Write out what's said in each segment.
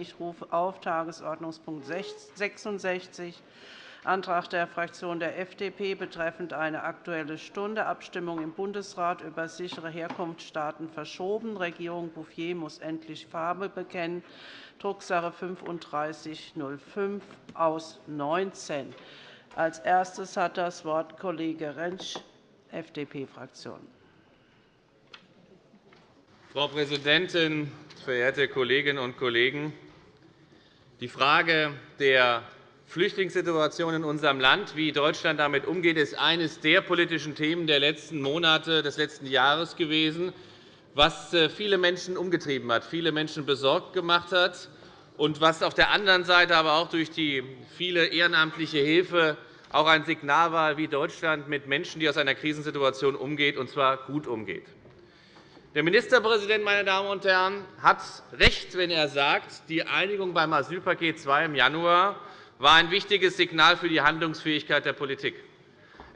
Ich rufe auf Tagesordnungspunkt 66, Antrag der Fraktion der FDP betreffend eine Aktuelle Stunde, Abstimmung im Bundesrat über sichere Herkunftsstaaten verschoben. Regierung Bouffier muss endlich Farbe bekennen, Drucksache 3505 aus 19. Als erstes hat das Wort Kollege Rentsch, FDP-Fraktion. Frau Präsidentin, verehrte Kolleginnen und Kollegen! Die Frage der Flüchtlingssituation in unserem Land, wie Deutschland damit umgeht, ist eines der politischen Themen der letzten Monate, des letzten Jahres gewesen, was äh, viele Menschen umgetrieben hat, viele Menschen besorgt gemacht hat und was auf der anderen Seite aber auch durch die viele ehrenamtliche Hilfe auch ein Signal war, wie Deutschland mit Menschen, die aus einer Krisensituation umgeht, und zwar gut umgeht. Der Ministerpräsident meine Damen und Herren, hat recht, wenn er sagt, die Einigung beim Asylpaket II im Januar war ein wichtiges Signal für die Handlungsfähigkeit der Politik.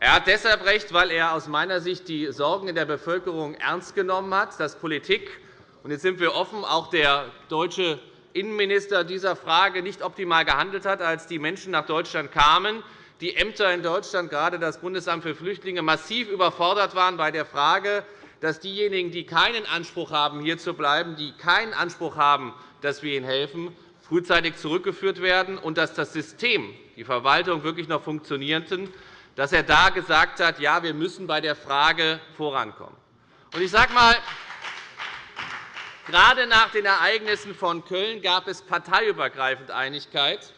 Er hat deshalb recht, weil er aus meiner Sicht die Sorgen in der Bevölkerung ernst genommen hat, dass Politik – und jetzt sind wir offen – auch der deutsche Innenminister dieser Frage nicht optimal gehandelt hat, als die Menschen nach Deutschland kamen, die Ämter in Deutschland, gerade das Bundesamt für Flüchtlinge, massiv überfordert waren bei der Frage, dass diejenigen, die keinen Anspruch haben, hier zu bleiben, die keinen Anspruch haben, dass wir ihnen helfen, frühzeitig zurückgeführt werden und dass das System, die Verwaltung wirklich noch funktionierten, dass er da gesagt hat, ja, wir müssen bei der Frage vorankommen. Ich sage einmal, gerade nach den Ereignissen von Köln gab es parteiübergreifend Einigkeit,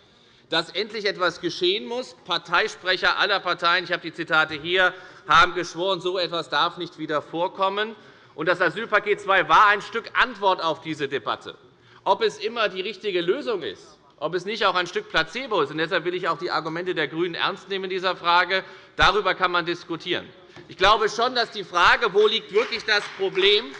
dass endlich etwas geschehen muss. Parteisprecher aller Parteien, ich habe die Zitate hier, haben geschworen, so etwas darf nicht wieder vorkommen. Das Asylpaket II war ein Stück Antwort auf diese Debatte. Ob es immer die richtige Lösung ist, ob es nicht auch ein Stück Placebo ist, und deshalb will ich auch die Argumente der GRÜNEN ernst nehmen in dieser Frage, darüber kann man diskutieren. Ich glaube schon, dass die Frage, wo liegt wirklich das Problem,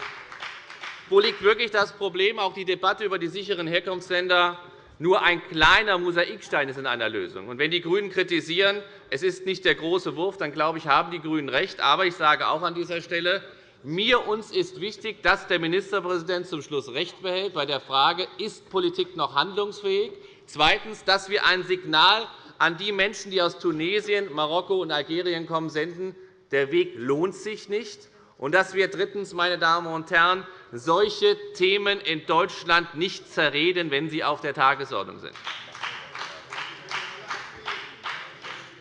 wo liegt wirklich das Problem, auch die Debatte über die sicheren Herkunftsländer nur ein kleiner Mosaikstein ist in einer Lösung. Und wenn die GRÜNEN kritisieren, es ist nicht der große Wurf, dann glaube ich, haben die GRÜNEN recht. Aber ich sage auch an dieser Stelle, mir uns ist wichtig, dass der Ministerpräsident zum Schluss recht behält bei der Frage, ist Politik noch handlungsfähig? Zweitens, dass wir ein Signal an die Menschen, die aus Tunesien, Marokko und Algerien kommen, senden, der Weg lohnt sich nicht und dass wir drittens, meine Damen und Herren, solche Themen in Deutschland nicht zerreden, wenn sie auf der Tagesordnung sind.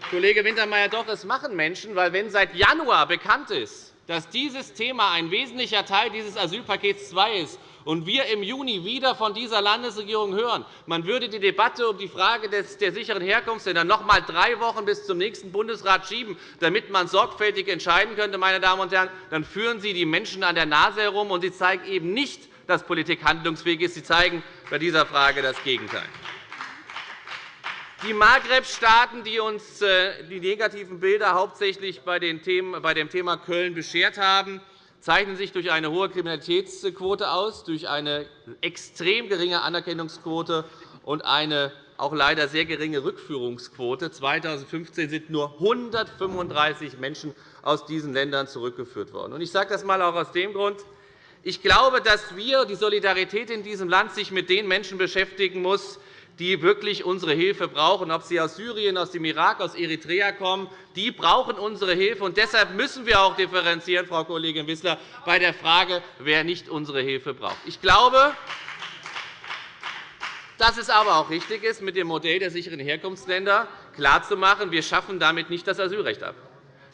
Kollege Wintermeyer, doch, es machen Menschen, weil wenn seit Januar bekannt ist, dass dieses Thema ein wesentlicher Teil dieses Asylpakets II ist und wir im Juni wieder von dieser Landesregierung hören, man würde die Debatte um die Frage der sicheren Herkunftsländer noch einmal drei Wochen bis zum nächsten Bundesrat schieben, damit man sorgfältig entscheiden könnte, meine Damen und Herren, dann führen Sie die Menschen an der Nase herum, und Sie zeigen eben nicht, dass Politik handlungsfähig ist. Sie zeigen bei dieser Frage das Gegenteil. Die Maghreb-Staaten, die uns äh, die negativen Bilder hauptsächlich bei dem Thema Köln beschert haben, zeichnen sich durch eine hohe Kriminalitätsquote aus, durch eine extrem geringe Anerkennungsquote und eine auch leider sehr geringe Rückführungsquote. 2015 sind nur 135 Menschen aus diesen Ländern zurückgeführt worden. Ich sage das einmal auch aus dem Grund, ich glaube, dass wir, die Solidarität in diesem Land sich mit den Menschen beschäftigen muss, die wirklich unsere Hilfe brauchen, ob sie aus Syrien, aus dem Irak, aus Eritrea kommen, die brauchen unsere Hilfe. Und deshalb müssen wir auch differenzieren, Frau Kollegin Wissler, bei der Frage, wer nicht unsere Hilfe braucht. Ich glaube, dass es aber auch richtig ist, mit dem Modell der sicheren Herkunftsländer klarzumachen, wir schaffen damit nicht das Asylrecht ab.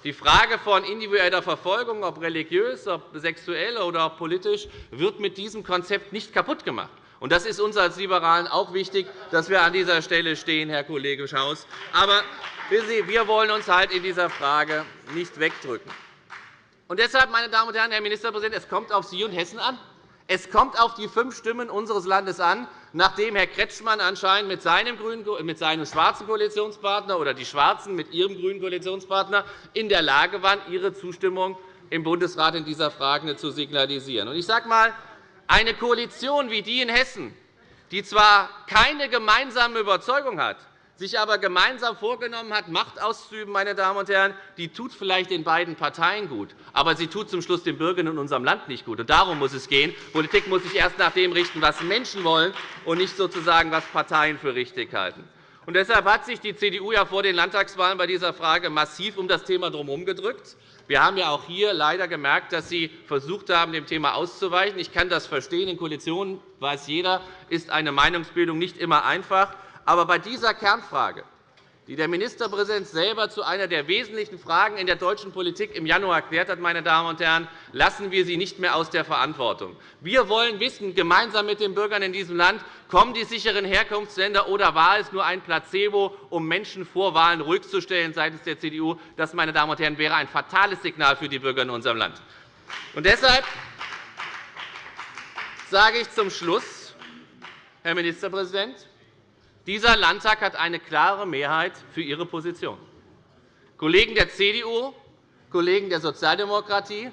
Die Frage von individueller Verfolgung, ob religiös, ob sexuell oder ob politisch, wird mit diesem Konzept nicht kaputt gemacht. Und das ist uns als Liberalen auch wichtig, dass wir an dieser Stelle stehen, Herr Kollege Schaus. Aber wir wollen uns halt in dieser Frage nicht wegdrücken. Und deshalb, meine Damen und Herren, Herr Ministerpräsident, es kommt auf Sie und Hessen an. Es kommt auf die fünf Stimmen unseres Landes an, nachdem Herr Kretschmann anscheinend mit seinem, mit seinem schwarzen Koalitionspartner oder die Schwarzen mit ihrem grünen Koalitionspartner in der Lage waren, ihre Zustimmung im Bundesrat in dieser Frage zu signalisieren. Ich sage einmal, eine Koalition wie die in Hessen, die zwar keine gemeinsame Überzeugung hat, sich aber gemeinsam vorgenommen hat, Macht auszuüben, meine Damen und Herren, die tut vielleicht den beiden Parteien gut, aber sie tut zum Schluss den Bürgern in unserem Land nicht gut. Darum muss es gehen. Politik muss sich erst nach dem richten, was Menschen wollen, und nicht sozusagen, was Parteien für richtig halten. Und deshalb hat sich die CDU ja vor den Landtagswahlen bei dieser Frage massiv um das Thema drumherum gedrückt. Wir haben ja auch hier leider gemerkt, dass Sie versucht haben, dem Thema auszuweichen. Ich kann das verstehen. In Koalitionen weiß jeder, ist eine Meinungsbildung nicht immer einfach. Aber bei dieser Kernfrage, die der Ministerpräsident selber zu einer der wesentlichen Fragen in der deutschen Politik im Januar erklärt hat, meine Damen und Herren, lassen wir sie nicht mehr aus der Verantwortung. Wir wollen wissen, gemeinsam mit den Bürgern in diesem Land, kommen die sicheren Herkunftsländer oder war es nur ein Placebo, um Menschen vor Wahlen ruhig zu stellen seitens der CDU? Das, meine Damen und Herren, wäre ein fatales Signal für die Bürger in unserem Land. Und deshalb sage ich zum Schluss, Herr Ministerpräsident, dieser Landtag hat eine klare Mehrheit für Ihre Position. Kollegen der CDU, Kollegen der Sozialdemokratie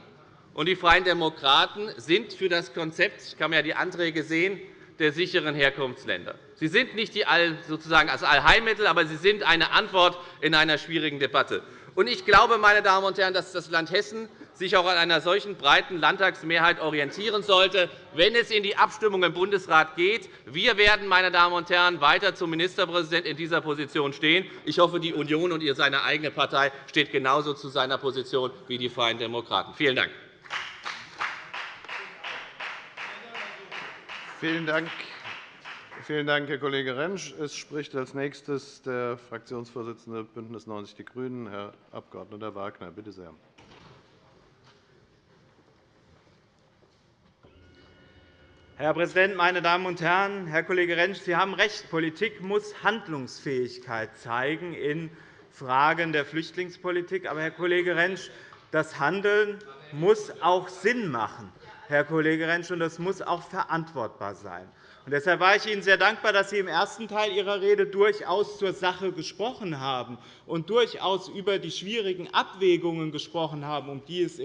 und die Freien Demokraten sind für das Konzept, ich kann mir die Anträge sehen, der sicheren Herkunftsländer. Sie sind nicht die sozusagen als Allheilmittel, aber sie sind eine Antwort in einer schwierigen Debatte. Ich glaube, meine Damen und Herren, dass das Land Hessen sich auch an einer solchen breiten Landtagsmehrheit orientieren sollte, wenn es in die Abstimmung im Bundesrat geht. Wir werden, meine Damen und Herren, weiter zum Ministerpräsidenten in dieser Position stehen. Ich hoffe, die Union und seine eigene Partei steht genauso zu seiner Position wie die Freien Demokraten. Vielen Dank. Vielen Dank. Vielen Dank, Herr Kollege Rentsch. Es spricht als nächstes der Fraktionsvorsitzende BÜNDNIS 90 die GRÜNEN, Herr Abg. Wagner. Bitte sehr. Herr Präsident, meine Damen und Herren! Herr Kollege Rentsch, Sie haben recht. Politik muss Handlungsfähigkeit zeigen in Fragen der Flüchtlingspolitik. Aber, Herr Kollege Rentsch, das Handeln muss auch Sinn machen, Herr Kollege Rentsch, und das muss auch verantwortbar sein. Deshalb war ich Ihnen sehr dankbar, dass Sie im ersten Teil Ihrer Rede durchaus zur Sache gesprochen haben und durchaus über die schwierigen Abwägungen gesprochen haben, um die es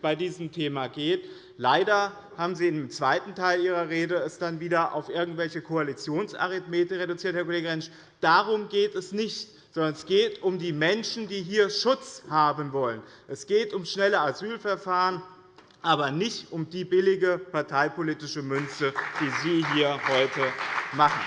bei diesem Thema geht. Leider haben Sie im zweiten Teil Ihrer Rede es dann wieder auf irgendwelche Koalitionsarithmetik reduziert, Herr Kollege Rentsch. Darum geht es nicht sondern es geht um die Menschen, die hier Schutz haben wollen. Es geht um schnelle Asylverfahren, aber nicht um die billige parteipolitische Münze, die Sie hier heute machen.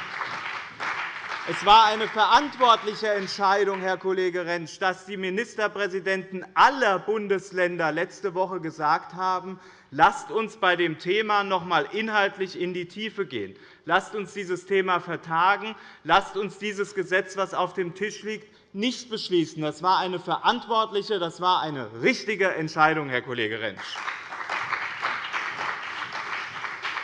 Es war eine verantwortliche Entscheidung, Herr Kollege Rentsch, dass die Ministerpräsidenten aller Bundesländer letzte Woche gesagt haben, lasst uns bei dem Thema noch einmal inhaltlich in die Tiefe gehen. Lasst uns dieses Thema vertagen. Lasst uns dieses Gesetz, das auf dem Tisch liegt, nicht beschließen. Das war eine verantwortliche, das war eine richtige Entscheidung, Herr Kollege Rentsch.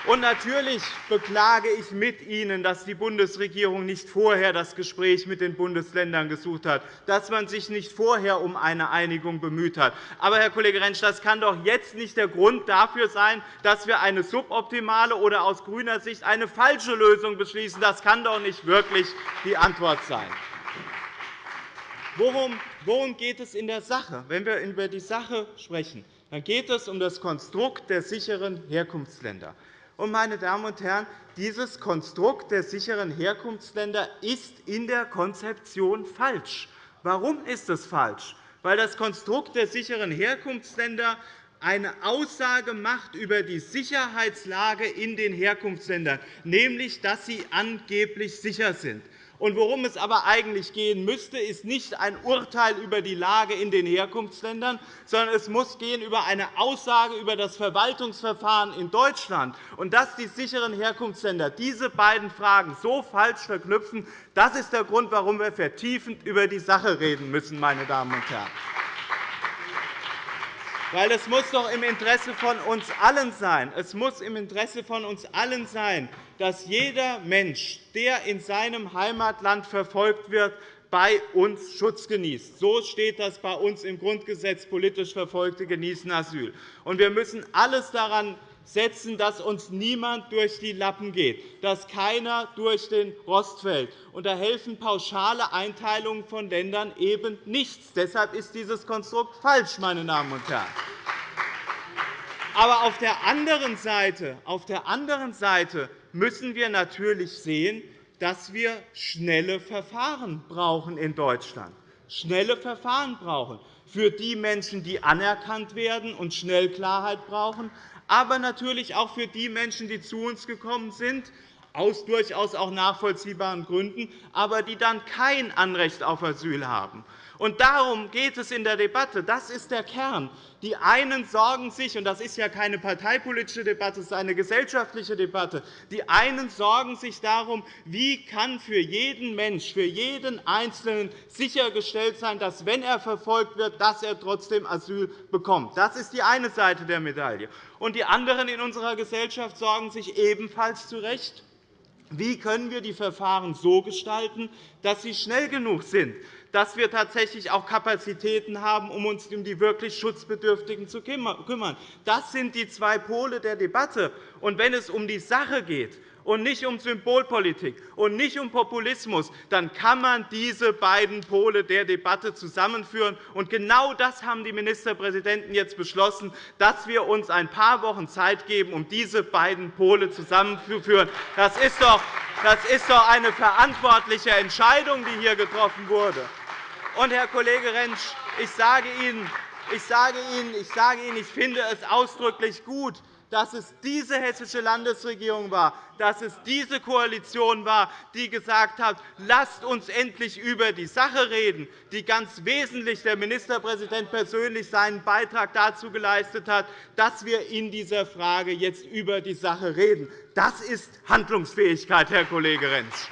Und natürlich beklage ich mit Ihnen, dass die Bundesregierung nicht vorher das Gespräch mit den Bundesländern gesucht hat, dass man sich nicht vorher um eine Einigung bemüht hat. Aber, Herr Kollege Rentsch, das kann doch jetzt nicht der Grund dafür sein, dass wir eine suboptimale oder aus grüner Sicht eine falsche Lösung beschließen. Das kann doch nicht wirklich die Antwort sein. Worum geht es in der Sache? Wenn wir über die Sache sprechen, dann geht es um das Konstrukt der sicheren Herkunftsländer. Und, meine Damen und Herren, dieses Konstrukt der sicheren Herkunftsländer ist in der Konzeption falsch. Warum ist es falsch? Weil das Konstrukt der sicheren Herkunftsländer eine Aussage macht über die Sicherheitslage in den Herkunftsländern, nämlich dass sie angeblich sicher sind. Worum es aber eigentlich gehen müsste, ist nicht ein Urteil über die Lage in den Herkunftsländern, sondern es muss gehen über eine Aussage über das Verwaltungsverfahren in Deutschland. Und dass die sicheren Herkunftsländer diese beiden Fragen so falsch verknüpfen, das ist der Grund, warum wir vertiefend über die Sache reden müssen. Meine Damen und Herren. Weil es muss doch im Interesse von uns allen sein. Es muss im Interesse von uns allen sein, dass jeder Mensch, der in seinem Heimatland verfolgt wird, bei uns Schutz genießt. So steht das bei uns im Grundgesetz. Politisch Verfolgte genießen Asyl. wir müssen alles daran setzen, dass uns niemand durch die Lappen geht, dass keiner durch den Rost fällt. Und da helfen pauschale Einteilungen von Ländern eben nichts. Deshalb ist dieses Konstrukt falsch, meine Damen und Herren. Aber auf der anderen Seite, auf der anderen Seite müssen wir natürlich sehen, dass wir schnelle Verfahren brauchen in Deutschland. Schnelle Verfahren brauchen für die Menschen, die anerkannt werden und schnell Klarheit brauchen, aber natürlich auch für die Menschen, die zu uns gekommen sind, aus durchaus auch nachvollziehbaren Gründen, aber die dann kein Anrecht auf Asyl haben. Und darum geht es in der Debatte. Das ist der Kern. Die einen sorgen sich, und das ist ja keine parteipolitische Debatte, es ist eine gesellschaftliche Debatte, die einen sorgen sich darum, wie kann für jeden Mensch, für jeden Einzelnen sichergestellt sein, dass, wenn er verfolgt wird, dass er trotzdem Asyl bekommt. Das ist die eine Seite der Medaille. Und die anderen in unserer Gesellschaft sorgen sich ebenfalls zu Recht wie können wir die Verfahren so gestalten, dass sie schnell genug sind, dass wir tatsächlich auch Kapazitäten haben, um uns um die wirklich Schutzbedürftigen zu kümmern? Das sind die zwei Pole der Debatte. Und wenn es um die Sache geht, und nicht um Symbolpolitik und nicht um Populismus, dann kann man diese beiden Pole der Debatte zusammenführen. Und genau das haben die Ministerpräsidenten jetzt beschlossen, dass wir uns ein paar Wochen Zeit geben, um diese beiden Pole zusammenzuführen. Das ist doch das ist doch eine verantwortliche Entscheidung, die hier getroffen wurde. Und, Herr Kollege Rentsch, ich sage Ihnen, ich, sage Ihnen, ich, sage Ihnen, ich finde es ausdrücklich gut, dass es diese hessische Landesregierung war, dass es diese Koalition war, die gesagt hat, lasst uns endlich über die Sache reden, die ganz wesentlich der Ministerpräsident persönlich seinen Beitrag dazu geleistet hat, dass wir in dieser Frage jetzt über die Sache reden. Das ist Handlungsfähigkeit, Herr Kollege Rentsch.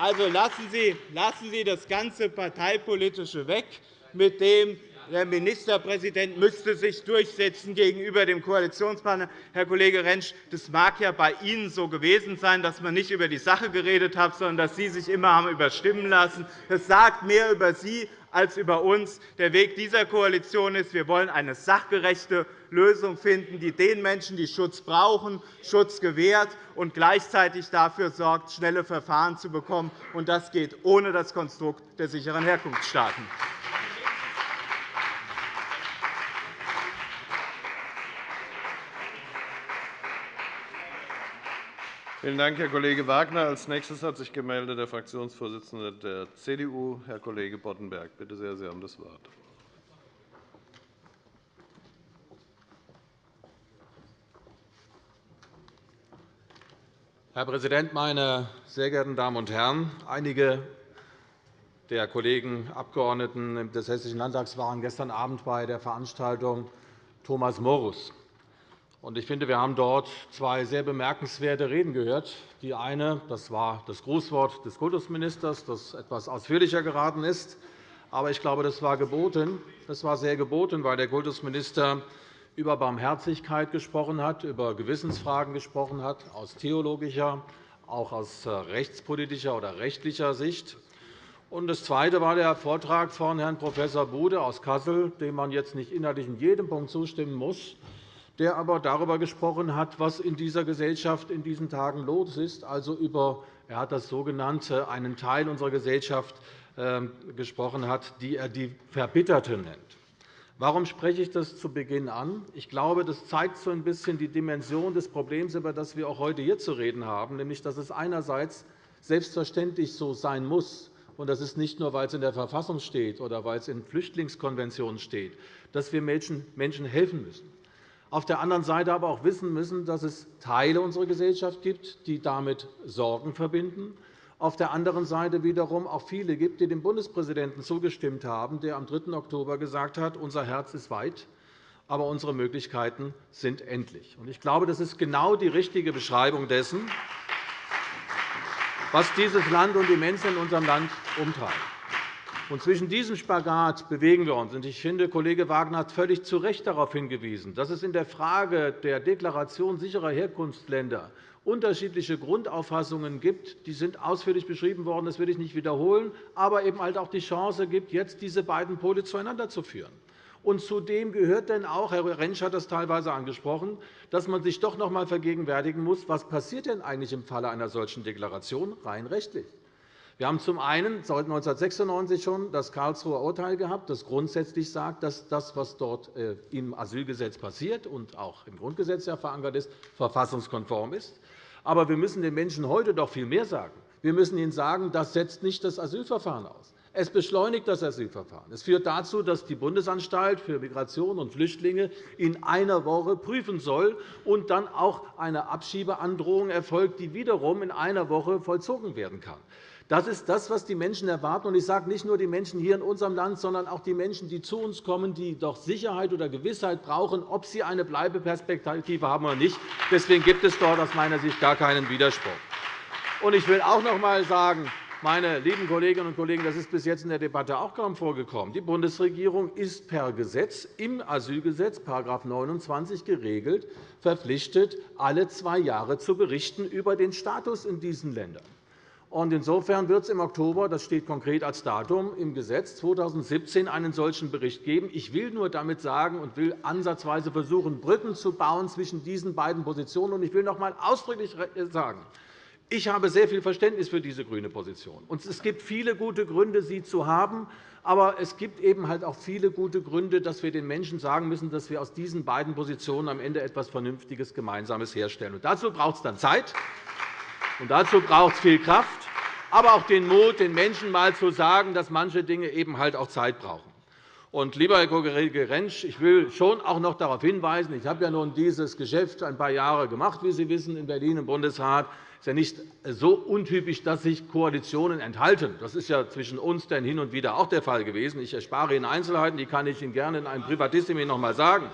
Also lassen Sie, lassen Sie das ganze Parteipolitische weg mit dem der Ministerpräsident müsste sich durchsetzen gegenüber dem Koalitionspartner. Herr Kollege Rentsch, das mag ja bei Ihnen so gewesen sein, dass man nicht über die Sache geredet hat, sondern dass Sie sich immer haben überstimmen lassen. Das sagt mehr über Sie als über uns. Der Weg dieser Koalition ist, wir wollen eine sachgerechte Lösung finden, die den Menschen, die Schutz brauchen, Schutz gewährt und gleichzeitig dafür sorgt, schnelle Verfahren zu bekommen. Das geht ohne das Konstrukt der sicheren Herkunftsstaaten. Vielen Dank, Herr Kollege Wagner. Als nächstes hat sich gemeldet der Fraktionsvorsitzende der CDU, Herr Kollege Boddenberg. Bitte sehr, Sie haben das Wort. Herr Präsident, meine sehr geehrten Damen und Herren! Einige der Kollegen Abgeordneten des Hessischen Landtags waren gestern Abend bei der Veranstaltung Thomas Morus. Ich finde, wir haben dort zwei sehr bemerkenswerte Reden gehört. Die eine das war das Grußwort des Kultusministers, das etwas ausführlicher geraten ist. Aber ich glaube, das war geboten. Das war sehr geboten, weil der Kultusminister über Barmherzigkeit gesprochen hat, über Gewissensfragen gesprochen hat, aus theologischer, auch aus rechtspolitischer oder rechtlicher Sicht. Das Zweite war der Vortrag von Herrn Prof. Bude aus Kassel, dem man jetzt nicht inhaltlich in jedem Punkt zustimmen muss der aber darüber gesprochen hat, was in dieser Gesellschaft in diesen Tagen los ist, also über er hat das sogenannte einen Teil unserer Gesellschaft ähm, gesprochen hat, die er die Verbitterten nennt. Warum spreche ich das zu Beginn an? Ich glaube, das zeigt so ein bisschen die Dimension des Problems, über das wir auch heute hier zu reden haben, nämlich dass es einerseits selbstverständlich so sein muss, und das ist nicht nur, weil es in der Verfassung steht oder weil es in Flüchtlingskonventionen steht, dass wir Menschen helfen müssen auf der anderen Seite aber auch wissen müssen, dass es Teile unserer Gesellschaft gibt, die damit Sorgen verbinden, auf der anderen Seite wiederum auch viele gibt, die dem Bundespräsidenten zugestimmt haben, der am 3. Oktober gesagt hat, unser Herz ist weit, aber unsere Möglichkeiten sind endlich. Ich glaube, das ist genau die richtige Beschreibung dessen, was dieses Land und die Menschen in unserem Land umtreibt. Und zwischen diesem Spagat bewegen wir uns. Ich finde, Kollege Wagner hat völlig zu Recht darauf hingewiesen, dass es in der Frage der Deklaration sicherer Herkunftsländer unterschiedliche Grundauffassungen gibt. Die sind ausführlich beschrieben worden. Das will ich nicht wiederholen. Aber eben halt auch die Chance gibt, jetzt diese beiden Pole zueinander zu führen. Und zudem gehört denn auch, Herr Rentsch hat das teilweise angesprochen, dass man sich doch noch einmal vergegenwärtigen muss, was passiert denn eigentlich im Falle einer solchen Deklaration rein rechtlich Wir haben zum einen seit 1996 schon das Karlsruher Urteil gehabt, das grundsätzlich sagt, dass das, was dort äh, im Asylgesetz passiert und auch im Grundgesetz verankert ist, verfassungskonform ist. Aber wir müssen den Menschen heute doch viel mehr sagen. Wir müssen ihnen sagen, das setzt nicht das Asylverfahren aus. Es beschleunigt das Asylverfahren. Es führt dazu, dass die Bundesanstalt für Migration und Flüchtlinge in einer Woche prüfen soll und dann auch eine Abschiebeandrohung erfolgt, die wiederum in einer Woche vollzogen werden kann. Das ist das, was die Menschen erwarten. Ich sage nicht nur die Menschen hier in unserem Land, sondern auch die Menschen, die zu uns kommen, die doch Sicherheit oder Gewissheit brauchen, ob sie eine Bleibeperspektive haben oder nicht. Deswegen gibt es dort aus meiner Sicht gar keinen Widerspruch. Ich will auch noch einmal sagen, meine lieben Kolleginnen und Kollegen, das ist bis jetzt in der Debatte auch kaum vorgekommen. Die Bundesregierung ist per Gesetz im Asylgesetz § 29 geregelt, verpflichtet, alle zwei Jahre zu berichten über den Status in diesen Ländern. Insofern wird es im Oktober, das steht konkret als Datum im Gesetz, 2017 einen solchen Bericht geben. Ich will nur damit sagen und will ansatzweise versuchen, Brücken zu bauen zwischen diesen beiden Positionen. Ich will noch einmal ausdrücklich sagen, ich habe sehr viel Verständnis für diese grüne Position. Es gibt viele gute Gründe, sie zu haben. Aber es gibt eben halt auch viele gute Gründe, dass wir den Menschen sagen müssen, dass wir aus diesen beiden Positionen am Ende etwas Vernünftiges Gemeinsames herstellen. Und dazu braucht es dann Zeit. Und dazu braucht es viel Kraft, aber auch den Mut, den Menschen einmal zu sagen, dass manche Dinge eben halt auch Zeit brauchen. Und, lieber Herr Kollege Rentsch, ich will schon auch noch darauf hinweisen, ich habe ja nun dieses Geschäft ein paar Jahre gemacht, wie Sie wissen, in Berlin im Bundesrat. Es ist ja nicht so untypisch, dass sich Koalitionen enthalten. Das ist ja zwischen uns denn hin und wieder auch der Fall gewesen. Ich erspare Ihnen Einzelheiten, die kann ich Ihnen gerne in einem Privatissimi noch einmal sagen.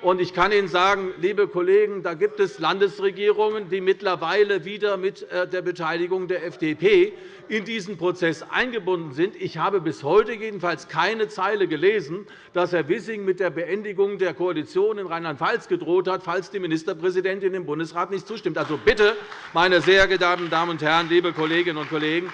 Und ich kann Ihnen sagen, liebe Kollegen, da gibt es Landesregierungen, die mittlerweile wieder mit äh, der Beteiligung der FDP in diesen Prozess eingebunden sind. Ich habe bis heute jedenfalls keine Zeile gelesen, dass Herr Wissing mit der Beendigung der Koalition in Rheinland-Pfalz gedroht hat, falls die Ministerpräsidentin im Bundesrat nicht zustimmt. Also bitte, meine sehr geehrten Damen und Herren, liebe Kolleginnen und Kollegen,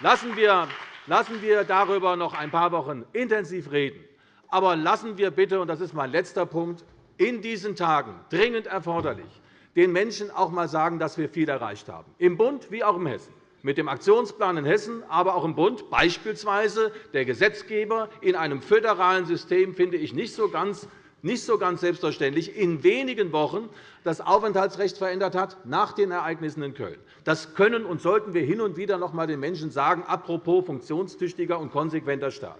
lassen wir darüber noch ein paar Wochen intensiv reden. Aber lassen wir bitte, und das ist mein letzter Punkt, in diesen Tagen dringend erforderlich, den Menschen auch einmal sagen, dass wir viel erreicht haben, im Bund wie auch in Hessen mit dem Aktionsplan in Hessen, aber auch im Bund, beispielsweise der Gesetzgeber in einem föderalen System, finde ich nicht so ganz nicht so ganz selbstverständlich, in wenigen Wochen das Aufenthaltsrecht verändert hat nach den Ereignissen in Köln. Das können und sollten wir hin und wieder noch einmal den Menschen sagen, apropos funktionstüchtiger und konsequenter Staat.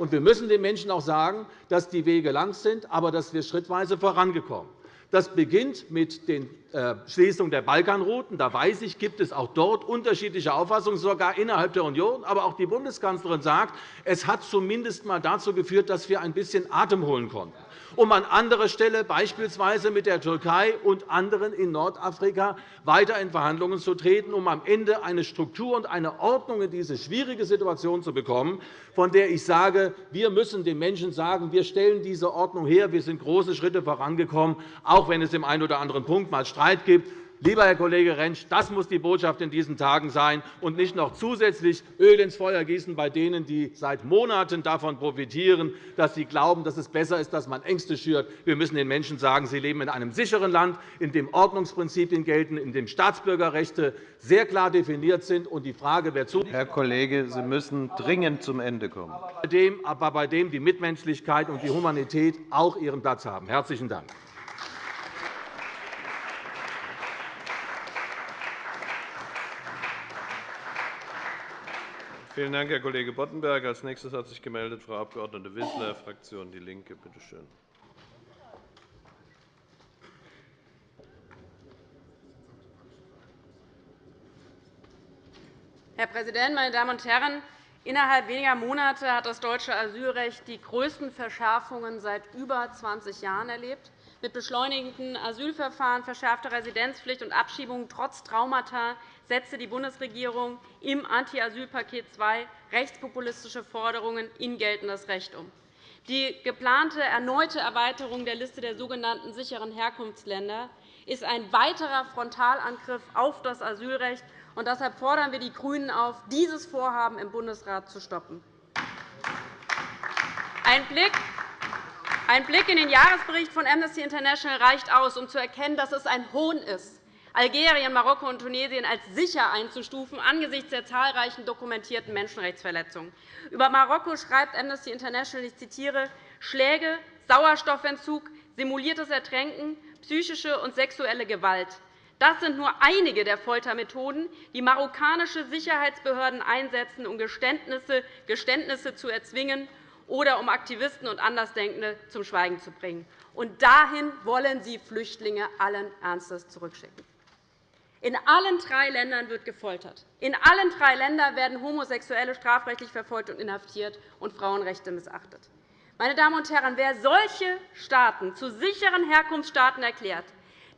Und wir müssen den Menschen auch sagen, dass die Wege lang sind, aber dass wir schrittweise vorangekommen. Das beginnt mit der äh, Schließung der Balkanrouten. Da weiß ich, gibt es auch dort unterschiedliche Auffassungen, sogar innerhalb der Union. Aber auch die Bundeskanzlerin sagt, es hat zumindest einmal dazu geführt, dass wir ein bisschen Atem holen konnten um an anderer Stelle beispielsweise mit der Türkei und anderen in Nordafrika weiter in Verhandlungen zu treten, um am Ende eine Struktur und eine Ordnung in diese schwierige Situation zu bekommen, von der ich sage, wir müssen den Menschen sagen, wir stellen diese Ordnung her, wir sind große Schritte vorangekommen, auch wenn es im einen oder anderen Punkt einmal Streit gibt. Lieber Herr Kollege Rentsch, das muss die Botschaft in diesen Tagen sein, und nicht noch zusätzlich Öl ins Feuer gießen bei denen, die seit Monaten davon profitieren, dass sie glauben, dass es besser ist, dass man Ängste schürt. Wir müssen den Menschen sagen, sie leben in einem sicheren Land, in dem Ordnungsprinzipien gelten, in dem Staatsbürgerrechte sehr klar definiert sind. Und die Frage, wer zu Herr Kollege, Sie müssen dringend zum Ende kommen. Aber bei dem die Mitmenschlichkeit und die Humanität auch ihren Platz haben. – Herzlichen Dank. Vielen Dank, Herr Kollege Boddenberg. – Als nächstes hat sich gemeldet Frau Abg. Wissler, Fraktion DIE LINKE. Bitte schön. Herr Präsident, meine Damen und Herren! Innerhalb weniger Monate hat das deutsche Asylrecht die größten Verschärfungen seit über 20 Jahren erlebt. Mit beschleunigten Asylverfahren, verschärfter Residenzpflicht und Abschiebungen trotz Traumata setzte die Bundesregierung im Anti-Asyl-Paket II rechtspopulistische Forderungen in geltendes Recht um. Die geplante erneute Erweiterung der Liste der sogenannten sicheren Herkunftsländer ist ein weiterer Frontalangriff auf das Asylrecht. Und deshalb fordern wir die GRÜNEN auf, dieses Vorhaben im Bundesrat zu stoppen. Ein Blick ein Blick in den Jahresbericht von Amnesty International reicht aus, um zu erkennen, dass es ein Hohn ist, Algerien, Marokko und Tunesien als sicher einzustufen angesichts der zahlreichen dokumentierten Menschenrechtsverletzungen. Über Marokko schreibt Amnesty International, ich zitiere, Schläge, Sauerstoffentzug, simuliertes Ertränken, psychische und sexuelle Gewalt. Das sind nur einige der Foltermethoden, die marokkanische Sicherheitsbehörden einsetzen, um Geständnisse, Geständnisse zu erzwingen oder um Aktivisten und Andersdenkende zum Schweigen zu bringen. Und dahin wollen Sie Flüchtlinge allen Ernstes zurückschicken. In allen drei Ländern wird gefoltert. In allen drei Ländern werden Homosexuelle strafrechtlich verfolgt und inhaftiert und Frauenrechte missachtet. Meine Damen und Herren, wer solche Staaten zu sicheren Herkunftsstaaten erklärt,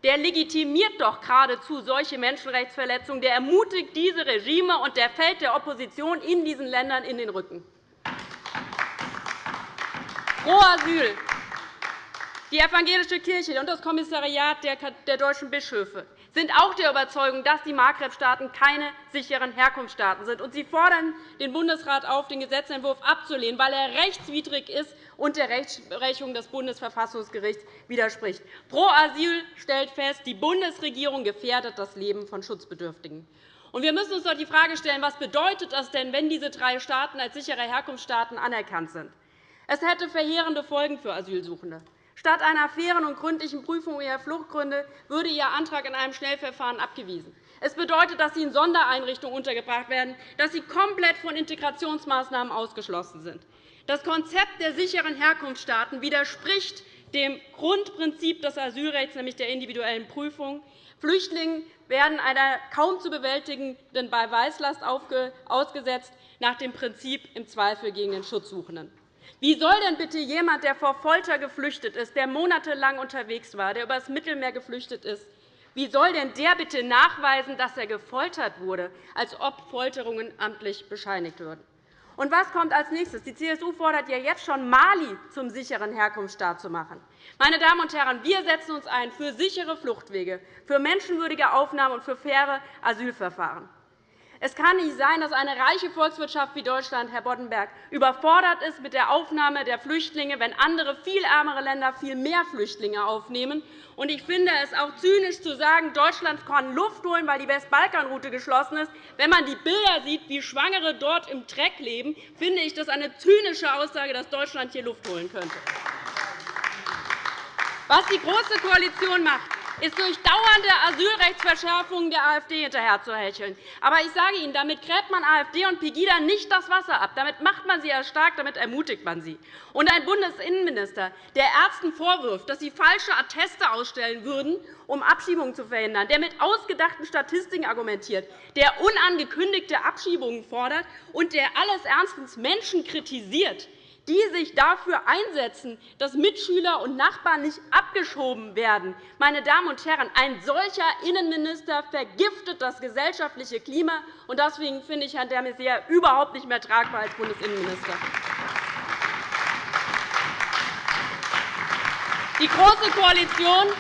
der legitimiert doch geradezu solche Menschenrechtsverletzungen, der ermutigt diese Regime, und der fällt der Opposition in diesen Ländern in den Rücken. Pro Asyl. Die evangelische Kirche und das Kommissariat der deutschen Bischöfe sind auch der Überzeugung, dass die Maghreb-Staaten keine sicheren Herkunftsstaaten sind. Sie fordern den Bundesrat auf, den Gesetzentwurf abzulehnen, weil er rechtswidrig ist und der Rechtsprechung des Bundesverfassungsgerichts widerspricht. Pro Asyl stellt fest, die Bundesregierung gefährdet das Leben von Schutzbedürftigen. Wir müssen uns doch die Frage stellen, was bedeutet das denn, wenn diese drei Staaten als sichere Herkunftsstaaten anerkannt sind? Es hätte verheerende Folgen für Asylsuchende. Statt einer fairen und gründlichen Prüfung ihrer Fluchtgründe würde Ihr Antrag in einem Schnellverfahren abgewiesen. Es bedeutet, dass Sie in Sondereinrichtungen untergebracht werden, dass Sie komplett von Integrationsmaßnahmen ausgeschlossen sind. Das Konzept der sicheren Herkunftsstaaten widerspricht dem Grundprinzip des Asylrechts, nämlich der individuellen Prüfung. Flüchtlinge werden einer kaum zu bewältigenden Beweislast ausgesetzt, nach dem Prinzip im Zweifel gegen den Schutzsuchenden. Wie soll denn bitte jemand, der vor Folter geflüchtet ist, der monatelang unterwegs war, der übers Mittelmeer geflüchtet ist, wie soll denn der bitte nachweisen, dass er gefoltert wurde, als ob Folterungen amtlich bescheinigt würden? Und was kommt als nächstes? Die CSU fordert ja jetzt schon, Mali zum sicheren Herkunftsstaat zu machen. Meine Damen und Herren, wir setzen uns ein für sichere Fluchtwege, für menschenwürdige Aufnahme und für faire Asylverfahren. Es kann nicht sein, dass eine reiche Volkswirtschaft wie Deutschland, Herr Boddenberg, überfordert ist mit der Aufnahme der Flüchtlinge, wenn andere, viel ärmere Länder viel mehr Flüchtlinge aufnehmen. Ich finde es auch zynisch zu sagen, Deutschland kann Luft holen, weil die Westbalkanroute geschlossen ist. Wenn man die Bilder sieht, wie Schwangere dort im Dreck leben, finde ich das eine zynische Aussage, dass Deutschland hier Luft holen könnte. Was die Große Koalition macht, ist durch dauernde Asylrechtsverschärfungen der AfD hinterherzuhecheln. Aber ich sage Ihnen, damit gräbt man AfD und Pegida nicht das Wasser ab. Damit macht man sie erst stark, damit ermutigt man sie. Und ein Bundesinnenminister, der Ärzten vorwirft, dass sie falsche Atteste ausstellen würden, um Abschiebungen zu verhindern, der mit ausgedachten Statistiken argumentiert, der unangekündigte Abschiebungen fordert und der alles ernstens Menschen kritisiert, die sich dafür einsetzen, dass Mitschüler und Nachbarn nicht abgeschoben werden. Meine Damen und Herren, ein solcher Innenminister vergiftet das gesellschaftliche Klima. Deswegen finde ich Herrn de Maizière überhaupt nicht mehr tragbar als Bundesinnenminister. Die Große Koalition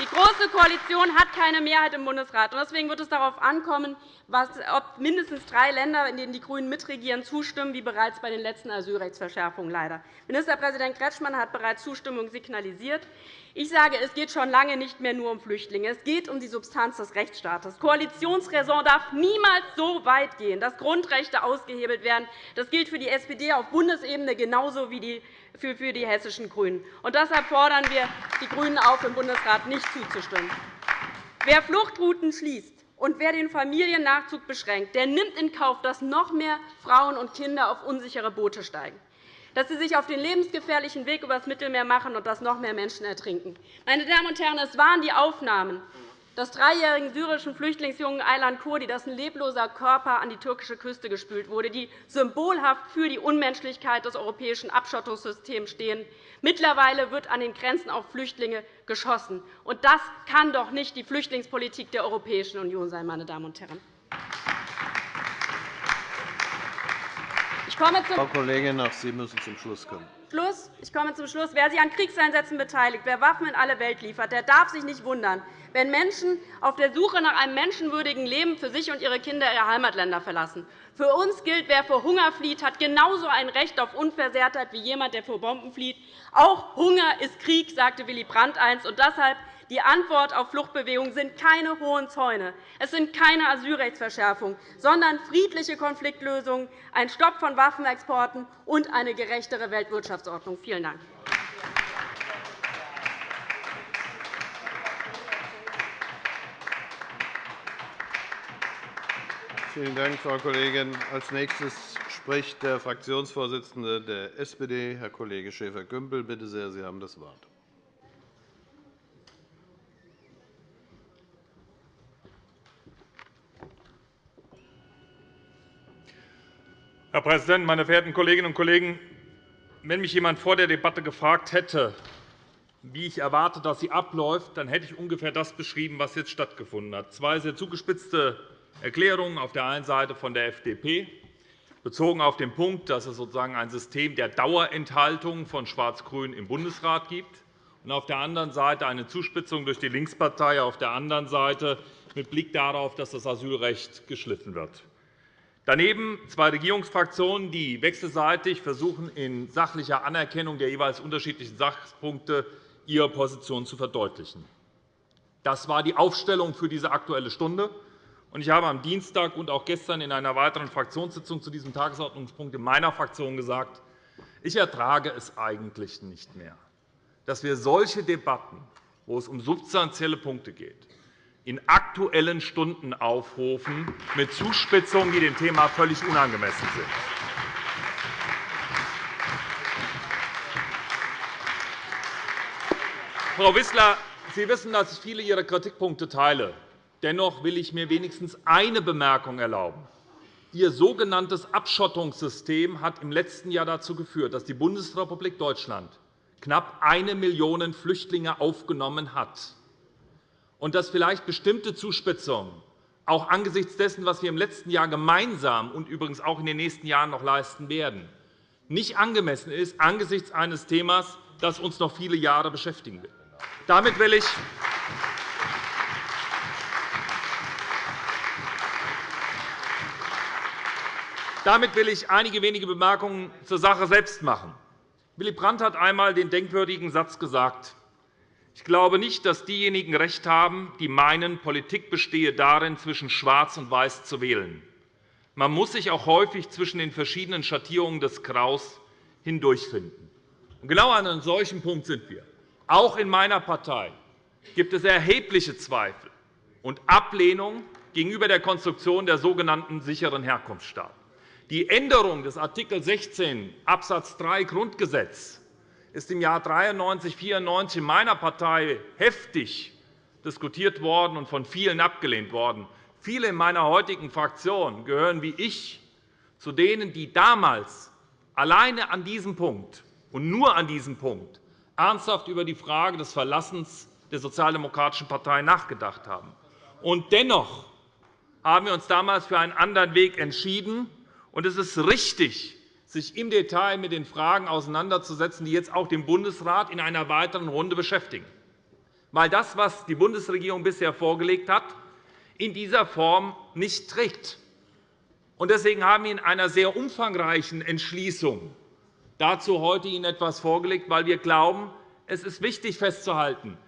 die Große Koalition hat keine Mehrheit im Bundesrat. Deswegen wird es darauf ankommen, ob mindestens drei Länder, in denen die GRÜNEN mitregieren, zustimmen, wie bereits bei den letzten Asylrechtsverschärfungen leider. Ministerpräsident Kretschmann hat bereits Zustimmung signalisiert. Ich sage, es geht schon lange nicht mehr nur um Flüchtlinge. Es geht um die Substanz des Rechtsstaates. Koalitionsräson darf niemals so weit gehen, dass Grundrechte ausgehebelt werden. Das gilt für die SPD auf Bundesebene genauso wie für die hessischen GRÜNEN. Und deshalb fordern wir die GRÜNEN auf, im Bundesrat nicht zuzustimmen. Wer Fluchtrouten schließt und wer den Familiennachzug beschränkt, der nimmt in Kauf, dass noch mehr Frauen und Kinder auf unsichere Boote steigen dass sie sich auf den lebensgefährlichen Weg übers Mittelmeer machen und dass noch mehr Menschen ertrinken. Meine Damen und Herren, es waren die Aufnahmen des dreijährigen syrischen Flüchtlingsjungen Aylan Kurdi, dessen lebloser Körper an die türkische Küste gespült wurde, die symbolhaft für die Unmenschlichkeit des europäischen Abschottungssystems stehen. Mittlerweile wird an den Grenzen auf Flüchtlinge geschossen. Und das kann doch nicht die Flüchtlingspolitik der Europäischen Union sein. Meine Damen und Herren. Ich komme zum Frau Kollegin, auch Sie müssen zum Schluss kommen. Schluss. Ich komme zum Schluss. Wer sich an Kriegseinsätzen beteiligt, wer Waffen in alle Welt liefert, der darf sich nicht wundern, wenn Menschen auf der Suche nach einem menschenwürdigen Leben für sich und ihre Kinder ihre Heimatländer verlassen. Für uns gilt, wer vor Hunger flieht, hat genauso ein Recht auf Unversehrtheit wie jemand, der vor Bomben flieht. Auch Hunger ist Krieg, sagte Willy Brandt einst. Und deshalb Die Antwort auf Fluchtbewegungen sind keine hohen Zäune. Es sind keine Asylrechtsverschärfungen, sondern friedliche Konfliktlösungen, ein Stopp von Waffenexporten und eine gerechtere Weltwirtschaftsordnung. Vielen Dank. Vielen Dank, Frau Kollegin. Als nächstes spricht der Fraktionsvorsitzende der SPD, Herr Kollege Schäfer-Gümbel. Bitte sehr, Sie haben das Wort. Herr Präsident, meine verehrten Kolleginnen und Kollegen! Wenn mich jemand vor der Debatte gefragt hätte, wie ich erwarte, dass sie abläuft, dann hätte ich ungefähr das beschrieben, was jetzt stattgefunden hat. Zwei sehr zugespitzte Erklärungen auf der einen Seite von der FDP, bezogen auf den Punkt, dass es sozusagen ein System der Dauerenthaltung von Schwarz-Grün im Bundesrat gibt, und auf der anderen Seite eine Zuspitzung durch die Linkspartei, auf der anderen Seite mit Blick darauf, dass das Asylrecht geschliffen wird. Daneben zwei Regierungsfraktionen, die wechselseitig versuchen, in sachlicher Anerkennung der jeweils unterschiedlichen Sachpunkte ihre Position zu verdeutlichen. Das war die Aufstellung für diese Aktuelle Stunde. Ich habe am Dienstag und auch gestern in einer weiteren Fraktionssitzung zu diesem Tagesordnungspunkt in meiner Fraktion gesagt, ich ertrage es eigentlich nicht mehr, dass wir solche Debatten, wo es um substanzielle Punkte geht, in Aktuellen Stunden aufrufen, mit Zuspitzungen, die dem Thema völlig unangemessen sind. Frau Wissler, Sie wissen, dass ich viele Ihrer Kritikpunkte teile. Dennoch will ich mir wenigstens eine Bemerkung erlauben. Ihr sogenanntes Abschottungssystem hat im letzten Jahr dazu geführt, dass die Bundesrepublik Deutschland knapp eine Million Flüchtlinge aufgenommen hat und dass vielleicht bestimmte Zuspitzungen auch angesichts dessen, was wir im letzten Jahr gemeinsam und übrigens auch in den nächsten Jahren noch leisten werden, nicht angemessen ist angesichts eines Themas, das uns noch viele Jahre beschäftigen wird. Damit will ich Damit will ich einige wenige Bemerkungen zur Sache selbst machen. Willy Brandt hat einmal den denkwürdigen Satz gesagt, ich glaube nicht, dass diejenigen recht haben, die meinen, Politik bestehe darin, zwischen Schwarz und Weiß zu wählen. Man muss sich auch häufig zwischen den verschiedenen Schattierungen des Graus hindurchfinden. genau an einem solchen Punkt sind wir. Auch in meiner Partei gibt es erhebliche Zweifel und Ablehnung gegenüber der Konstruktion der sogenannten sicheren Herkunftsstaaten. Die Änderung des Art. 16 Abs. 3 Grundgesetz ist im Jahr 1993 1994 in meiner Partei heftig diskutiert worden und von vielen abgelehnt worden. Viele in meiner heutigen Fraktion gehören wie ich zu denen, die damals alleine an diesem Punkt und nur an diesem Punkt ernsthaft über die Frage des Verlassens der Sozialdemokratischen Partei nachgedacht haben. Und dennoch haben wir uns damals für einen anderen Weg entschieden, und es ist richtig, sich im Detail mit den Fragen auseinanderzusetzen, die jetzt auch den Bundesrat in einer weiteren Runde beschäftigen. Weil das, was die Bundesregierung bisher vorgelegt hat, in dieser Form nicht trägt. Deswegen haben wir in einer sehr umfangreichen Entschließung dazu heute Ihnen etwas vorgelegt, weil wir glauben, es ist wichtig festzuhalten,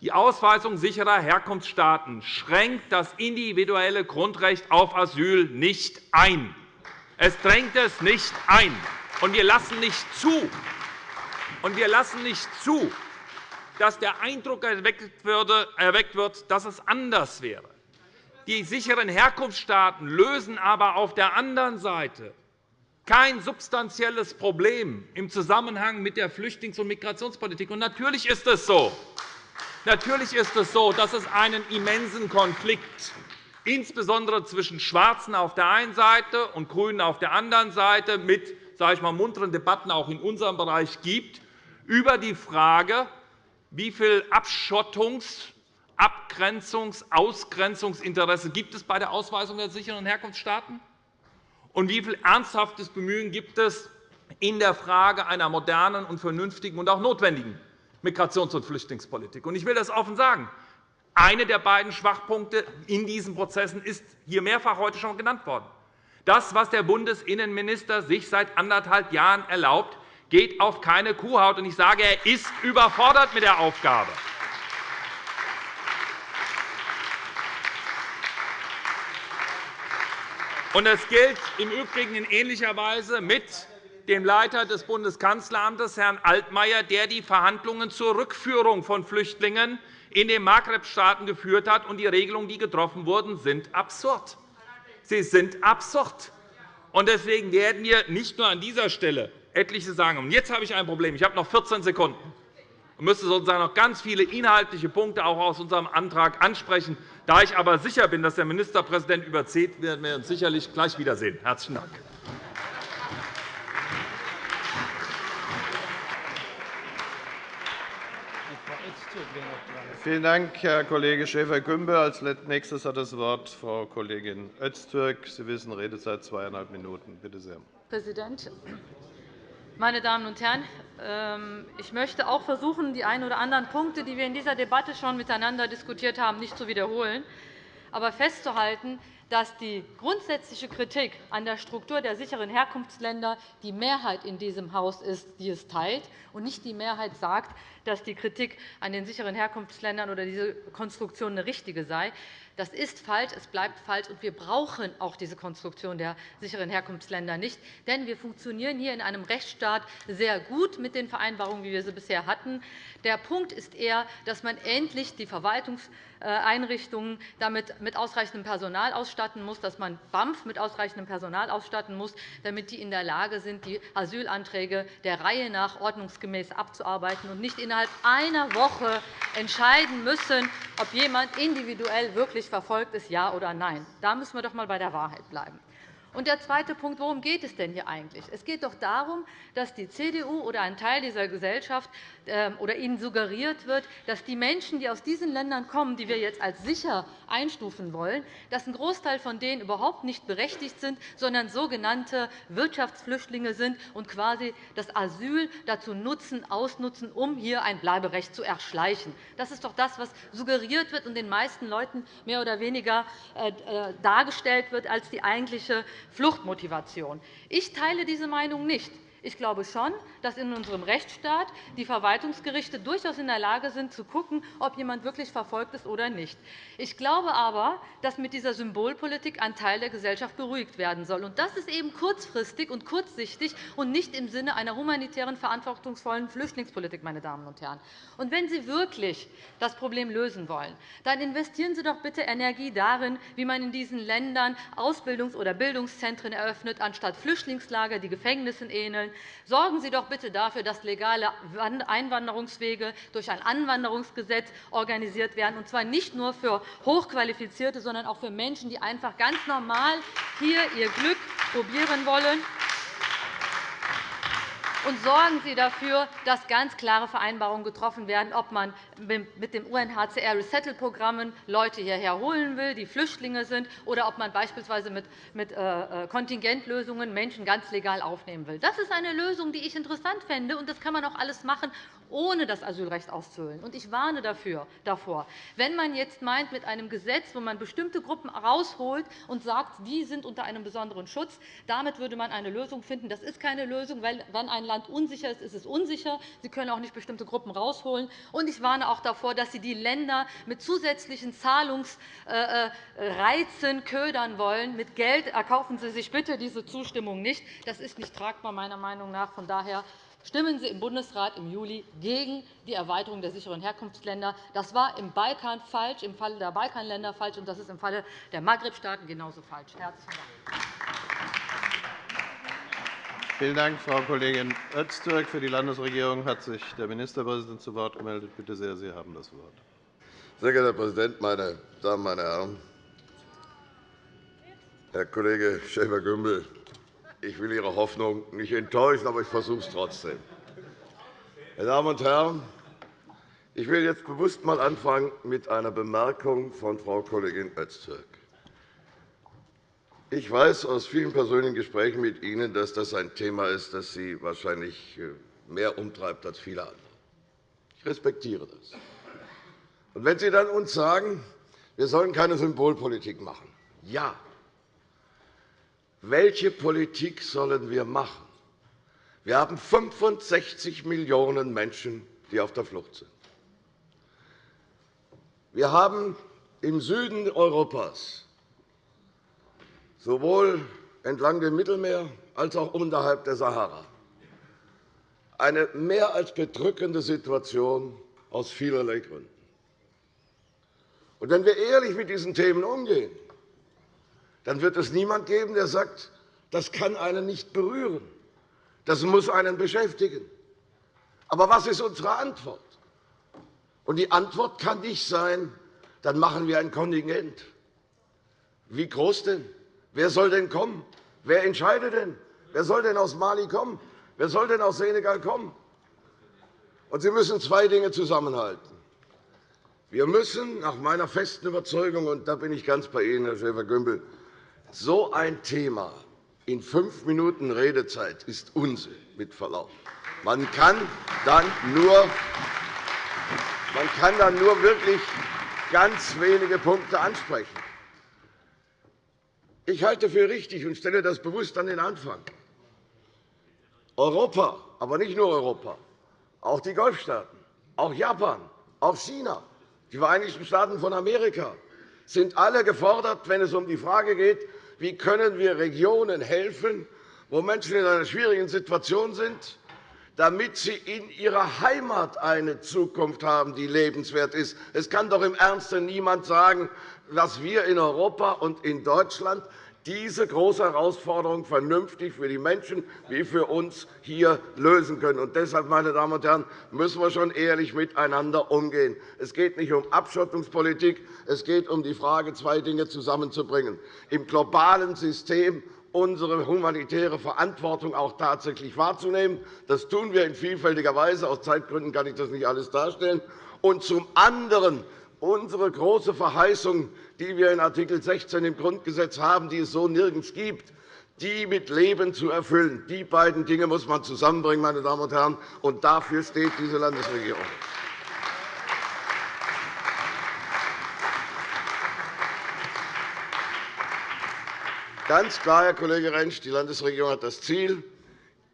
die Ausweisung sicherer Herkunftsstaaten schränkt das individuelle Grundrecht auf Asyl nicht ein. Es drängt es nicht ein. Und wir lassen nicht zu, und wir lassen nicht zu dass der Eindruck erweckt wird, dass es anders wäre. Die sicheren Herkunftsstaaten lösen aber auf der anderen Seite kein substanzielles Problem im Zusammenhang mit der Flüchtlings- und Migrationspolitik. Und natürlich ist es so, natürlich ist es so dass es einen immensen Konflikt insbesondere zwischen Schwarzen auf der einen Seite und GRÜNEN auf der anderen Seite mit sage ich mal, munteren Debatten auch in unserem Bereich gibt, über die Frage, wie viel Abschottungs-, Abgrenzungs-, Ausgrenzungsinteresse gibt es bei der Ausweisung der sicheren Herkunftsstaaten und wie viel ernsthaftes Bemühen gibt es in der Frage einer modernen und vernünftigen und auch notwendigen Migrations- und Flüchtlingspolitik. Ich will das offen sagen. Einer der beiden Schwachpunkte in diesen Prozessen ist hier mehrfach heute schon genannt worden. Das, was der Bundesinnenminister sich seit anderthalb Jahren erlaubt, geht auf keine Kuhhaut. Ich sage, er ist überfordert mit der Aufgabe. Das gilt im Übrigen in ähnlicher Weise mit dem Leiter des Bundeskanzleramtes, Herrn Altmaier, der die Verhandlungen zur Rückführung von Flüchtlingen in den Maghreb-Staaten geführt hat. Und die Regelungen, die getroffen wurden, sind absurd. Sie sind absurd. Deswegen werden wir nicht nur an dieser Stelle etliche sagen. Und jetzt habe ich ein Problem. Ich habe noch 14 Sekunden und müsste sozusagen noch ganz viele inhaltliche Punkte auch aus unserem Antrag ansprechen. Da ich aber sicher bin, dass der Ministerpräsident überzieht, werden wir uns sicherlich gleich wiedersehen. – Herzlichen Dank. Vielen Dank, Herr Kollege Schäfer-Gümbel. Als nächstes hat das Wort Frau Kollegin Öztürk. Sie wissen, Redezeit zweieinhalb Minuten. Bitte sehr. Herr Präsident, meine Damen und Herren! Ähm, ich möchte auch versuchen, die einen oder anderen Punkte, die wir in dieser Debatte schon miteinander diskutiert haben, nicht zu wiederholen, aber festzuhalten, dass die grundsätzliche Kritik an der Struktur der sicheren Herkunftsländer die Mehrheit in diesem Haus ist, die es teilt, und nicht die Mehrheit sagt, dass die Kritik an den sicheren Herkunftsländern oder diese Konstruktion eine richtige sei. Das ist falsch, es bleibt falsch, und wir brauchen auch diese Konstruktion der sicheren Herkunftsländer nicht. Denn wir funktionieren hier in einem Rechtsstaat sehr gut mit den Vereinbarungen, wie wir sie bisher hatten. Der Punkt ist eher, dass man endlich die Verwaltungseinrichtungen damit mit ausreichendem Personal ausstatten muss, dass man BAMF mit ausreichendem Personal ausstatten muss, damit die in der Lage sind, die Asylanträge der Reihe nach ordnungsgemäß abzuarbeiten und nicht innerhalb einer Woche entscheiden müssen, ob jemand individuell wirklich rechtlich verfolgt ist, ja oder nein. Da müssen wir doch einmal bei der Wahrheit bleiben. Und der zweite Punkt, worum geht es denn hier eigentlich? Es geht doch darum, dass die CDU oder ein Teil dieser Gesellschaft oder ihnen suggeriert wird, dass die Menschen, die aus diesen Ländern kommen, die wir jetzt als sicher einstufen wollen, dass ein Großteil von denen überhaupt nicht berechtigt sind, sondern sogenannte Wirtschaftsflüchtlinge sind und quasi das Asyl dazu nutzen, ausnutzen, um hier ein Bleiberecht zu erschleichen. Das ist doch das, was suggeriert wird und den meisten Leuten mehr oder weniger äh, äh, dargestellt wird als die eigentliche Fluchtmotivation. Ich teile diese Meinung nicht. Ich glaube schon, dass in unserem Rechtsstaat die Verwaltungsgerichte durchaus in der Lage sind, zu schauen, ob jemand wirklich verfolgt ist oder nicht. Ich glaube aber, dass mit dieser Symbolpolitik ein Teil der Gesellschaft beruhigt werden soll. Das ist eben kurzfristig und kurzsichtig und nicht im Sinne einer humanitären, verantwortungsvollen Flüchtlingspolitik. Meine Damen und Herren. Und wenn Sie wirklich das Problem lösen wollen, dann investieren Sie doch bitte Energie darin, wie man in diesen Ländern Ausbildungs- oder Bildungszentren eröffnet, anstatt Flüchtlingslager, die Gefängnissen ähneln. Sorgen Sie doch bitte dafür, dass legale Einwanderungswege durch ein Anwanderungsgesetz organisiert werden, und zwar nicht nur für Hochqualifizierte, sondern auch für Menschen, die einfach ganz normal hier ihr Glück probieren wollen und sorgen Sie dafür, dass ganz klare Vereinbarungen getroffen werden, ob man mit dem UNHCR Resettle-Programmen Leute hierher holen will, die Flüchtlinge sind, oder ob man beispielsweise mit äh, äh, Kontingentlösungen Menschen ganz legal aufnehmen will. Das ist eine Lösung, die ich interessant fände, und das kann man auch alles machen, ohne das Asylrecht auszuhöhlen. Ich warne dafür, davor, wenn man jetzt meint, mit einem Gesetz, wo man bestimmte Gruppen herausholt und sagt, die sind unter einem besonderen Schutz, damit würde man eine Lösung finden. Das ist keine Lösung, weil wenn ein Land unsicher ist, ist es unsicher. Sie können auch nicht bestimmte Gruppen herausholen. Und ich warne auch davor, dass Sie die Länder mit zusätzlichen Zahlungsreizen ködern wollen. Mit Geld erkaufen Sie sich bitte diese Zustimmung nicht. Das ist nicht tragbar, meiner Meinung nach. Von daher stimmen Sie im Bundesrat im Juli gegen die Erweiterung der sicheren Herkunftsländer. Das war im Balkan falsch, im Falle der Balkanländer falsch, und das ist im Falle der Maghreb-Staaten genauso falsch. Herzlichen Dank. Vielen Dank, Frau Kollegin Öztürk. Für die Landesregierung hat sich der Ministerpräsident zu Wort gemeldet. Bitte sehr, Sie haben das Wort. Sehr geehrter Herr Präsident, meine Damen, meine Herren! Herr Kollege Schäfer-Gümbel, ich will Ihre Hoffnung nicht enttäuschen, aber ich versuche es trotzdem. Meine Damen und Herren, ich will jetzt bewusst einmal anfangen mit einer Bemerkung von Frau Kollegin Öztürk. Ich weiß aus vielen persönlichen Gesprächen mit Ihnen, dass das ein Thema ist, das Sie wahrscheinlich äh, mehr umtreibt als viele andere. Ich respektiere das. Und wenn Sie dann uns sagen, wir sollen keine Symbolpolitik machen, ja, welche Politik sollen wir machen? Wir haben 65 Millionen Menschen, die auf der Flucht sind. Wir haben im Süden Europas sowohl entlang dem Mittelmeer als auch unterhalb der Sahara. Eine mehr als bedrückende Situation aus vielerlei Gründen. Und wenn wir ehrlich mit diesen Themen umgehen, dann wird es niemand geben, der sagt, das kann einen nicht berühren. Das muss einen beschäftigen. Aber was ist unsere Antwort? Und die Antwort kann nicht sein, dann machen wir ein Kontingent. Wie groß denn? Wer soll denn kommen? Wer entscheidet denn? Wer soll denn aus Mali kommen? Wer soll denn aus Senegal kommen? Und Sie müssen zwei Dinge zusammenhalten. Wir müssen nach meiner festen Überzeugung, und da bin ich ganz bei Ihnen, Herr Schäfer-Gümbel, so ein Thema in fünf Minuten Redezeit ist Unsinn, mit Verlaub. Man kann dann nur, man kann dann nur wirklich ganz wenige Punkte ansprechen. Ich halte für richtig und stelle das bewusst an den Anfang. Europa, aber nicht nur Europa, auch die Golfstaaten, auch Japan, auch China, die Vereinigten Staaten von Amerika sind alle gefordert, wenn es um die Frage geht, wie können wir Regionen helfen, wo Menschen in einer schwierigen Situation sind, damit sie in ihrer Heimat eine Zukunft haben, die lebenswert ist. Es kann doch im Ernste niemand sagen, dass wir in Europa und in Deutschland diese große Herausforderung vernünftig für die Menschen wie für uns hier lösen können. Und deshalb, meine Damen und Herren, müssen wir schon ehrlich miteinander umgehen. Es geht nicht um Abschottungspolitik. Es geht um die Frage, zwei Dinge zusammenzubringen. Im globalen System unsere humanitäre Verantwortung auch tatsächlich wahrzunehmen. Das tun wir in vielfältiger Weise. Aus Zeitgründen kann ich das nicht alles darstellen. Und zum anderen unsere große Verheißung, die wir in Art. 16 im Grundgesetz haben, die es so nirgends gibt, die mit Leben zu erfüllen. Die beiden Dinge muss man zusammenbringen, meine Damen und Herren, und dafür steht diese Landesregierung. Ganz klar, Herr Kollege Rentsch, die Landesregierung hat das Ziel,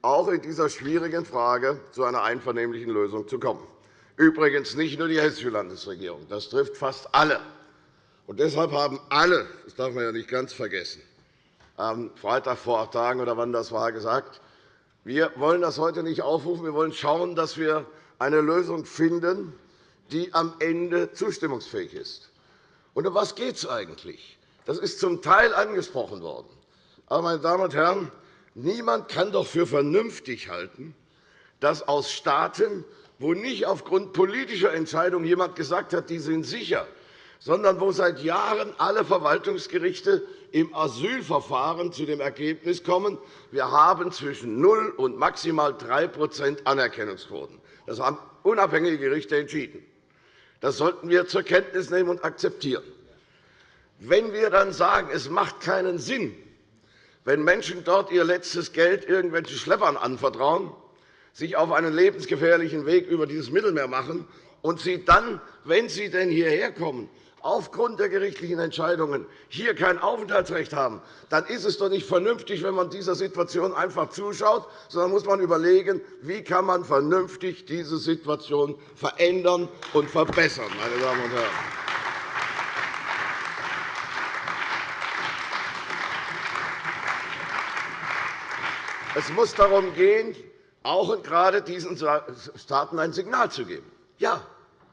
auch in dieser schwierigen Frage zu einer einvernehmlichen Lösung zu kommen. Übrigens nicht nur die Hessische Landesregierung. Das trifft fast alle. Und deshalb haben alle, das darf man ja nicht ganz vergessen, am Freitag vor acht Tagen oder wann das war, gesagt, wir wollen das heute nicht aufrufen. Wir wollen schauen, dass wir eine Lösung finden, die am Ende zustimmungsfähig ist. Und um was geht es eigentlich? Das ist zum Teil angesprochen worden. Aber, meine Damen und Herren, niemand kann doch für vernünftig halten, dass aus Staaten, wo nicht aufgrund politischer Entscheidungen jemand gesagt hat, die sind sicher, sondern wo seit Jahren alle Verwaltungsgerichte im Asylverfahren zu dem Ergebnis kommen, wir haben zwischen 0 und maximal 3% Anerkennungsquoten. Das haben unabhängige Gerichte entschieden. Das sollten wir zur Kenntnis nehmen und akzeptieren. Wenn wir dann sagen, es macht keinen Sinn, wenn Menschen dort ihr letztes Geld irgendwelchen Schleppern anvertrauen, sich auf einen lebensgefährlichen Weg über dieses Mittelmeer machen und sie dann, wenn sie denn hierher kommen, aufgrund der gerichtlichen Entscheidungen hier kein Aufenthaltsrecht haben, dann ist es doch nicht vernünftig, wenn man dieser Situation einfach zuschaut, sondern muss man überlegen, wie kann man vernünftig diese Situation verändern und verbessern, meine Damen und Herren. Es muss darum gehen, auch und gerade diesen Staaten ein Signal zu geben. Ja,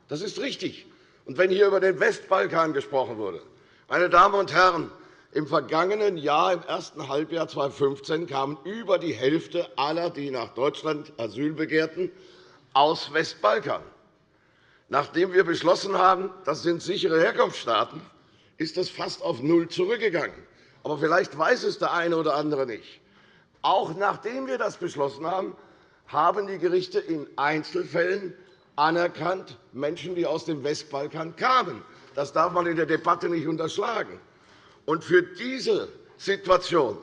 das ist richtig. Und wenn hier über den Westbalkan gesprochen wurde, meine Damen und Herren, im vergangenen Jahr, im ersten Halbjahr 2015, kamen über die Hälfte aller, die nach Deutschland Asyl begehrten, aus Westbalkan. Nachdem wir beschlossen haben, das sind sichere Herkunftsstaaten, ist das fast auf Null zurückgegangen. Aber vielleicht weiß es der eine oder andere nicht. Auch nachdem wir das beschlossen haben, haben die Gerichte in Einzelfällen anerkannt Menschen, die aus dem Westbalkan kamen. Das darf man in der Debatte nicht unterschlagen. Und für diese Situation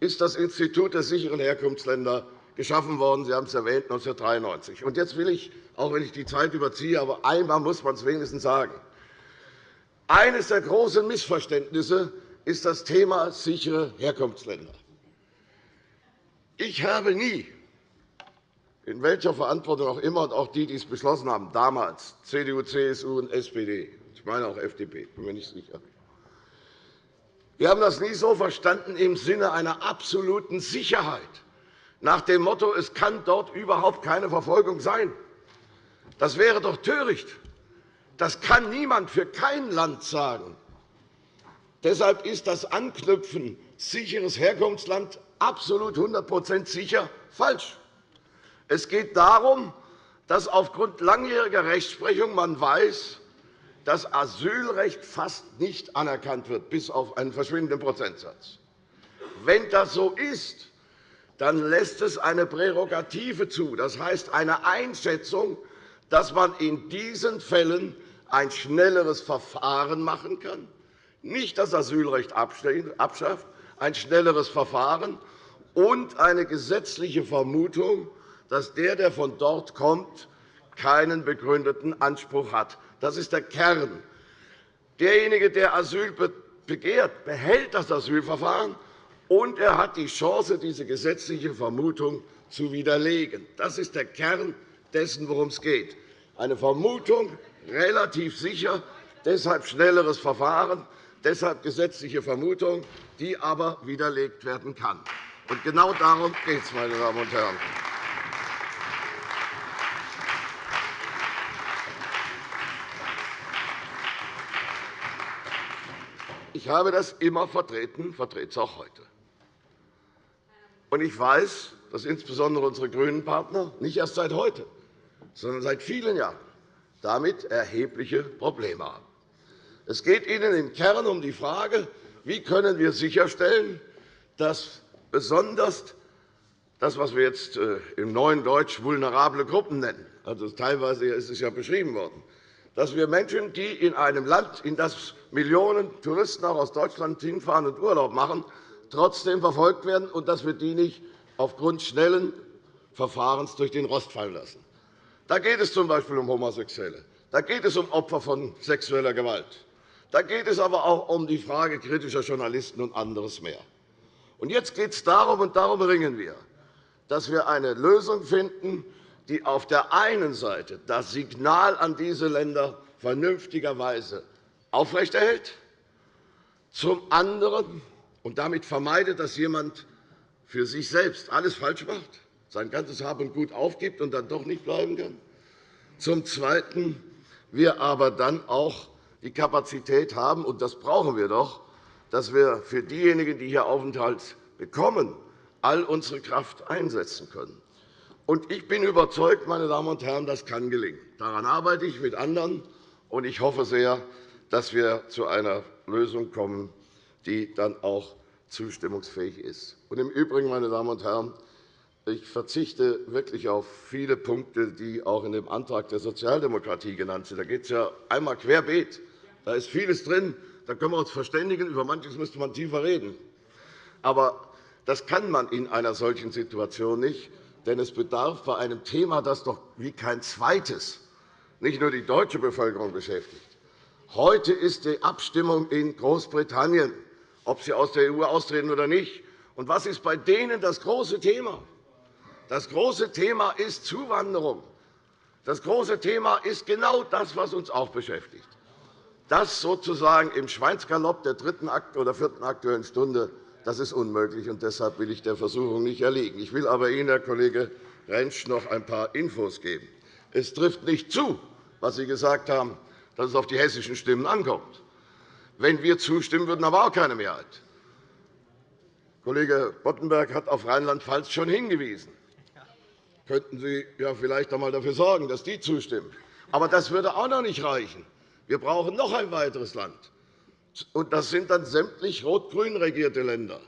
ist das Institut der sicheren Herkunftsländer geschaffen worden. Sie haben es erwähnt, 1993. Und jetzt will ich, auch wenn ich die Zeit überziehe, aber einmal muss man es wenigstens sagen. Eines der großen Missverständnisse ist das Thema sichere Herkunftsländer. Ich habe nie in welcher Verantwortung auch immer, und auch die, die es beschlossen haben, damals CDU, CSU und SPD, ich meine auch FDP, bin mir nicht sicher, Wir haben das nie so verstanden im Sinne einer absoluten Sicherheit, nach dem Motto, es kann dort überhaupt keine Verfolgung sein. Das wäre doch töricht. Das kann niemand für kein Land sagen. Deshalb ist das Anknüpfen sicheres Herkunftsland absolut 100 sicher falsch. Es geht darum, dass aufgrund langjähriger Rechtsprechung man weiß, dass Asylrecht fast nicht anerkannt wird, bis auf einen verschwindenden Prozentsatz. Wenn das so ist, dann lässt es eine Prärogative zu, das heißt eine Einschätzung, dass man in diesen Fällen ein schnelleres Verfahren machen kann, nicht das Asylrecht abschafft, ein schnelleres Verfahren und eine gesetzliche Vermutung, dass der, der von dort kommt, keinen begründeten Anspruch hat. Das ist der Kern. Derjenige, der Asyl begehrt, behält das Asylverfahren, und er hat die Chance, diese gesetzliche Vermutung zu widerlegen. Das ist der Kern dessen, worum es geht. Eine Vermutung, relativ sicher, deshalb schnelleres Verfahren, deshalb gesetzliche Vermutung, die aber widerlegt werden kann. Genau darum geht es, meine Damen und Herren. Ich habe das immer vertreten, vertrete es auch heute. Und ich weiß, dass insbesondere unsere grünen Partner nicht erst seit heute, sondern seit vielen Jahren damit erhebliche Probleme haben. Es geht Ihnen im Kern um die Frage, wie können wir sicherstellen, dass besonders das, was wir jetzt äh, im neuen Deutsch vulnerable Gruppen nennen, also teilweise ist es ja beschrieben worden, dass wir Menschen, die in einem Land, in das Millionen Touristen auch aus Deutschland hinfahren und Urlaub machen, trotzdem verfolgt werden und dass wir die nicht aufgrund schnellen Verfahrens durch den Rost fallen lassen. Da geht es z. B. um Homosexuelle. Da geht es um Opfer von sexueller Gewalt. Da geht es aber auch um die Frage kritischer Journalisten und anderes mehr. Und jetzt geht es darum, und darum ringen wir, dass wir eine Lösung finden, die auf der einen Seite das Signal an diese Länder vernünftigerweise aufrechterhält, zum anderen und damit vermeidet, dass jemand für sich selbst alles falsch macht, sein ganzes Hab und Gut aufgibt und dann doch nicht bleiben kann. Zum Zweiten wir aber dann auch die Kapazität haben, und das brauchen wir doch, dass wir für diejenigen, die hier Aufenthalt bekommen, all unsere Kraft einsetzen können. Ich bin überzeugt, meine Damen und Herren, das kann gelingen. Daran arbeite ich mit anderen, und ich hoffe sehr, dass wir zu einer Lösung kommen, die dann auch zustimmungsfähig ist. Im Übrigen, meine Damen und Herren, ich verzichte wirklich auf viele Punkte, die auch in dem Antrag der Sozialdemokratie genannt sind. Da geht es ja einmal querbeet. Da ist vieles drin. Da können wir uns verständigen. Über manches müsste man tiefer reden. Aber das kann man in einer solchen Situation nicht. Denn es bedarf bei einem Thema, das doch wie kein zweites nicht nur die deutsche Bevölkerung beschäftigt. Heute ist die Abstimmung in Großbritannien ob sie aus der EU austreten oder nicht. Und was ist bei denen das große Thema? Das große Thema ist Zuwanderung. Das große Thema ist genau das, was uns auch beschäftigt. Das sozusagen im Schweinsgalopp der dritten oder vierten Aktuellen Stunde das ist unmöglich, und deshalb will ich der Versuchung nicht erliegen. Ich will aber Ihnen, Herr Kollege Rentsch, noch ein paar Infos geben. Es trifft nicht zu, was Sie gesagt haben, dass es auf die hessischen Stimmen ankommt. Wenn wir zustimmen würden, haben wir auch keine Mehrheit. Kollege Boddenberg hat auf Rheinland-Pfalz schon hingewiesen. Könnten Sie ja vielleicht einmal dafür sorgen, dass die zustimmen. Aber das würde auch noch nicht reichen. Wir brauchen noch ein weiteres Land. Und das sind dann sämtlich rot-grün regierte Länder.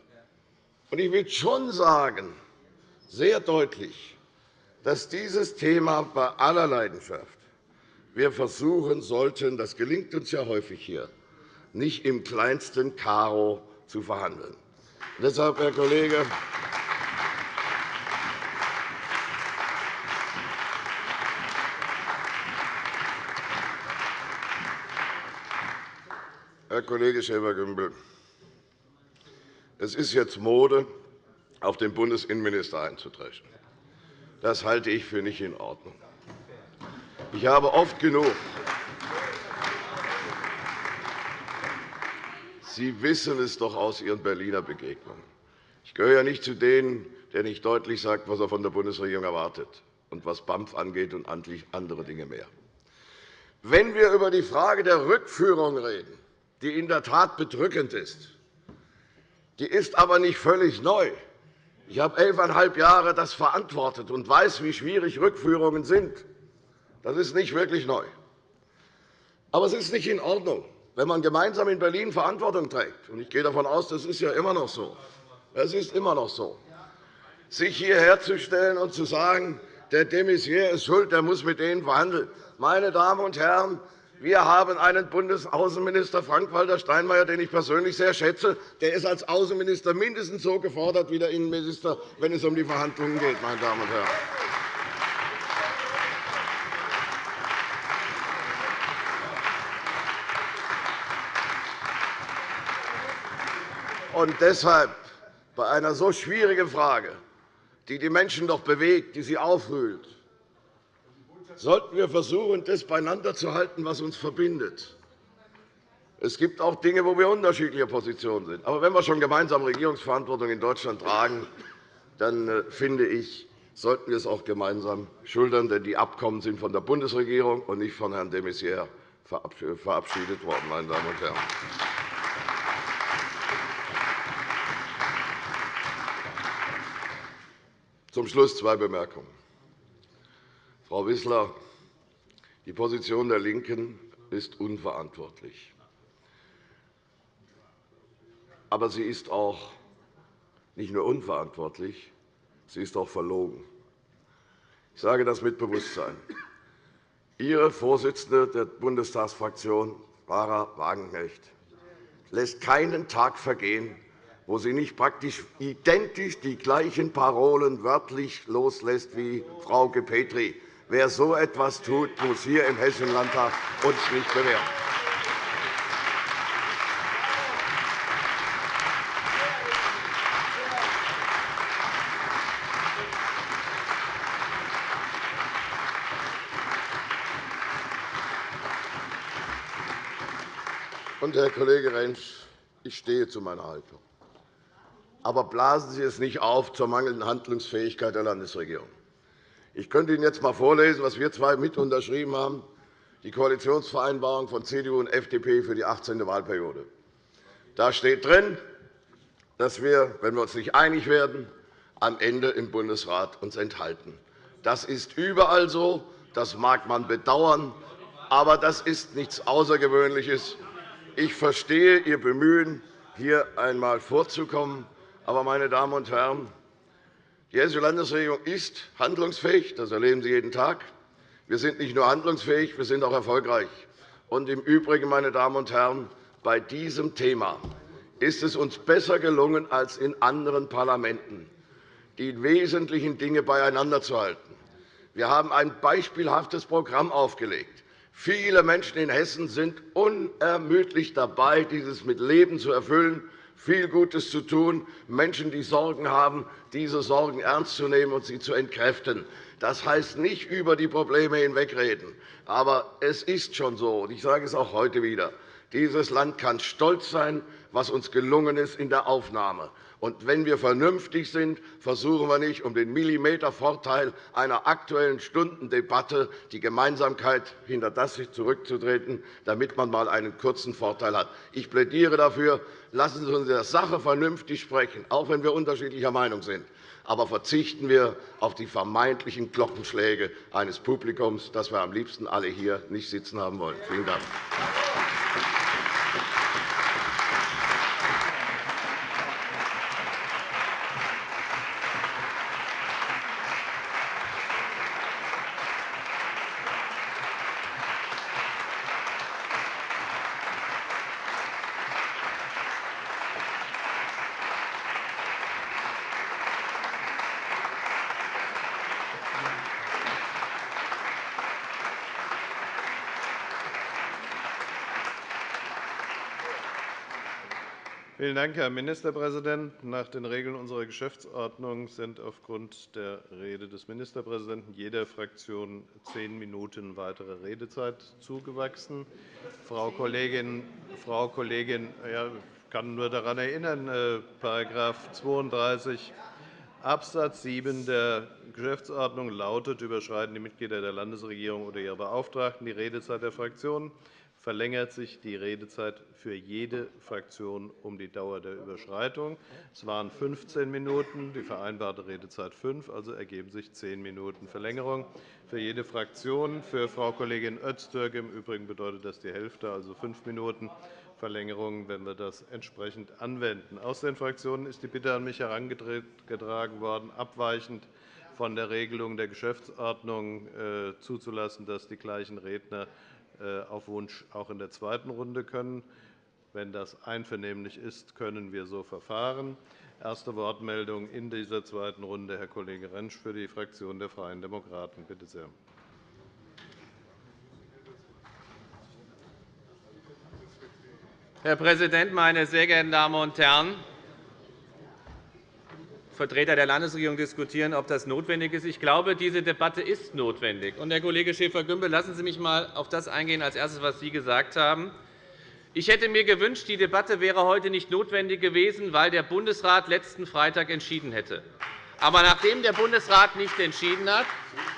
Und ich will schon sagen, sehr deutlich, dass dieses Thema bei aller Leidenschaft wir versuchen sollten, das gelingt uns ja häufig hier, nicht im kleinsten Karo zu verhandeln. Deshalb, Herr Kollege, Herr Kollege Schäfer-Gümbel, es ist jetzt Mode, auf den Bundesinnenminister einzudreschen. Das halte ich für nicht in Ordnung. Ich habe oft genug Sie wissen es doch aus Ihren Berliner Begegnungen. Ich gehöre ja nicht zu denen, der nicht deutlich sagt, was er von der Bundesregierung erwartet und was BAMF angeht und andere Dinge mehr. Wenn wir über die Frage der Rückführung reden, die in der Tat bedrückend ist, die ist aber nicht völlig neu. Ich habe elfeinhalb Jahre das verantwortet und weiß, wie schwierig Rückführungen sind. Das ist nicht wirklich neu. Aber es ist nicht in Ordnung, wenn man gemeinsam in Berlin Verantwortung trägt. Ich gehe davon aus, das ist ja immer noch so. Es ist immer noch so, sich hierher zu stellen und zu sagen, der de Maizière ist schuld, der muss mit denen verhandeln. Meine Damen und Herren, wir haben einen Bundesaußenminister Frank-Walter Steinmeier, den ich persönlich sehr schätze. Der ist als Außenminister mindestens so gefordert wie der Innenminister, wenn es um die Verhandlungen geht. Meine Damen und Herren. Und deshalb bei einer so schwierigen Frage, die die Menschen doch bewegt, die sie aufwühlt, sollten wir versuchen, das beieinander zu halten, was uns verbindet. Es gibt auch Dinge, wo wir unterschiedlicher Positionen sind. Aber wenn wir schon gemeinsam Regierungsverantwortung in Deutschland tragen, dann äh, finde ich, sollten wir es auch gemeinsam schultern. Denn die Abkommen sind von der Bundesregierung und nicht von Herrn de Maizière verabschiedet worden. Meine Damen und Herren. Zum Schluss zwei Bemerkungen. Frau Wissler, die Position der LINKEN ist unverantwortlich. Aber sie ist auch nicht nur unverantwortlich, sie ist auch verlogen. Ich sage das mit Bewusstsein. Ihre Vorsitzende der Bundestagsfraktion, Barbara Wagenknecht, lässt keinen Tag vergehen, wo sie nicht praktisch identisch die gleichen Parolen wörtlich loslässt wie Frau Petri. Wer so etwas tut, muss hier im Hessischen Landtag uns nicht bewähren. Und, Herr Kollege Rentsch, ich stehe zu meiner Haltung. Aber blasen Sie es nicht auf zur mangelnden Handlungsfähigkeit der Landesregierung. Ich könnte Ihnen jetzt einmal vorlesen, was wir zwei mit unterschrieben haben, die Koalitionsvereinbarung von CDU und FDP für die 18. Wahlperiode. Da steht drin, dass wir, wenn wir uns nicht einig werden, am Ende im Bundesrat uns enthalten. Das ist überall so. Das mag man bedauern, aber das ist nichts Außergewöhnliches. Ich verstehe Ihr Bemühen, hier einmal vorzukommen. Aber, meine Damen und Herren, die Hessische Landesregierung ist handlungsfähig. Das erleben Sie jeden Tag. Wir sind nicht nur handlungsfähig, wir sind auch erfolgreich. Und Im Übrigen, meine Damen und Herren, bei diesem Thema ist es uns besser gelungen als in anderen Parlamenten, die wesentlichen Dinge beieinander zu halten. Wir haben ein beispielhaftes Programm aufgelegt. Viele Menschen in Hessen sind unermüdlich dabei, dieses mit Leben zu erfüllen viel Gutes zu tun, Menschen, die Sorgen haben, diese Sorgen ernst zu nehmen und sie zu entkräften. Das heißt nicht über die Probleme hinwegreden. Aber es ist schon so, und ich sage es auch heute wieder, dieses Land kann stolz sein, was uns gelungen ist in der Aufnahme. Und wenn wir vernünftig sind, versuchen wir nicht, um den Millimetervorteil einer Aktuellen Stundendebatte die Gemeinsamkeit hinter das zurückzutreten, damit man einmal einen kurzen Vorteil hat. Ich plädiere dafür, lassen Sie uns in der Sache vernünftig sprechen, auch wenn wir unterschiedlicher Meinung sind. Aber verzichten wir auf die vermeintlichen Glockenschläge eines Publikums, das wir am liebsten alle hier nicht sitzen haben wollen. Vielen Dank. Vielen Dank, Herr Ministerpräsident. Nach den Regeln unserer Geschäftsordnung sind aufgrund der Rede des Ministerpräsidenten jeder Fraktion zehn Minuten weitere Redezeit zugewachsen. Frau Kollegin, Frau Kollegin ja, kann nur daran erinnern, § äh, 32 Abs. 7 der Geschäftsordnung lautet, überschreiten die Mitglieder der Landesregierung oder ihre Beauftragten die Redezeit der Fraktionen, verlängert sich die Redezeit für jede Fraktion um die Dauer der Überschreitung. Es waren 15 Minuten, die vereinbarte Redezeit 5, also ergeben sich 10 Minuten Verlängerung für jede Fraktion. Für Frau Kollegin Öztürk im Übrigen bedeutet das die Hälfte, also 5 Minuten Verlängerung, wenn wir das entsprechend anwenden. Aus den Fraktionen ist die Bitte an mich herangetragen worden, abweichend von der Regelung der Geschäftsordnung äh, zuzulassen, dass die gleichen Redner auf Wunsch auch in der zweiten Runde können. Wenn das einvernehmlich ist, können wir so verfahren. Erste Wortmeldung in dieser zweiten Runde, Herr Kollege Rentsch für die Fraktion der Freien Demokraten. Bitte sehr. Herr Präsident, meine sehr geehrten Damen und Herren! Vertreter der Landesregierung diskutieren, ob das notwendig ist. Ich glaube, diese Debatte ist notwendig. Und, Herr Kollege Schäfer-Gümbel, lassen Sie mich einmal auf das eingehen, als erstes, was Sie gesagt haben. Ich hätte mir gewünscht, die Debatte wäre heute nicht notwendig gewesen, weil der Bundesrat letzten Freitag entschieden hätte. Aber nachdem der Bundesrat nicht entschieden hat,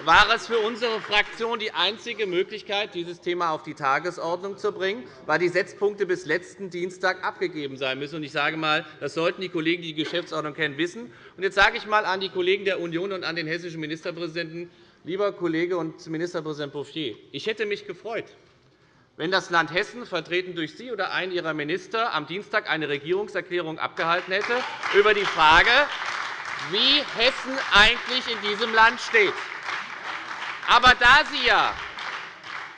war es für unsere Fraktion die einzige Möglichkeit, dieses Thema auf die Tagesordnung zu bringen, weil die Setzpunkte bis letzten Dienstag abgegeben sein müssen. Ich sage einmal, das sollten die Kollegen, die die Geschäftsordnung kennen, wissen. jetzt sage ich einmal an die Kollegen der Union und an den hessischen Ministerpräsidenten, lieber Kollege und Ministerpräsident Bouffier, ich hätte mich gefreut, wenn das Land Hessen, vertreten durch Sie oder einen Ihrer Minister, am Dienstag eine Regierungserklärung abgehalten hätte über die Frage, wie Hessen eigentlich in diesem Land steht. Aber da Sie ja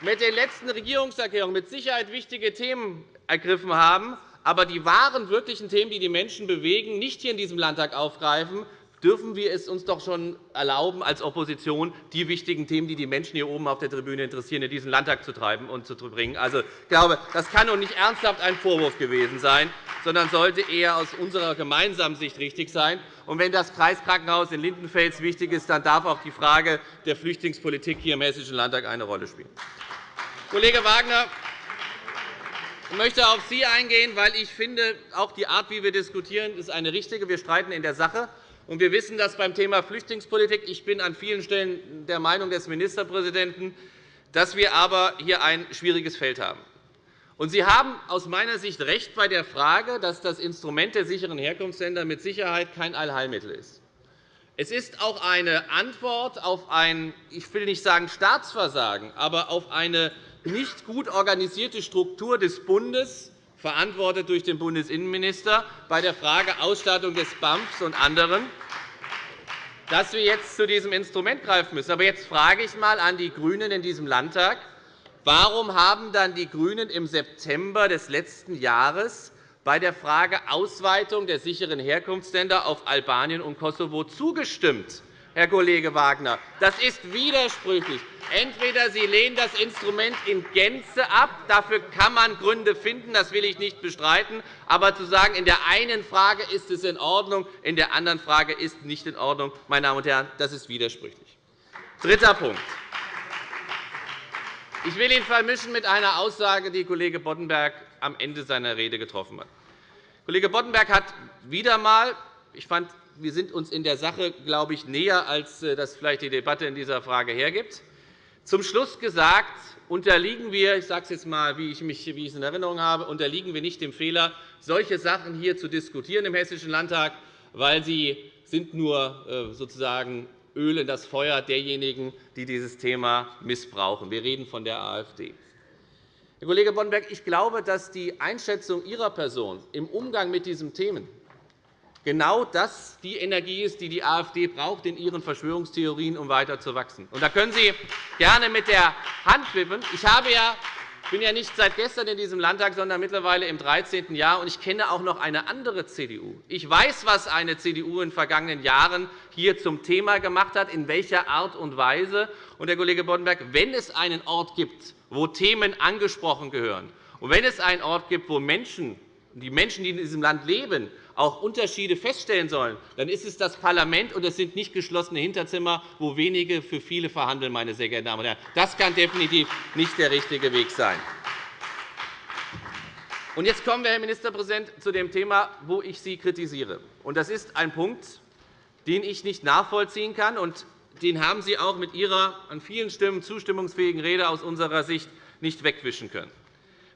mit den letzten Regierungserklärungen mit Sicherheit wichtige Themen ergriffen haben, aber die wahren, wirklichen Themen, die die Menschen bewegen, nicht hier in diesem Landtag aufgreifen, dürfen wir es uns doch schon erlauben, als Opposition die wichtigen Themen, die die Menschen hier oben auf der Tribüne interessieren, in diesen Landtag zu treiben und zu bringen. Also, ich glaube, das kann doch nicht ernsthaft ein Vorwurf gewesen sein, sondern sollte eher aus unserer gemeinsamen Sicht richtig sein. Und wenn das Kreiskrankenhaus in Lindenfels wichtig ist, dann darf auch die Frage der Flüchtlingspolitik hier im Hessischen Landtag eine Rolle spielen. Kollege Wagner, ich möchte auf Sie eingehen, weil ich finde, auch die Art, wie wir diskutieren, ist eine richtige. Wir streiten in der Sache. Wir wissen das beim Thema Flüchtlingspolitik. Ich bin an vielen Stellen der Meinung des Ministerpräsidenten, dass wir aber hier ein schwieriges Feld haben. Sie haben aus meiner Sicht recht bei der Frage, dass das Instrument der sicheren Herkunftsländer mit Sicherheit kein Allheilmittel ist. Es ist auch eine Antwort auf ein, ich will nicht sagen Staatsversagen, aber auf eine nicht gut organisierte Struktur des Bundes, verantwortet durch den Bundesinnenminister, bei der Frage Ausstattung des BAMFs und anderen, dass wir jetzt zu diesem Instrument greifen müssen. Aber jetzt frage ich einmal an die GRÜNEN in diesem Landtag, warum haben dann die GRÜNEN im September des letzten Jahres bei der Frage Ausweitung der sicheren Herkunftsländer auf Albanien und Kosovo zugestimmt? Herr Kollege Wagner. Das ist widersprüchlich. Entweder Sie lehnen das Instrument in Gänze ab. Dafür kann man Gründe finden. Das will ich nicht bestreiten. Aber zu sagen, in der einen Frage ist es in Ordnung, in der anderen Frage ist es nicht in Ordnung, meine Damen und Herren, das ist widersprüchlich. Dritter Punkt. Ich will ihn vermischen mit einer Aussage, die Kollege Boddenberg am Ende seiner Rede getroffen hat. Kollege Boddenberg hat wieder einmal, ich fand wir sind uns in der Sache, glaube ich, näher, als äh, das vielleicht die Debatte in dieser Frage hergibt. Zum Schluss gesagt, unterliegen wir, ich sage es jetzt einmal, wie ich, mich, wie ich es in Erinnerung habe, unterliegen wir nicht dem Fehler, solche Sachen hier zu diskutieren im Hessischen Landtag, weil sie sind nur äh, sozusagen Öl in das Feuer derjenigen, die dieses Thema missbrauchen. Wir reden von der AfD. Herr Kollege Boddenberg, ich glaube, dass die Einschätzung Ihrer Person im Umgang mit diesen Themen genau das die Energie ist, die die AfD braucht in ihren Verschwörungstheorien, um weiter zu wachsen. Und da können Sie gerne mit der Hand wippen. Ich habe ja ich bin ja nicht seit gestern in diesem Landtag, sondern mittlerweile im 13. Jahr. und Ich kenne auch noch eine andere CDU. Ich weiß, was eine CDU in den vergangenen Jahren hier zum Thema gemacht hat, in welcher Art und Weise. Und, Herr Kollege Boddenberg, wenn es einen Ort gibt, wo Themen angesprochen gehören, und wenn es einen Ort gibt, wo Menschen, die Menschen, die in diesem Land leben, auch Unterschiede feststellen sollen, dann ist es das Parlament, und es sind nicht geschlossene Hinterzimmer, wo wenige für viele verhandeln. Meine sehr geehrten Damen und Herren. Das kann definitiv nicht der richtige Weg sein. Und jetzt kommen wir, Herr Ministerpräsident, zu dem Thema, wo ich Sie kritisiere. Das ist ein Punkt, den ich nicht nachvollziehen kann. Und den haben Sie auch mit Ihrer an vielen Stimmen zustimmungsfähigen Rede aus unserer Sicht nicht wegwischen können.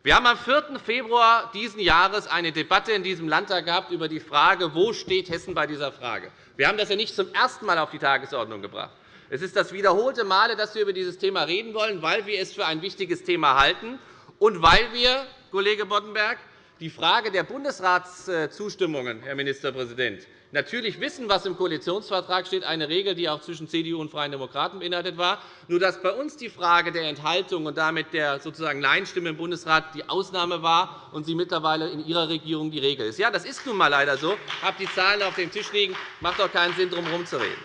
Wir haben am 4. Februar dieses Jahres eine Debatte in diesem Landtag gehabt über die Frage, wo steht Hessen bei dieser Frage. Wir haben das ja nicht zum ersten Mal auf die Tagesordnung gebracht. Es ist das wiederholte Male, dass wir über dieses Thema reden wollen, weil wir es für ein wichtiges Thema halten und weil wir, Kollege Boddenberg, die Frage der Bundesratszustimmungen, Herr Ministerpräsident, natürlich wissen, was im Koalitionsvertrag steht, eine Regel, die auch zwischen CDU und Freien Demokraten beinhaltet war, nur dass bei uns die Frage der Enthaltung und damit der sozusagen Nein-Stimme im Bundesrat die Ausnahme war und sie mittlerweile in Ihrer Regierung die Regel ist. Ja, das ist nun einmal leider so. Ich habe die Zahlen auf dem Tisch liegen. macht doch keinen Sinn, darum herumzureden.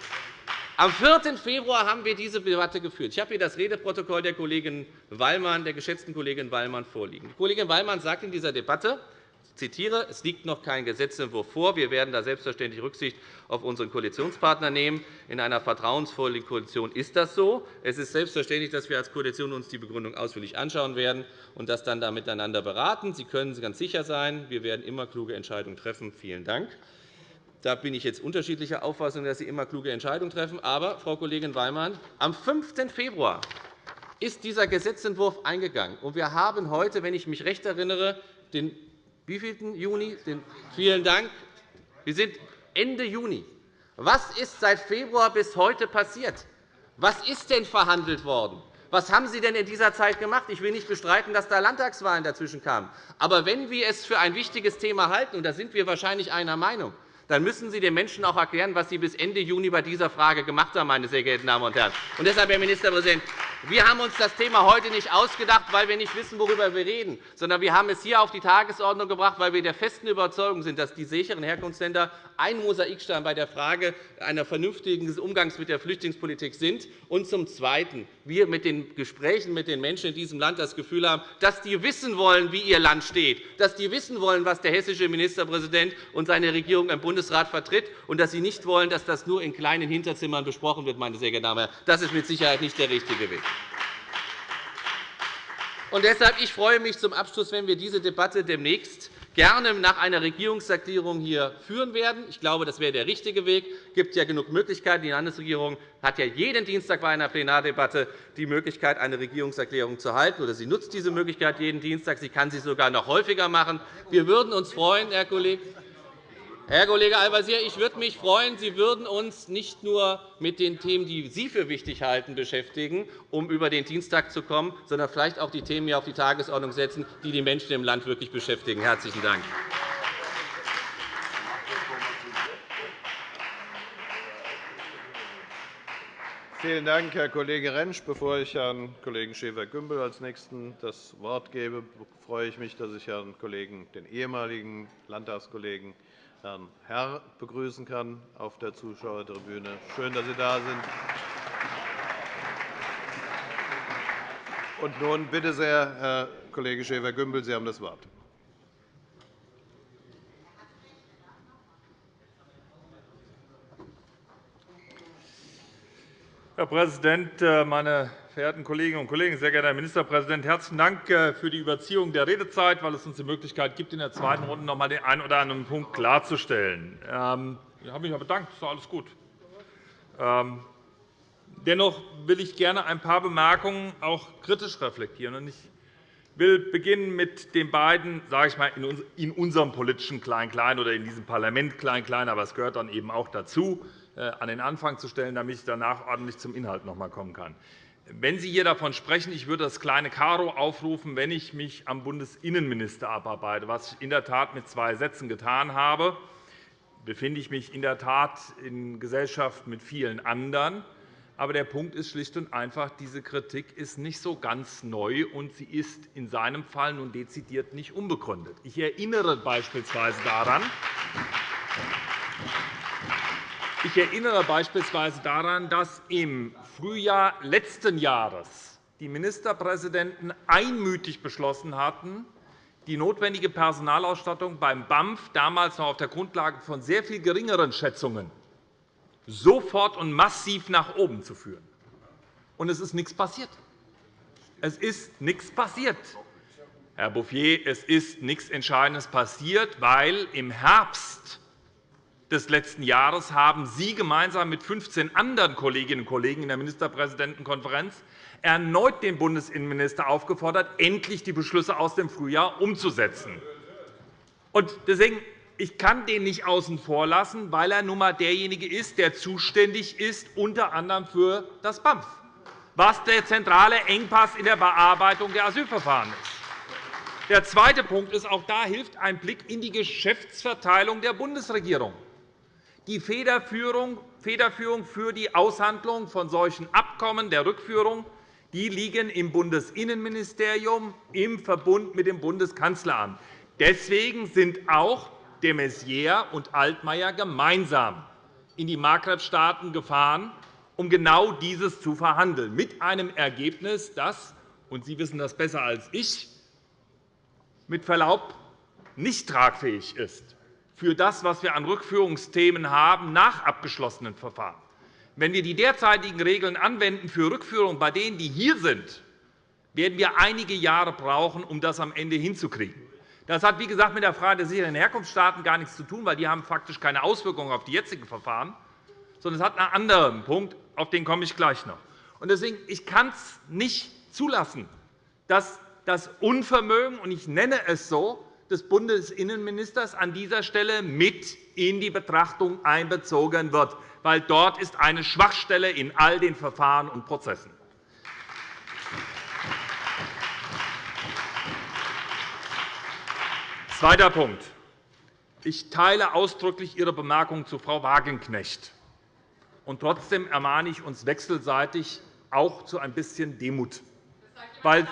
Am 4. Februar haben wir diese Debatte geführt. Ich habe hier das Redeprotokoll der, Kollegin Wallmann, der geschätzten Kollegin Wallmann vorliegen. Die Kollegin Wallmann sagt in dieser Debatte, zitiere, es liegt noch kein Gesetzentwurf vor. Wir werden da selbstverständlich Rücksicht auf unseren Koalitionspartner nehmen. In einer vertrauensvollen Koalition ist das so. Es ist selbstverständlich, dass wir als Koalition uns die Begründung ausführlich anschauen werden und das dann da miteinander beraten. Sie können ganz sicher sein, wir werden immer kluge Entscheidungen treffen. Vielen Dank. Da bin ich jetzt unterschiedlicher Auffassung, dass Sie immer kluge Entscheidungen treffen. Aber, Frau Kollegin Weymann, am 5. Februar ist dieser Gesetzentwurf eingegangen. Und wir haben heute, wenn ich mich recht erinnere, den wievielten Juni? Den, vielen Dank. Wir sind Ende Juni. Was ist seit Februar bis heute passiert? Was ist denn verhandelt worden? Was haben Sie denn in dieser Zeit gemacht? Ich will nicht bestreiten, dass da Landtagswahlen dazwischen kamen. Aber wenn wir es für ein wichtiges Thema halten, und da sind wir wahrscheinlich einer Meinung, dann müssen Sie den Menschen auch erklären, was Sie bis Ende Juni bei dieser Frage gemacht haben, meine sehr geehrten Damen und Herren. Und deshalb, Herr Ministerpräsident, wir haben uns das Thema heute nicht ausgedacht, weil wir nicht wissen, worüber wir reden, sondern wir haben es hier auf die Tagesordnung gebracht, weil wir der festen Überzeugung sind, dass die sicheren Herkunftsländer ein Mosaikstein bei der Frage einer vernünftigen Umgangs mit der Flüchtlingspolitik sind, und zum Zweiten wir mit den Gesprächen mit den Menschen in diesem Land das Gefühl haben, dass die wissen wollen, wie ihr Land steht, dass die wissen wollen, was der hessische Ministerpräsident und seine Regierung im Bundesrat vertritt, und dass sie nicht wollen, dass das nur in kleinen Hinterzimmern besprochen wird. Meine sehr geehrten Damen. Das ist mit Sicherheit nicht der richtige Weg. Und deshalb ich freue mich zum Abschluss, wenn wir diese Debatte demnächst gerne nach einer Regierungserklärung hier führen werden. Ich glaube, das wäre der richtige Weg. Es gibt ja genug Möglichkeiten. Die Landesregierung hat ja jeden Dienstag bei einer Plenardebatte die Möglichkeit, eine Regierungserklärung zu halten, oder sie nutzt diese Möglichkeit jeden Dienstag. Sie kann sie sogar noch häufiger machen. Wir würden uns freuen, Herr Kollege, Herr Kollege Al-Wazir, ich würde mich freuen, Sie würden uns nicht nur mit den Themen, die Sie für wichtig halten, beschäftigen, um über den Dienstag zu kommen, sondern vielleicht auch die Themen hier auf die Tagesordnung setzen, die die Menschen im Land wirklich beschäftigen. – Herzlichen Dank. Vielen Dank, Herr Kollege Rentsch. Bevor ich Herrn Kollegen Schäfer-Gümbel als Nächsten das Wort gebe, freue ich mich, dass ich Herrn Kollegen, den ehemaligen Landtagskollegen Herrn Herr begrüßen kann auf der Zuschauertribüne. Schön, dass Sie da sind. Und nun bitte sehr, Herr Kollege Schäfer-Gümbel, Sie haben das Wort. Herr Präsident, äh, meine verehrten Kolleginnen und Kollegen! Sehr geehrter Herr Ministerpräsident, herzlichen Dank äh, für die Überziehung der Redezeit, weil es uns die Möglichkeit gibt, in der zweiten Runde noch einmal den einen oder anderen Punkt klarzustellen. Ähm, ich habe mich bedankt. Das ist alles gut. Ähm, dennoch will ich gerne ein paar Bemerkungen auch kritisch reflektieren. Ich will beginnen mit den beiden, sage ich mal, in unserem politischen Klein-Klein oder in diesem Parlament Klein-Klein, aber es gehört dann eben auch dazu, äh, an den Anfang zu stellen, damit ich danach ordentlich zum Inhalt noch einmal kommen kann. Wenn Sie hier davon sprechen, ich würde das kleine Karo aufrufen, wenn ich mich am Bundesinnenminister abarbeite, was ich in der Tat mit zwei Sätzen getan habe, befinde ich mich in der Tat in Gesellschaft mit vielen anderen. Aber der Punkt ist schlicht und einfach, diese Kritik ist nicht so ganz neu, und sie ist in seinem Fall nun dezidiert nicht unbegründet. Ich erinnere beispielsweise daran, ich erinnere beispielsweise daran, dass im Frühjahr letzten Jahres die Ministerpräsidenten einmütig beschlossen hatten, die notwendige Personalausstattung beim BAMF damals noch auf der Grundlage von sehr viel geringeren Schätzungen sofort und massiv nach oben zu führen. Und es ist nichts passiert. Es ist nichts passiert. Herr Bouffier, es ist nichts Entscheidendes passiert, weil im Herbst des letzten Jahres haben Sie gemeinsam mit 15 anderen Kolleginnen und Kollegen in der Ministerpräsidentenkonferenz erneut den Bundesinnenminister aufgefordert, endlich die Beschlüsse aus dem Frühjahr umzusetzen. Deswegen ich kann den nicht außen vor lassen, weil er nun einmal derjenige ist, der zuständig ist, unter anderem für das BAMF, was der zentrale Engpass in der Bearbeitung der Asylverfahren ist. Der zweite Punkt ist, auch da hilft ein Blick in die Geschäftsverteilung der Bundesregierung. Die Federführung für die Aushandlung von solchen Abkommen der Rückführung die liegen im Bundesinnenministerium im Verbund mit dem Bundeskanzleramt. Deswegen sind auch de Maizière und Altmaier gemeinsam in die Maghreb-Staaten gefahren, um genau dieses zu verhandeln, mit einem Ergebnis, das, und Sie wissen das besser als ich, mit Verlaub nicht tragfähig ist für das, was wir an Rückführungsthemen haben nach abgeschlossenen Verfahren. Wenn wir die derzeitigen Regeln anwenden für Rückführungen bei denen, die hier sind, werden wir einige Jahre brauchen, um das am Ende hinzukriegen. Das hat, wie gesagt, mit der Frage der sicheren Herkunftsstaaten gar nichts zu tun, weil die haben faktisch keine Auswirkungen auf die jetzigen Verfahren, sondern es hat einen anderen Punkt, auf den komme ich gleich noch. Deswegen ich kann es nicht zulassen, dass das Unvermögen, und ich nenne es so, des Bundesinnenministers an dieser Stelle mit in die Betrachtung einbezogen wird, weil dort ist eine Schwachstelle in all den Verfahren und Prozessen. Zweiter Punkt. Ich teile ausdrücklich Ihre Bemerkung zu Frau Wagenknecht. Und trotzdem ermahne ich uns wechselseitig auch zu ein bisschen Demut. Weil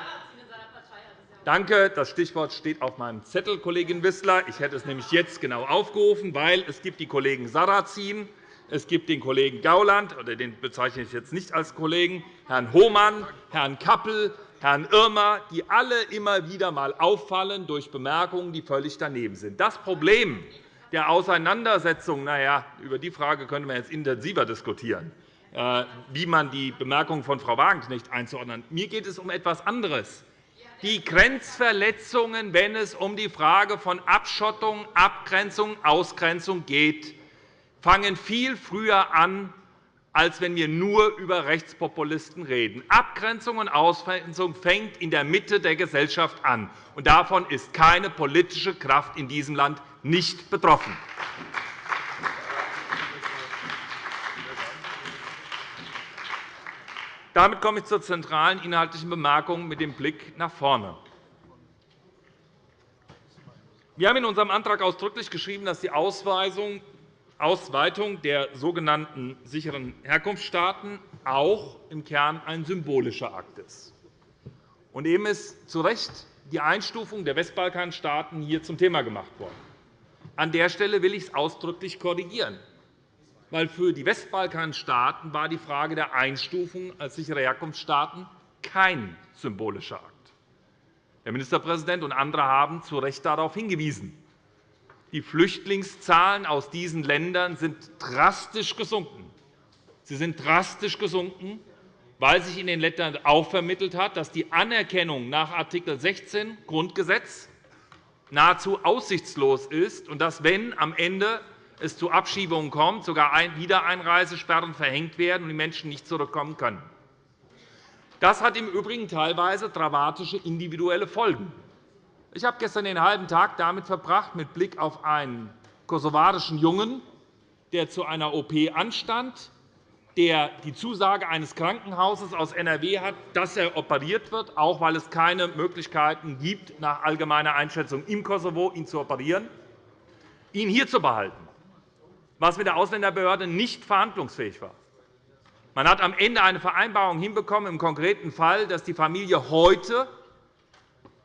Danke. Das Stichwort steht auf meinem Zettel, Kollegin Wissler. Ich hätte es nämlich jetzt genau aufgerufen, weil es gibt die Kollegen Sarrazin, es gibt den Kollegen Gauland, oder den bezeichne ich jetzt nicht als Kollegen, Herrn Hohmann, Herrn Kappel, Herrn Irmer, die alle immer wieder einmal auffallen durch Bemerkungen, die völlig daneben sind. Das Problem der Auseinandersetzung, na ja, über die Frage könnte man jetzt intensiver diskutieren, äh, wie man die Bemerkungen von Frau Wagenknecht einzuordnen. Mir geht es um etwas anderes die Grenzverletzungen, wenn es um die Frage von Abschottung, Abgrenzung, Ausgrenzung geht, fangen viel früher an, als wenn wir nur über Rechtspopulisten reden. Abgrenzung und Ausgrenzung fängt in der Mitte der Gesellschaft an. und Davon ist keine politische Kraft in diesem Land nicht betroffen. Damit komme ich zur zentralen inhaltlichen Bemerkung mit dem Blick nach vorne. Wir haben in unserem Antrag ausdrücklich geschrieben, dass die Ausweitung der sogenannten sicheren Herkunftsstaaten auch im Kern ein symbolischer Akt ist. Und eben ist zu Recht die Einstufung der Westbalkanstaaten hier zum Thema gemacht worden. An der Stelle will ich es ausdrücklich korrigieren weil für die Westbalkanstaaten war die Frage der Einstufung als sichere Herkunftsstaaten kein symbolischer Akt. Der Ministerpräsident und andere haben zu Recht darauf hingewiesen. Die Flüchtlingszahlen aus diesen Ländern sind drastisch gesunken. Sie sind drastisch gesunken, weil sich in den Ländern auch vermittelt hat, dass die Anerkennung nach Art. 16 Grundgesetz nahezu aussichtslos ist und dass, wenn am Ende es zu Abschiebungen kommt, sogar Wiedereinreisesperren verhängt werden und die Menschen nicht zurückkommen können. Das hat im Übrigen teilweise dramatische individuelle Folgen. Ich habe gestern den halben Tag damit verbracht, mit Blick auf einen kosovarischen Jungen, der zu einer OP anstand, der die Zusage eines Krankenhauses aus NRW hat, dass er operiert wird, auch weil es keine Möglichkeiten gibt, nach allgemeiner Einschätzung im Kosovo ihn zu operieren, ihn hier zu behalten was mit der Ausländerbehörde nicht verhandlungsfähig war. Man hat am Ende eine Vereinbarung hinbekommen, im konkreten Fall, dass die Familie heute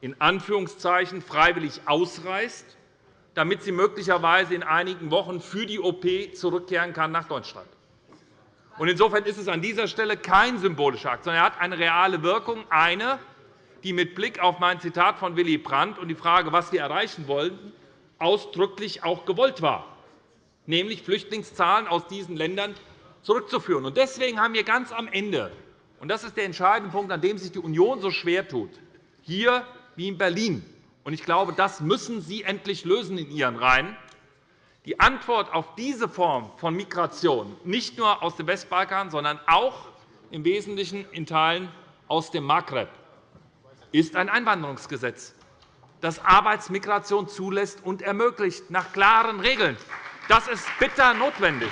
in Anführungszeichen freiwillig ausreist, damit sie möglicherweise in einigen Wochen für die OP zurückkehren kann nach Deutschland. Insofern ist es an dieser Stelle kein symbolischer Akt, sondern er hat eine reale Wirkung, eine, die mit Blick auf mein Zitat von Willy Brandt und die Frage, was wir erreichen wollten, ausdrücklich auch gewollt war nämlich Flüchtlingszahlen aus diesen Ländern zurückzuführen. Deswegen haben wir ganz am Ende, und das ist der entscheidende Punkt, an dem sich die Union so schwer tut, hier wie in Berlin. Ich glaube, das müssen Sie endlich lösen in Ihren Reihen. Die Antwort auf diese Form von Migration, nicht nur aus dem Westbalkan, sondern auch im Wesentlichen in Teilen aus dem Maghreb, ist ein Einwanderungsgesetz, das Arbeitsmigration zulässt und ermöglicht, nach klaren Regeln. Das ist bitter notwendig.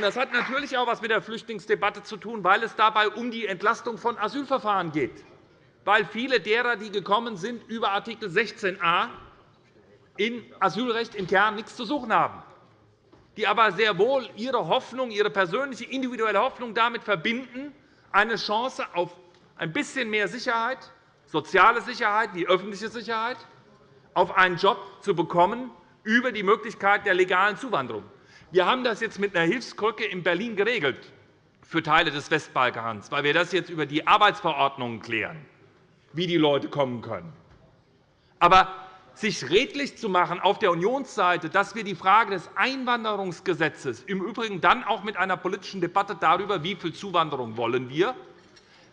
Das hat natürlich auch etwas mit der Flüchtlingsdebatte zu tun, weil es dabei um die Entlastung von Asylverfahren geht. Weil viele derer, die gekommen sind, über Art. 16a in Asylrecht im Kern nichts zu suchen haben, die aber sehr wohl ihre Hoffnung, ihre persönliche, individuelle Hoffnung damit verbinden, eine Chance auf ein bisschen mehr Sicherheit, soziale Sicherheit, die öffentliche Sicherheit, auf einen Job zu bekommen über die Möglichkeit der legalen Zuwanderung. Wir haben das jetzt mit einer Hilfskrücke in Berlin geregelt für Teile des Westbalkans, weil wir das jetzt über die Arbeitsverordnungen klären, wie die Leute kommen können. Aber sich redlich zu machen auf der Unionsseite, dass wir die Frage des Einwanderungsgesetzes im Übrigen dann auch mit einer politischen Debatte darüber, wie viel Zuwanderung wollen wir,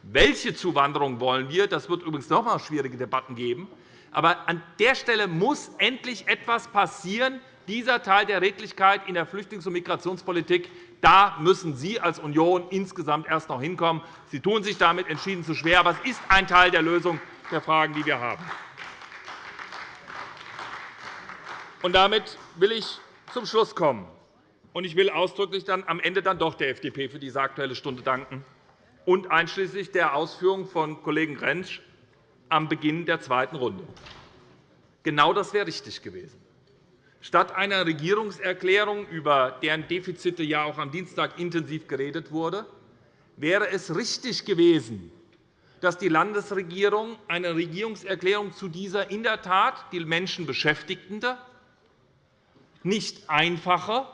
welche Zuwanderung wollen wir, das wird übrigens noch einmal schwierige Debatten geben. Aber an der Stelle muss endlich etwas passieren, dieser Teil der Redlichkeit in der Flüchtlings- und Migrationspolitik, da müssen Sie als Union insgesamt erst noch hinkommen. Sie tun sich damit entschieden zu schwer, aber es ist ein Teil der Lösung der Fragen, die wir haben. Und damit will ich zum Schluss kommen. Und ich will ausdrücklich dann am Ende dann doch der FDP für diese Aktuelle Stunde danken und einschließlich der Ausführungen von Kollegen Rentsch am Beginn der zweiten Runde. Genau das wäre richtig gewesen. Statt einer Regierungserklärung, über deren Defizite ja auch am Dienstag intensiv geredet wurde, wäre es richtig gewesen, dass die Landesregierung eine Regierungserklärung zu dieser in der Tat die Menschen beschäftigende, nicht einfache,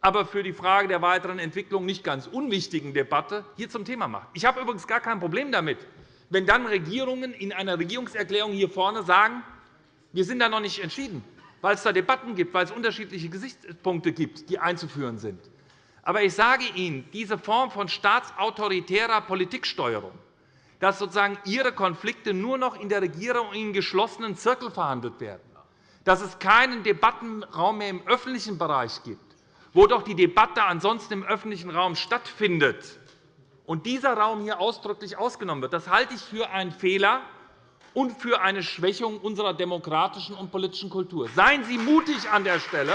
aber für die Frage der weiteren Entwicklung nicht ganz unwichtigen Debatte hier zum Thema macht. Ich habe übrigens gar kein Problem damit, wenn dann Regierungen in einer Regierungserklärung hier vorne sagen, wir sind da noch nicht entschieden weil es da Debatten gibt, weil es unterschiedliche Gesichtspunkte gibt, die einzuführen sind. Aber ich sage Ihnen, diese Form von staatsautoritärer Politiksteuerung, dass sozusagen Ihre Konflikte nur noch in der Regierung in geschlossenen Zirkeln verhandelt werden, dass es keinen Debattenraum mehr im öffentlichen Bereich gibt, wo doch die Debatte ansonsten im öffentlichen Raum stattfindet, und dieser Raum hier ausdrücklich ausgenommen wird, das halte ich für einen Fehler, und für eine Schwächung unserer demokratischen und politischen Kultur. Seien Sie mutig an der Stelle.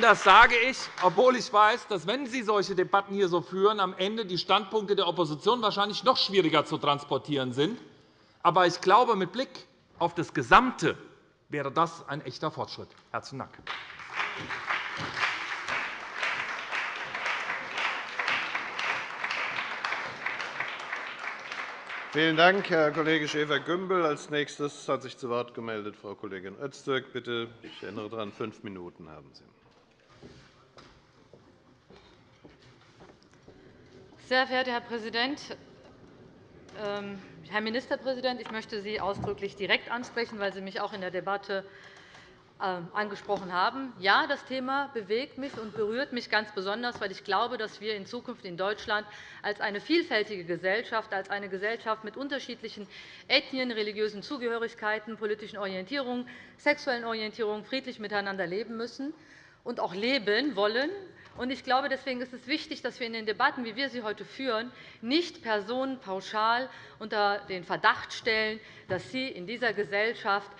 Das sage ich, obwohl ich weiß, dass, wenn Sie solche Debatten hier so führen, am Ende die Standpunkte der Opposition wahrscheinlich noch schwieriger zu transportieren sind. Aber ich glaube, mit Blick auf das Gesamte wäre das ein echter Fortschritt. – Herzlichen Dank. Vielen Dank, Herr Kollege Schäfer-Gümbel. Als nächstes hat sich zu Wort gemeldet Frau Kollegin Öztürk. Bitte, ich erinnere daran, fünf Minuten haben Sie. Sehr verehrter Herr Präsident, Herr Ministerpräsident! Ich möchte Sie ausdrücklich direkt ansprechen, weil Sie mich auch in der Debatte ähm, angesprochen haben. Ja, das Thema bewegt mich und berührt mich ganz besonders, weil ich glaube, dass wir in Zukunft in Deutschland als eine vielfältige Gesellschaft, als eine Gesellschaft mit unterschiedlichen Ethnien, religiösen Zugehörigkeiten, politischen Orientierungen, sexuellen Orientierungen friedlich miteinander leben müssen und auch leben wollen. Ich glaube, deswegen ist es wichtig, dass wir in den Debatten, wie wir sie heute führen, nicht Personen pauschal unter den Verdacht stellen, dass sie in dieser Gesellschaft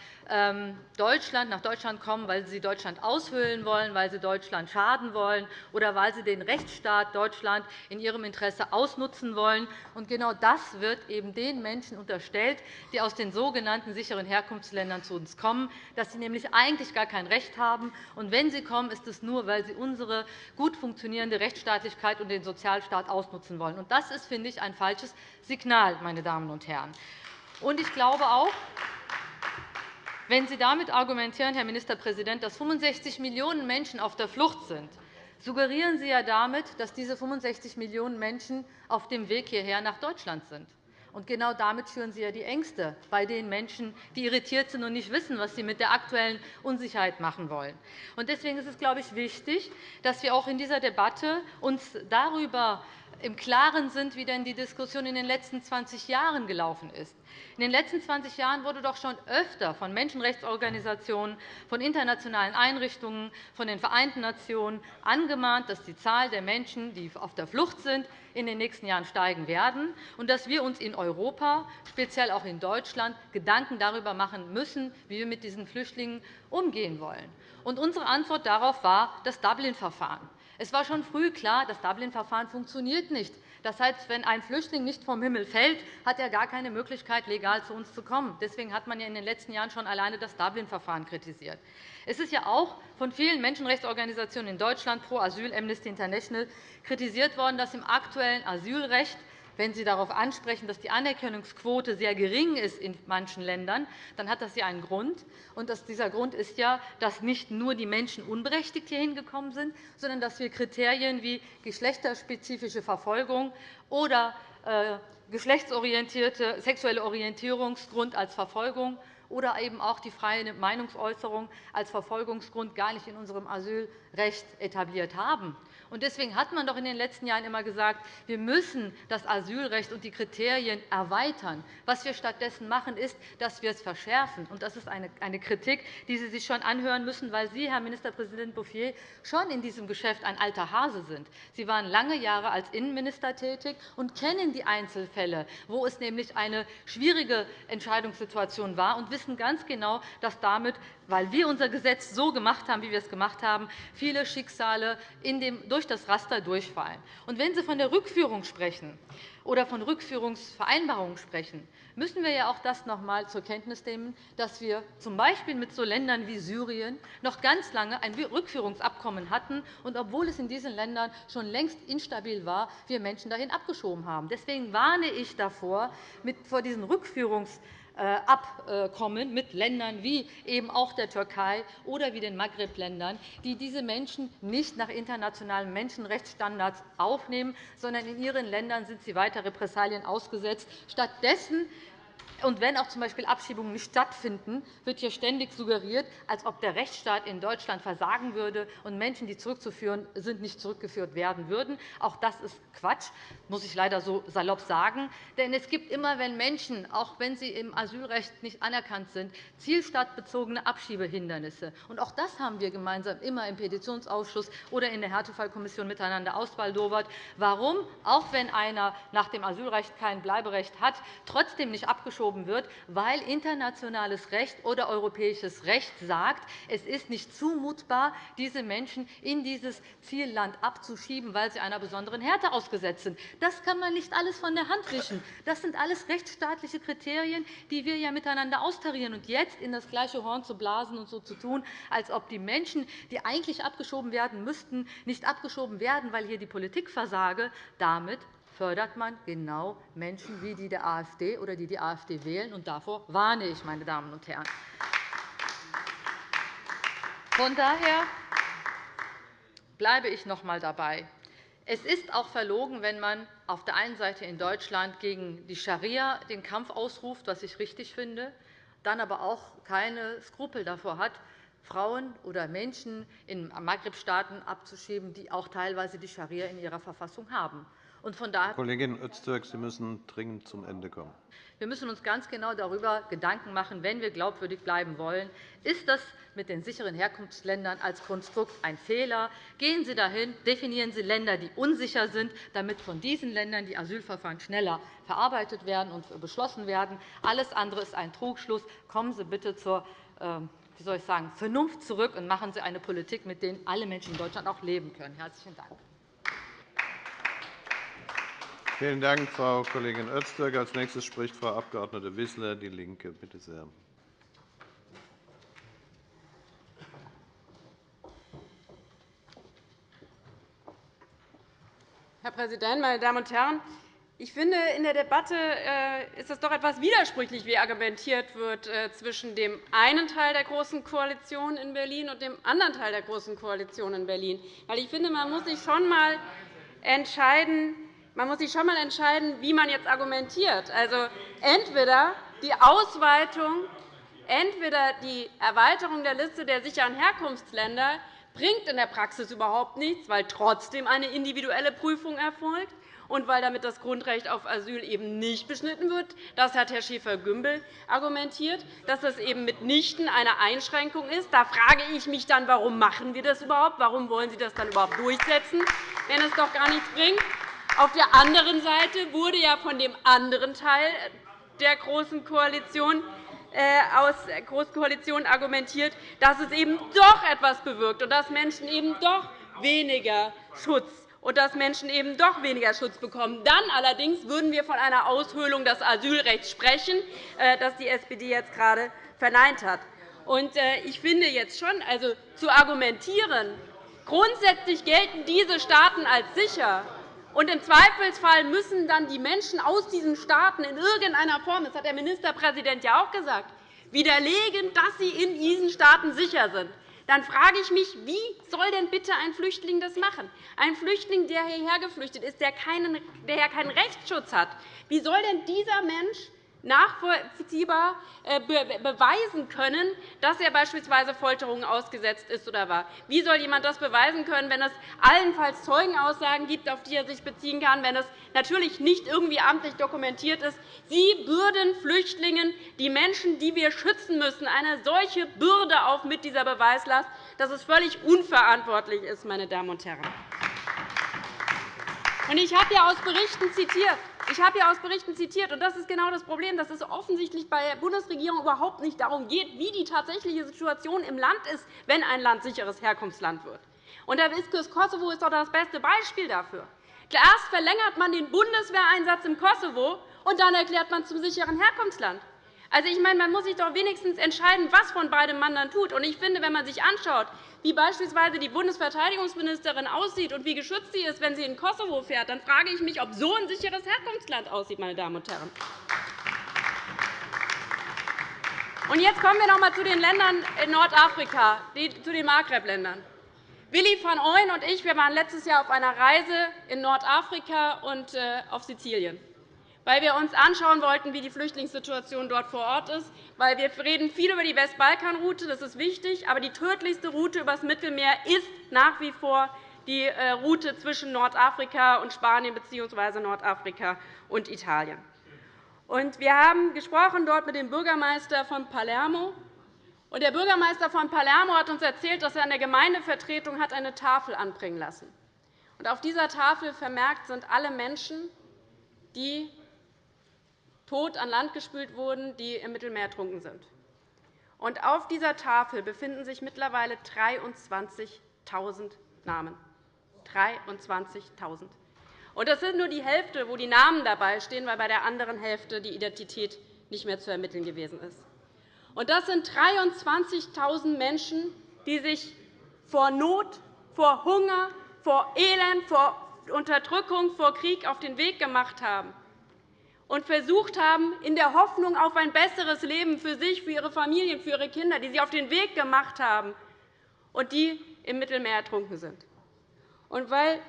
Deutschland, nach Deutschland kommen, weil sie Deutschland aushöhlen wollen, weil sie Deutschland schaden wollen oder weil sie den Rechtsstaat Deutschland in ihrem Interesse ausnutzen wollen. Genau das wird eben den Menschen unterstellt, die aus den sogenannten sicheren Herkunftsländern zu uns kommen, dass sie nämlich eigentlich gar kein Recht haben. Und wenn sie kommen, ist es nur, weil sie unsere gut funktionierende Rechtsstaatlichkeit und den Sozialstaat ausnutzen wollen. Und das ist, finde ich, ein falsches Signal, meine Damen und Herren. Und ich glaube auch, wenn Sie damit argumentieren, Herr Ministerpräsident, dass 65 Millionen Menschen auf der Flucht sind, suggerieren Sie ja damit, dass diese 65 Millionen Menschen auf dem Weg hierher nach Deutschland sind. Und genau damit schüren Sie ja die Ängste bei den Menschen, die irritiert sind und nicht wissen, was sie mit der aktuellen Unsicherheit machen wollen. Deswegen ist es, glaube ich, wichtig, dass wir auch in dieser Debatte uns darüber im Klaren sind, wie denn die Diskussion in den letzten 20 Jahren gelaufen ist. In den letzten 20 Jahren wurde doch schon öfter von Menschenrechtsorganisationen, von internationalen Einrichtungen, von den Vereinten Nationen angemahnt, dass die Zahl der Menschen, die auf der Flucht sind, in den nächsten Jahren steigen werden und dass wir uns in Europa, speziell auch in Deutschland, Gedanken darüber machen müssen, wie wir mit diesen Flüchtlingen umgehen wollen. unsere Antwort darauf war das Dublin-Verfahren. Es war schon früh klar, das Dublin-Verfahren funktioniert nicht. Das heißt, wenn ein Flüchtling nicht vom Himmel fällt, hat er gar keine Möglichkeit, legal zu uns zu kommen. Deswegen hat man in den letzten Jahren schon alleine das Dublin-Verfahren kritisiert. Es ist ja auch von vielen Menschenrechtsorganisationen in Deutschland, Pro Asyl, Amnesty International, kritisiert worden, dass im aktuellen Asylrecht wenn Sie darauf ansprechen, dass die Anerkennungsquote sehr gering ist in manchen Ländern, dann hat das ja einen Grund. Und dieser Grund ist ja, dass nicht nur die Menschen unberechtigt hierhin gekommen sind, sondern dass wir Kriterien wie geschlechterspezifische Verfolgung oder äh, geschlechtsorientierte sexuelle Orientierungsgrund als Verfolgung oder eben auch die freie Meinungsäußerung als Verfolgungsgrund gar nicht in unserem Asylrecht etabliert haben. Deswegen hat man doch in den letzten Jahren immer gesagt, wir müssen das Asylrecht und die Kriterien erweitern. Was wir stattdessen machen, ist, dass wir es verschärfen. Das ist eine Kritik, die Sie sich schon anhören müssen, weil Sie, Herr Ministerpräsident Bouffier, schon in diesem Geschäft ein alter Hase sind. Sie waren lange Jahre als Innenminister tätig und kennen die Einzelfälle, wo es nämlich eine schwierige Entscheidungssituation war, und wissen ganz genau, dass damit weil wir unser Gesetz so gemacht haben, wie wir es gemacht haben, viele Schicksale durch das Raster durchfallen. Und wenn Sie von der Rückführung sprechen oder von Rückführungsvereinbarungen sprechen, müssen wir ja auch das noch einmal zur Kenntnis nehmen, dass wir z.B. mit so Ländern wie Syrien noch ganz lange ein Rückführungsabkommen hatten, und obwohl es in diesen Ländern schon längst instabil war, wir Menschen dahin abgeschoben haben. Deswegen warne ich davor, vor diesen Rückführungsabkommen Abkommen mit Ländern wie eben auch der Türkei oder wie den Maghreb-Ländern, die diese Menschen nicht nach internationalen Menschenrechtsstandards aufnehmen, sondern in ihren Ländern sind sie weiter Repressalien ausgesetzt. Stattdessen und wenn auch z.B. Abschiebungen nicht stattfinden, wird hier ständig suggeriert, als ob der Rechtsstaat in Deutschland versagen würde und Menschen, die zurückzuführen sind, nicht zurückgeführt werden würden. Auch das ist Quatsch, muss ich leider so salopp sagen. Denn es gibt immer, wenn Menschen, auch wenn sie im Asylrecht nicht anerkannt sind, zielstadtbezogene Abschiebehindernisse. Und auch das haben wir gemeinsam immer im Petitionsausschuss oder in der Härtefallkommission miteinander ausbaldowert. Warum, auch wenn einer nach dem Asylrecht kein Bleiberecht hat, trotzdem nicht abgeschoben aufgehoben wird, weil internationales Recht oder europäisches Recht sagt, es ist nicht zumutbar, diese Menschen in dieses Zielland abzuschieben, weil sie einer besonderen Härte ausgesetzt sind. Das kann man nicht alles von der Hand wischen. Das sind alles rechtsstaatliche Kriterien, die wir ja miteinander austarieren. Und jetzt in das gleiche Horn zu blasen und so zu tun, als ob die Menschen, die eigentlich abgeschoben werden müssten, nicht abgeschoben werden, weil hier die Politik versage, damit fördert man genau Menschen wie die der AfD oder die die AfD wählen. Und davor warne ich, meine Damen und Herren. Von daher bleibe ich noch einmal dabei. Es ist auch verlogen, wenn man auf der einen Seite in Deutschland gegen die Scharia den Kampf ausruft, was ich richtig finde, dann aber auch keine Skrupel davor hat, Frauen oder Menschen in Maghreb-Staaten abzuschieben, die auch teilweise die Scharia in ihrer Verfassung haben. Und von daher Kollegin Öztürk, Sie müssen dringend zum Ende kommen. Wir müssen uns ganz genau darüber Gedanken machen, wenn wir glaubwürdig bleiben wollen. Ist das mit den sicheren Herkunftsländern als Konstrukt ein Fehler? Gehen Sie dahin, definieren Sie Länder, die unsicher sind, damit von diesen Ländern die Asylverfahren schneller verarbeitet werden und beschlossen werden. Alles andere ist ein Trugschluss. Kommen Sie bitte zur ähm, wie soll ich sagen, Vernunft zurück und machen Sie eine Politik, mit der alle Menschen in Deutschland auch leben können. – Herzlichen Dank. Vielen Dank, Frau Kollegin Öztürk. Als nächstes spricht Frau Abg. Wissler, DIE LINKE. Bitte sehr. Herr Präsident, meine Damen und Herren! Ich finde, in der Debatte äh, ist es doch etwas widersprüchlich, wie argumentiert wird äh, zwischen dem einen Teil der Großen Koalition in Berlin und dem anderen Teil der Großen Koalition in Berlin. Ich finde, man muss sich schon einmal entscheiden, man muss sich schon einmal entscheiden, wie man jetzt argumentiert. Also, entweder die Ausweitung, entweder die Erweiterung der Liste der sicheren Herkunftsländer bringt in der Praxis überhaupt nichts, weil trotzdem eine individuelle Prüfung erfolgt und weil damit das Grundrecht auf Asyl eben nicht beschnitten wird. Das hat Herr Schäfer-Gümbel argumentiert, dass das eben mitnichten eine Einschränkung ist. Da frage ich mich dann, warum machen wir das überhaupt? Warum wollen Sie das dann überhaupt durchsetzen, wenn es doch gar nichts bringt? Auf der anderen Seite wurde ja von dem anderen Teil der Großen Koalition äh, aus der Großen Koalition argumentiert, dass es eben doch etwas bewirkt und dass Menschen eben doch weniger Schutz und dass Menschen eben doch weniger Schutz bekommen. Dann allerdings würden wir von einer Aushöhlung des Asylrechts sprechen, äh, das die SPD jetzt gerade verneint hat. Äh, ich finde jetzt schon, also zu argumentieren, grundsätzlich gelten diese Staaten als sicher, und im Zweifelsfall müssen dann die Menschen aus diesen Staaten in irgendeiner Form, das hat der Ministerpräsident ja auch gesagt, widerlegen, dass sie in diesen Staaten sicher sind dann frage ich mich, wie soll denn bitte ein Flüchtling das machen? Ein Flüchtling, der hierher geflüchtet ist, der keinen, der keinen Rechtsschutz hat. Wie soll denn dieser Mensch nachvollziehbar äh, beweisen können, dass er beispielsweise Folterungen ausgesetzt ist oder war. Wie soll jemand das beweisen können, wenn es allenfalls Zeugenaussagen gibt, auf die er sich beziehen kann, wenn es natürlich nicht irgendwie amtlich dokumentiert ist? Sie bürden Flüchtlingen, die Menschen, die wir schützen müssen, eine solche Bürde auf mit dieser Beweislast, dass es völlig unverantwortlich ist, meine Damen und Herren. Ich habe ja aus Berichten zitiert. Ich habe hier aus Berichten zitiert, und das ist genau das Problem, dass es offensichtlich bei der Bundesregierung überhaupt nicht darum geht, wie die tatsächliche Situation im Land ist, wenn ein Land sicheres Herkunftsland wird. Und der das Kosovo ist doch das beste Beispiel dafür. Erst verlängert man den Bundeswehreinsatz im Kosovo, und dann erklärt man zum sicheren Herkunftsland. Also, ich meine, man muss sich doch wenigstens entscheiden, was von beidem man dann tut. Und ich finde, wenn man sich anschaut, wie beispielsweise die Bundesverteidigungsministerin aussieht und wie geschützt sie ist, wenn sie in Kosovo fährt, dann frage ich mich, ob so ein sicheres Herkunftsland aussieht. Meine Damen und Herren. Und jetzt kommen wir noch einmal zu den Ländern in Nordafrika, zu den Maghreb-Ländern. Willi van Ooyen und ich wir waren letztes Jahr auf einer Reise in Nordafrika und äh, auf Sizilien weil wir uns anschauen wollten, wie die Flüchtlingssituation dort vor Ort ist. Weil wir reden viel über die Westbalkanroute, das ist wichtig, aber die tödlichste Route übers Mittelmeer ist nach wie vor die äh, Route zwischen Nordafrika und Spanien bzw. Nordafrika und Italien. Wir haben gesprochen dort mit dem Bürgermeister von Palermo. Der Bürgermeister von Palermo hat uns erzählt, dass er an der Gemeindevertretung hat eine Tafel anbringen lassen. Auf dieser Tafel vermerkt sind alle Menschen, die tot an Land gespült wurden, die im Mittelmeer ertrunken sind. Und auf dieser Tafel befinden sich mittlerweile 23.000 Namen. 23.000. Und das sind nur die Hälfte, wo die Namen dabei stehen, weil bei der anderen Hälfte die Identität nicht mehr zu ermitteln gewesen ist. Und das sind 23.000 Menschen, die sich vor Not, vor Hunger, vor Elend, vor Unterdrückung, vor Krieg auf den Weg gemacht haben und versucht haben, in der Hoffnung auf ein besseres Leben für sich, für ihre Familien, für ihre Kinder, die sie auf den Weg gemacht haben und die im Mittelmeer ertrunken sind. Und weil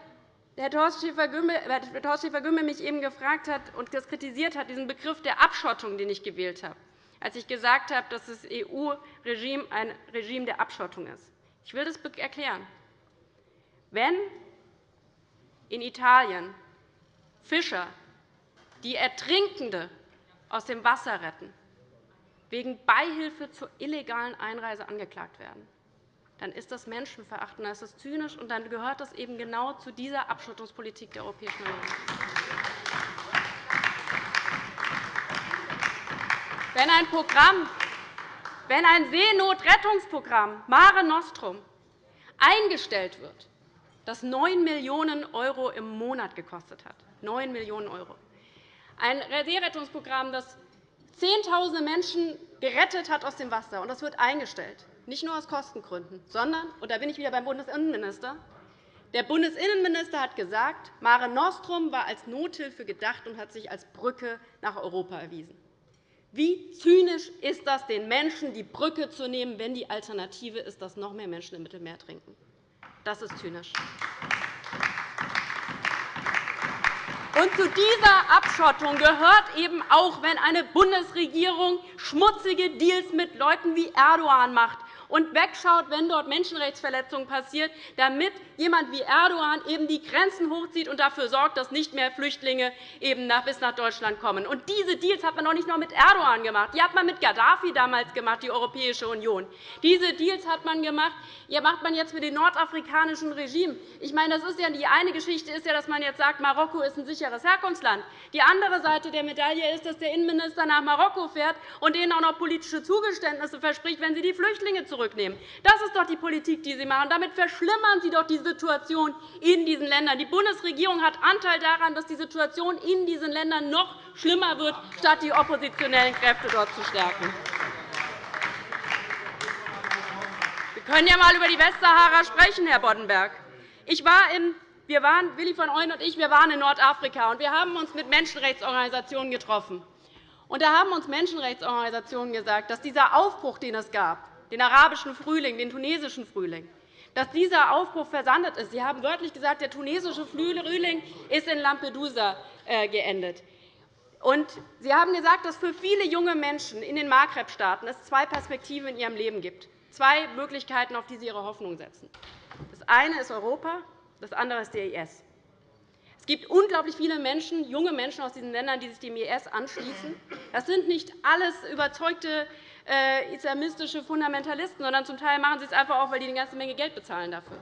Herr Thorsten Schäfer-Gümbel mich eben gefragt hat und das kritisiert hat, diesen Begriff der Abschottung, den ich gewählt habe, als ich gesagt habe, dass das EU-Regime ein Regime der Abschottung ist. Ich will das erklären. Wenn in Italien Fischer die Ertrinkende aus dem Wasser retten, wegen Beihilfe zur illegalen Einreise angeklagt werden, dann ist das menschenverachtend, dann ist das zynisch, und dann gehört das eben genau zu dieser Abschottungspolitik der Europäischen Union. Wenn ein Programm, wenn ein Seenotrettungsprogramm Mare Nostrum eingestellt wird, das 9 Millionen € im Monat gekostet hat, 9 Millionen €, ein Seerettungsprogramm, das Zehntausende Menschen gerettet hat aus dem Wasser, und das wird eingestellt, nicht nur aus Kostengründen, sondern, und da bin ich wieder beim Bundesinnenminister, der Bundesinnenminister hat gesagt, Mare Nostrum war als Nothilfe gedacht und hat sich als Brücke nach Europa erwiesen. Wie zynisch ist das, den Menschen die Brücke zu nehmen, wenn die Alternative ist, dass noch mehr Menschen im Mittelmeer trinken? Das ist zynisch. Und zu dieser Abschottung gehört eben auch, wenn eine Bundesregierung schmutzige Deals mit Leuten wie Erdogan macht und wegschaut, wenn dort Menschenrechtsverletzungen passieren, damit jemand wie Erdogan eben die Grenzen hochzieht und dafür sorgt, dass nicht mehr Flüchtlinge eben bis nach Deutschland kommen. Und diese Deals hat man noch nicht nur mit Erdogan gemacht. Die hat man mit Gaddafi damals gemacht, die Europäische Union. Diese Deals hat man gemacht, ja, macht man jetzt mit dem nordafrikanischen Regime. Ich meine, das ist ja, die eine Geschichte ist ja, dass man jetzt sagt, Marokko ist ein sicheres Herkunftsland. Die andere Seite der Medaille ist, dass der Innenminister nach Marokko fährt und denen auch noch politische Zugeständnisse verspricht, wenn sie die Flüchtlinge zurücknehmen. Das ist doch die Politik, die Sie machen. Damit verschlimmern Sie doch die Situation in diesen Ländern. Die Bundesregierung hat Anteil daran, dass die Situation in diesen Ländern noch schlimmer wird, statt die oppositionellen Kräfte dort zu stärken. Wir können ja einmal über die Westsahara sprechen, Herr Boddenberg. Ich war in wir waren, Willi von Ooyen und ich wir waren in Nordafrika, und wir haben uns mit Menschenrechtsorganisationen getroffen. Und da haben uns Menschenrechtsorganisationen gesagt, dass dieser Aufbruch, den es gab, den arabischen Frühling, den tunesischen Frühling, dass dieser Aufbruch versandet ist. Sie haben wörtlich gesagt, der tunesische Frühling ist in Lampedusa äh, geendet. Und Sie haben gesagt, dass es für viele junge Menschen in den Maghreb-Staaten zwei Perspektiven in ihrem Leben gibt, zwei Möglichkeiten, auf die sie ihre Hoffnung setzen. Das eine ist Europa, das andere ist der IS. Es gibt unglaublich viele Menschen, junge Menschen aus diesen Ländern, die sich dem IS anschließen. Das sind nicht alles überzeugte islamistische Fundamentalisten, sondern zum Teil machen sie es einfach auch, weil die eine ganze Menge Geld bezahlen dafür.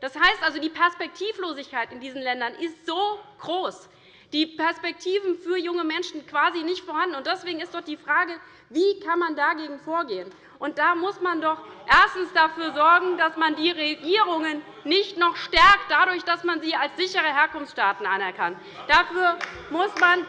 Das heißt also, die Perspektivlosigkeit in diesen Ländern ist so groß, die Perspektiven für junge Menschen quasi nicht vorhanden. Deswegen ist doch die Frage, wie kann man dagegen vorgehen? Und da muss man doch erstens dafür sorgen, dass man die Regierungen nicht noch stärkt, dadurch, dass man sie als sichere Herkunftsstaaten anerkannt. Dafür muss man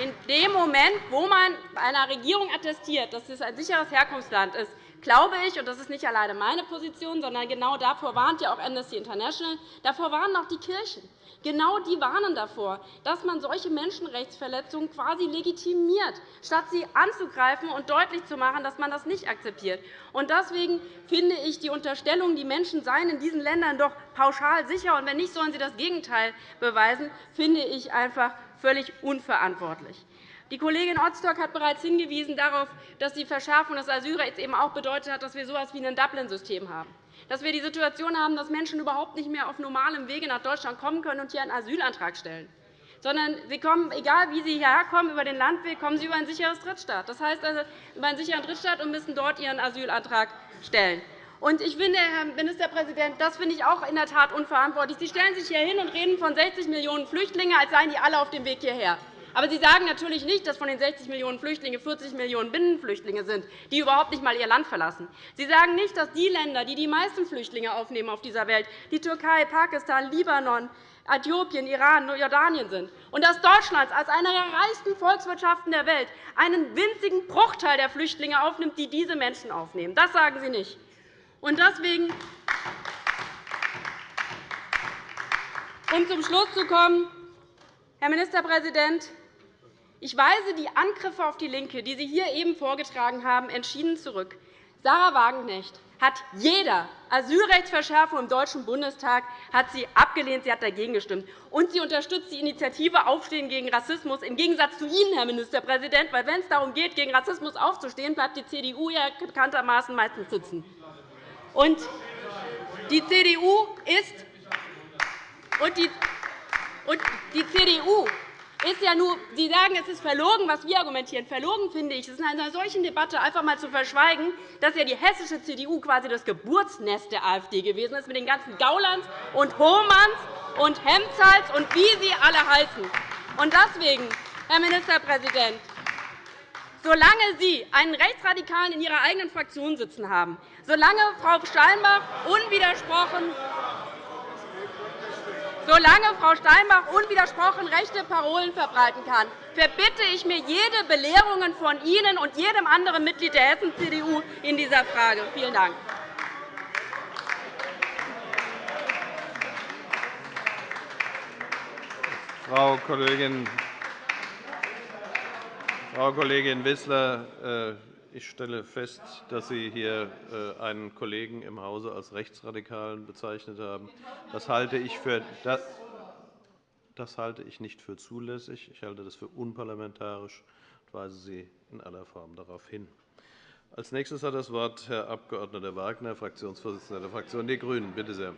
in dem Moment, wo man einer Regierung attestiert, dass es ein sicheres Herkunftsland ist, glaube ich, und das ist nicht alleine meine Position, sondern genau davor warnt ja auch Amnesty International, davor warnen auch die Kirchen. Genau die warnen davor, dass man solche Menschenrechtsverletzungen quasi legitimiert, statt sie anzugreifen und deutlich zu machen, dass man das nicht akzeptiert. Deswegen finde ich die Unterstellung, die Menschen seien in diesen Ländern doch pauschal sicher, und wenn nicht, sollen sie das Gegenteil beweisen, finde ich einfach völlig unverantwortlich. Die Kollegin Ostok hat bereits hingewiesen darauf, dass die Verschärfung des Asylrechts eben auch bedeutet hat, dass wir so etwas wie ein Dublin-System haben dass wir die Situation haben, dass Menschen überhaupt nicht mehr auf normalem Wege nach Deutschland kommen können und hier einen Asylantrag stellen. Sondern sie kommen, egal wie sie hierher kommen, über den Landweg, kommen sie über ein sicheres Drittstaat. Das heißt also über einen sicheren Drittstaat und müssen dort ihren Asylantrag stellen. Und ich finde, Herr Ministerpräsident, das finde ich auch in der Tat unverantwortlich. Sie stellen sich hier hin und reden von 60 Millionen Flüchtlingen, als seien die alle auf dem Weg hierher. Aber Sie sagen natürlich nicht, dass von den 60 Millionen Flüchtlingen 40 Millionen Binnenflüchtlinge sind, die überhaupt nicht einmal ihr Land verlassen. Sie sagen nicht, dass die Länder, die die meisten Flüchtlinge aufnehmen auf dieser Welt, die Türkei, Pakistan, Libanon, Äthiopien, Iran, Jordanien sind, und dass Deutschland als eine der reichsten Volkswirtschaften der Welt einen winzigen Bruchteil der Flüchtlinge aufnimmt, die diese Menschen aufnehmen. Das sagen Sie nicht. Und deswegen, um zum Schluss zu kommen, Herr Ministerpräsident, ich weise die Angriffe auf die LINKE, die Sie hier eben vorgetragen haben, entschieden zurück. Sarah Wagenknecht hat jeder Asylrechtsverschärfung im Deutschen Bundestag hat sie abgelehnt, sie hat dagegen gestimmt. Und sie unterstützt die Initiative Aufstehen gegen Rassismus, im Gegensatz zu Ihnen, Herr Ministerpräsident. Weil, wenn es darum geht, gegen Rassismus aufzustehen, bleibt die CDU ja bekanntermaßen meistens sitzen. Und die CDU ist und die, und die CDU ist ja nur, Sie sagen, es ist verlogen, was wir argumentieren. Verlogen finde ich, es in einer solchen Debatte einfach einmal zu verschweigen, dass ja die hessische CDU quasi das Geburtsnest der AfD gewesen ist, mit den ganzen Gaulands und Hohmanns und Hemzals und wie sie alle heißen. Und deswegen, Herr Ministerpräsident, solange Sie einen Rechtsradikalen in Ihrer eigenen Fraktion sitzen haben, solange Frau Steinbach unwidersprochen Solange Frau Steinbach unwidersprochen rechte Parolen verbreiten kann, verbitte ich mir jede Belehrung von Ihnen und jedem anderen Mitglied der Hessen-CDU in dieser Frage. Vielen Dank. Frau Kollegin, Frau Kollegin Wissler, äh, ich stelle fest, dass Sie hier äh, einen Kollegen im Hause als Rechtsradikalen bezeichnet haben. Das halte ich für Das halte ich nicht für zulässig. Ich halte das für unparlamentarisch und weise Sie in aller Form darauf hin. Als nächstes hat das Wort Herr Abg. Wagner, Fraktionsvorsitzender der Fraktion Die Grünen. Bitte sehr.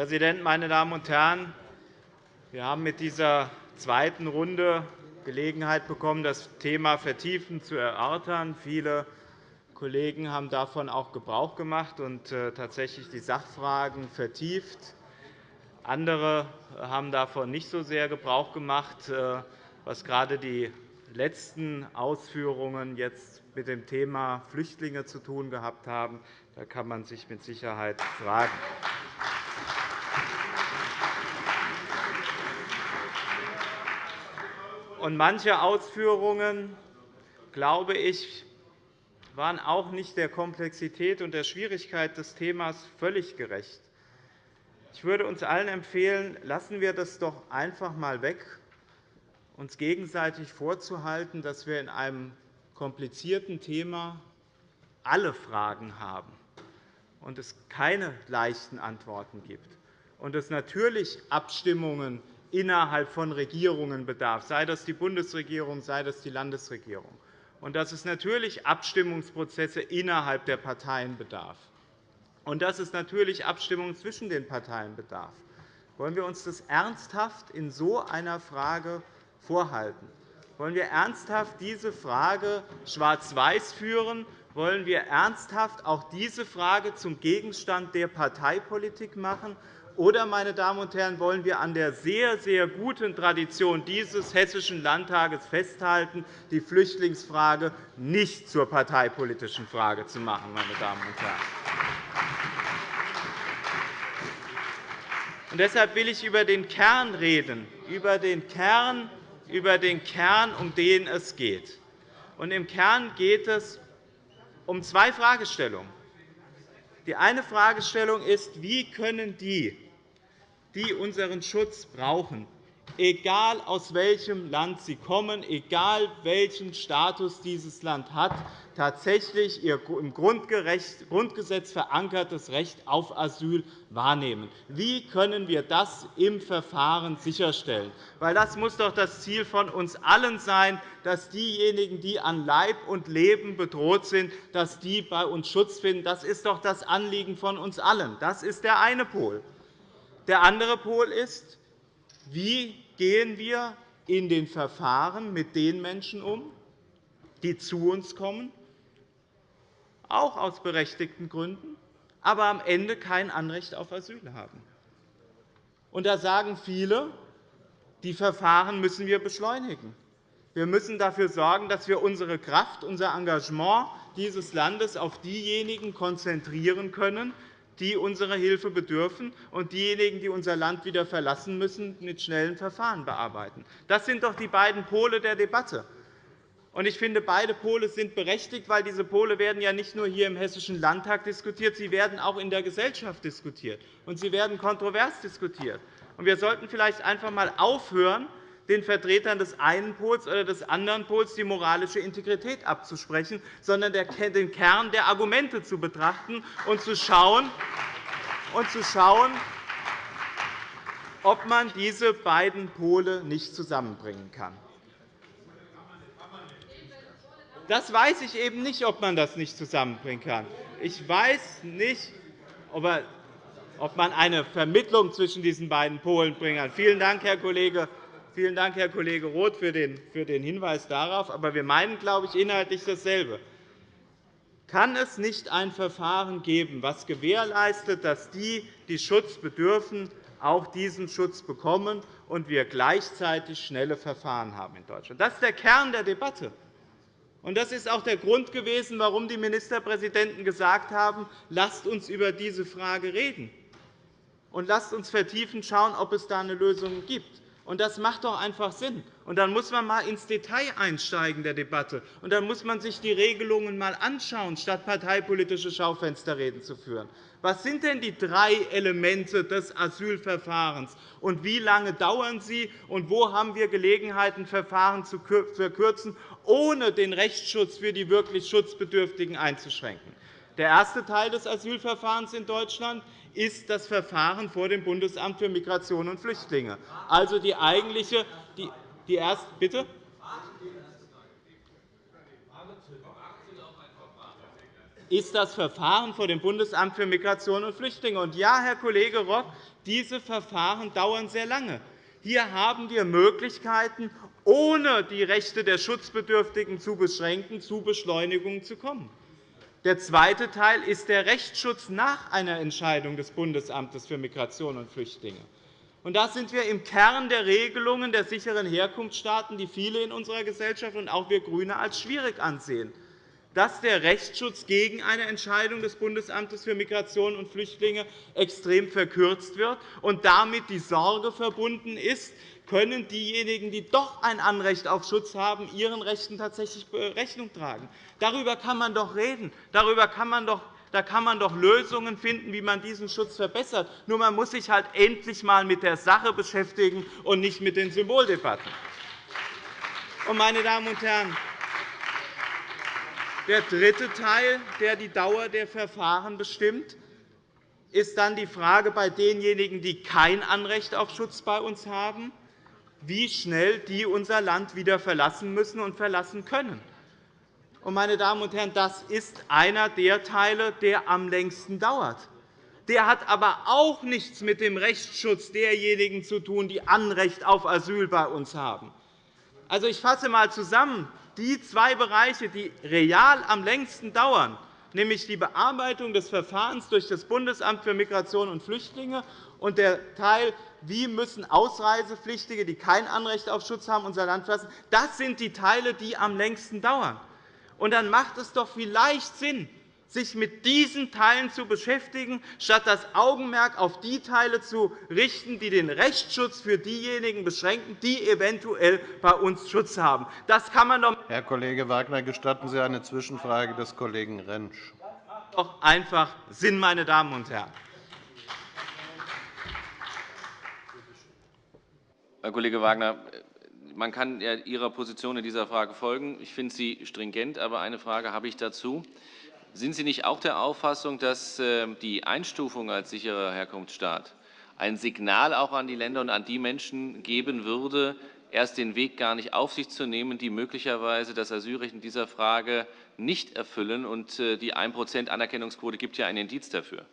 Herr Präsident, meine Damen und Herren! Wir haben mit dieser zweiten Runde Gelegenheit bekommen, das Thema vertiefend zu erörtern. Viele Kollegen haben davon auch Gebrauch gemacht und äh, tatsächlich die Sachfragen vertieft. Andere haben davon nicht so sehr Gebrauch gemacht, äh, was gerade die letzten Ausführungen jetzt mit dem Thema Flüchtlinge zu tun gehabt haben. Da kann man sich mit Sicherheit fragen. Und manche Ausführungen, glaube ich, waren auch nicht der Komplexität und der Schwierigkeit des Themas völlig gerecht. Ich würde uns allen empfehlen, lassen wir das doch einfach einmal weg, uns gegenseitig vorzuhalten, dass wir in einem komplizierten Thema alle Fragen haben und es keine leichten Antworten gibt und es natürlich Abstimmungen innerhalb von Regierungen bedarf, sei das die Bundesregierung, sei das die Landesregierung, und dass es natürlich Abstimmungsprozesse innerhalb der Parteien bedarf und dass es natürlich Abstimmungen zwischen den Parteien bedarf. Wollen wir uns das ernsthaft in so einer Frage vorhalten? Wollen wir ernsthaft diese Frage schwarz-weiß führen? Wollen wir ernsthaft auch diese Frage zum Gegenstand der Parteipolitik machen? Oder, meine Damen und Herren, wollen wir an der sehr, sehr guten Tradition dieses Hessischen Landtages festhalten, die Flüchtlingsfrage nicht zur parteipolitischen Frage zu machen? Meine Damen und Herren. Und deshalb will ich über den Kern reden, über den Kern, über den Kern, um den es geht. Und Im Kern geht es um zwei Fragestellungen. Die eine Fragestellung ist, wie können die, die unseren Schutz brauchen, egal aus welchem Land sie kommen, egal welchen Status dieses Land hat, tatsächlich ihr im Grundgesetz verankertes Recht auf Asyl wahrnehmen. Wie können wir das im Verfahren sicherstellen? Das muss doch das Ziel von uns allen sein, dass diejenigen, die an Leib und Leben bedroht sind, dass die bei uns Schutz finden. Das ist doch das Anliegen von uns allen. Das ist der eine Pol. Der andere Pol ist, wie gehen wir in den Verfahren mit den Menschen um, die zu uns kommen, auch aus berechtigten Gründen, aber am Ende kein Anrecht auf Asyl haben. Und da sagen viele, die Verfahren müssen wir beschleunigen. Wir müssen dafür sorgen, dass wir unsere Kraft, unser Engagement dieses Landes auf diejenigen konzentrieren können, die unserer Hilfe bedürfen, und diejenigen, die unser Land wieder verlassen müssen, mit schnellen Verfahren bearbeiten. Das sind doch die beiden Pole der Debatte. Ich finde, beide Pole sind berechtigt, weil diese Pole werden ja nicht nur hier im Hessischen Landtag diskutiert, sie werden auch in der Gesellschaft diskutiert, und sie werden kontrovers diskutiert. Wir sollten vielleicht einfach einmal aufhören, den Vertretern des einen Pols oder des anderen Pols die moralische Integrität abzusprechen, sondern den Kern der Argumente zu betrachten und zu schauen, und zu schauen ob man diese beiden Pole nicht zusammenbringen kann. Das weiß ich eben nicht, ob man das nicht zusammenbringen kann. Ich weiß nicht, ob man eine Vermittlung zwischen diesen beiden Polen bringen kann. Vielen Dank, Herr Kollege Vielen Dank, Herr Kollege Roth, für den Hinweis darauf. Aber wir meinen, glaube ich, inhaltlich dasselbe. Kann es nicht ein Verfahren geben, das gewährleistet, dass die, die Schutz bedürfen, auch diesen Schutz bekommen und wir gleichzeitig schnelle Verfahren haben in Deutschland? Das ist der Kern der Debatte. Das ist auch der Grund gewesen, warum die Ministerpräsidenten gesagt haben, lasst uns über diese Frage reden und lasst uns vertiefend schauen, ob es da eine Lösung gibt. Das macht doch einfach Sinn. Und dann muss man einmal ins Detail einsteigen der Debatte. Und dann muss man sich die Regelungen einmal anschauen, statt parteipolitische Schaufensterreden zu führen. Was sind denn die drei Elemente des Asylverfahrens, und wie lange dauern sie, und wo haben wir Gelegenheiten, Verfahren zu verkürzen, ohne den Rechtsschutz für die wirklich Schutzbedürftigen einzuschränken? Der erste Teil des Asylverfahrens in Deutschland ist das Verfahren vor dem Bundesamt für Migration und Flüchtlinge, also die eigentliche die, die erste, bitte? ist das Verfahren vor dem Bundesamt für Migration und Flüchtlinge. Und ja, Herr Kollege Rock, diese Verfahren dauern sehr lange. Hier haben wir Möglichkeiten, ohne die Rechte der Schutzbedürftigen zu beschränken, zu Beschleunigungen zu kommen. Der zweite Teil ist der Rechtsschutz nach einer Entscheidung des Bundesamtes für Migration und Flüchtlinge. Und da sind wir im Kern der Regelungen der sicheren Herkunftsstaaten, die viele in unserer Gesellschaft und auch wir GRÜNE als schwierig ansehen, dass der Rechtsschutz gegen eine Entscheidung des Bundesamtes für Migration und Flüchtlinge extrem verkürzt wird und damit die Sorge verbunden ist, können diejenigen, die doch ein Anrecht auf Schutz haben, ihren Rechten tatsächlich Rechnung tragen. Darüber kann man doch reden. Darüber kann man doch da kann man doch Lösungen finden, wie man diesen Schutz verbessert. Nur man muss sich halt endlich einmal mit der Sache beschäftigen und nicht mit den Symboldebatten. Meine Damen und Herren, der dritte Teil, der die Dauer der Verfahren bestimmt, ist dann die Frage bei denjenigen, die kein Anrecht auf Schutz bei uns haben wie schnell die unser Land wieder verlassen müssen und verlassen können. Meine Damen und Herren, das ist einer der Teile, der am längsten dauert. Der hat aber auch nichts mit dem Rechtsschutz derjenigen zu tun, die Anrecht auf Asyl bei uns haben. Also, ich fasse einmal zusammen. Die zwei Bereiche, die real am längsten dauern, nämlich die Bearbeitung des Verfahrens durch das Bundesamt für Migration und Flüchtlinge und der Teil, wie müssen Ausreisepflichtige, die kein Anrecht auf Schutz haben, unser Land verlassen, das sind die Teile, die am längsten dauern. Und dann macht es doch vielleicht Sinn, sich mit diesen Teilen zu beschäftigen, statt das Augenmerk auf die Teile zu richten, die den Rechtsschutz für diejenigen beschränken, die eventuell bei uns Schutz haben. Das kann man doch Herr Kollege Wagner, gestatten Sie eine Zwischenfrage des Kollegen Rentsch. Das macht doch einfach Sinn, meine Damen und Herren. Herr Kollege Wagner, man kann Ihrer Position in dieser Frage folgen. Ich finde sie stringent, aber eine Frage habe ich dazu. Sind Sie nicht auch der Auffassung, dass äh, die Einstufung als sicherer Herkunftsstaat ein Signal auch an die Länder und an die Menschen geben würde, erst den Weg gar nicht auf sich zu nehmen, die möglicherweise das Asylrecht in dieser Frage nicht erfüllen? Und äh, die 1% Anerkennungsquote gibt ja ein Indiz dafür.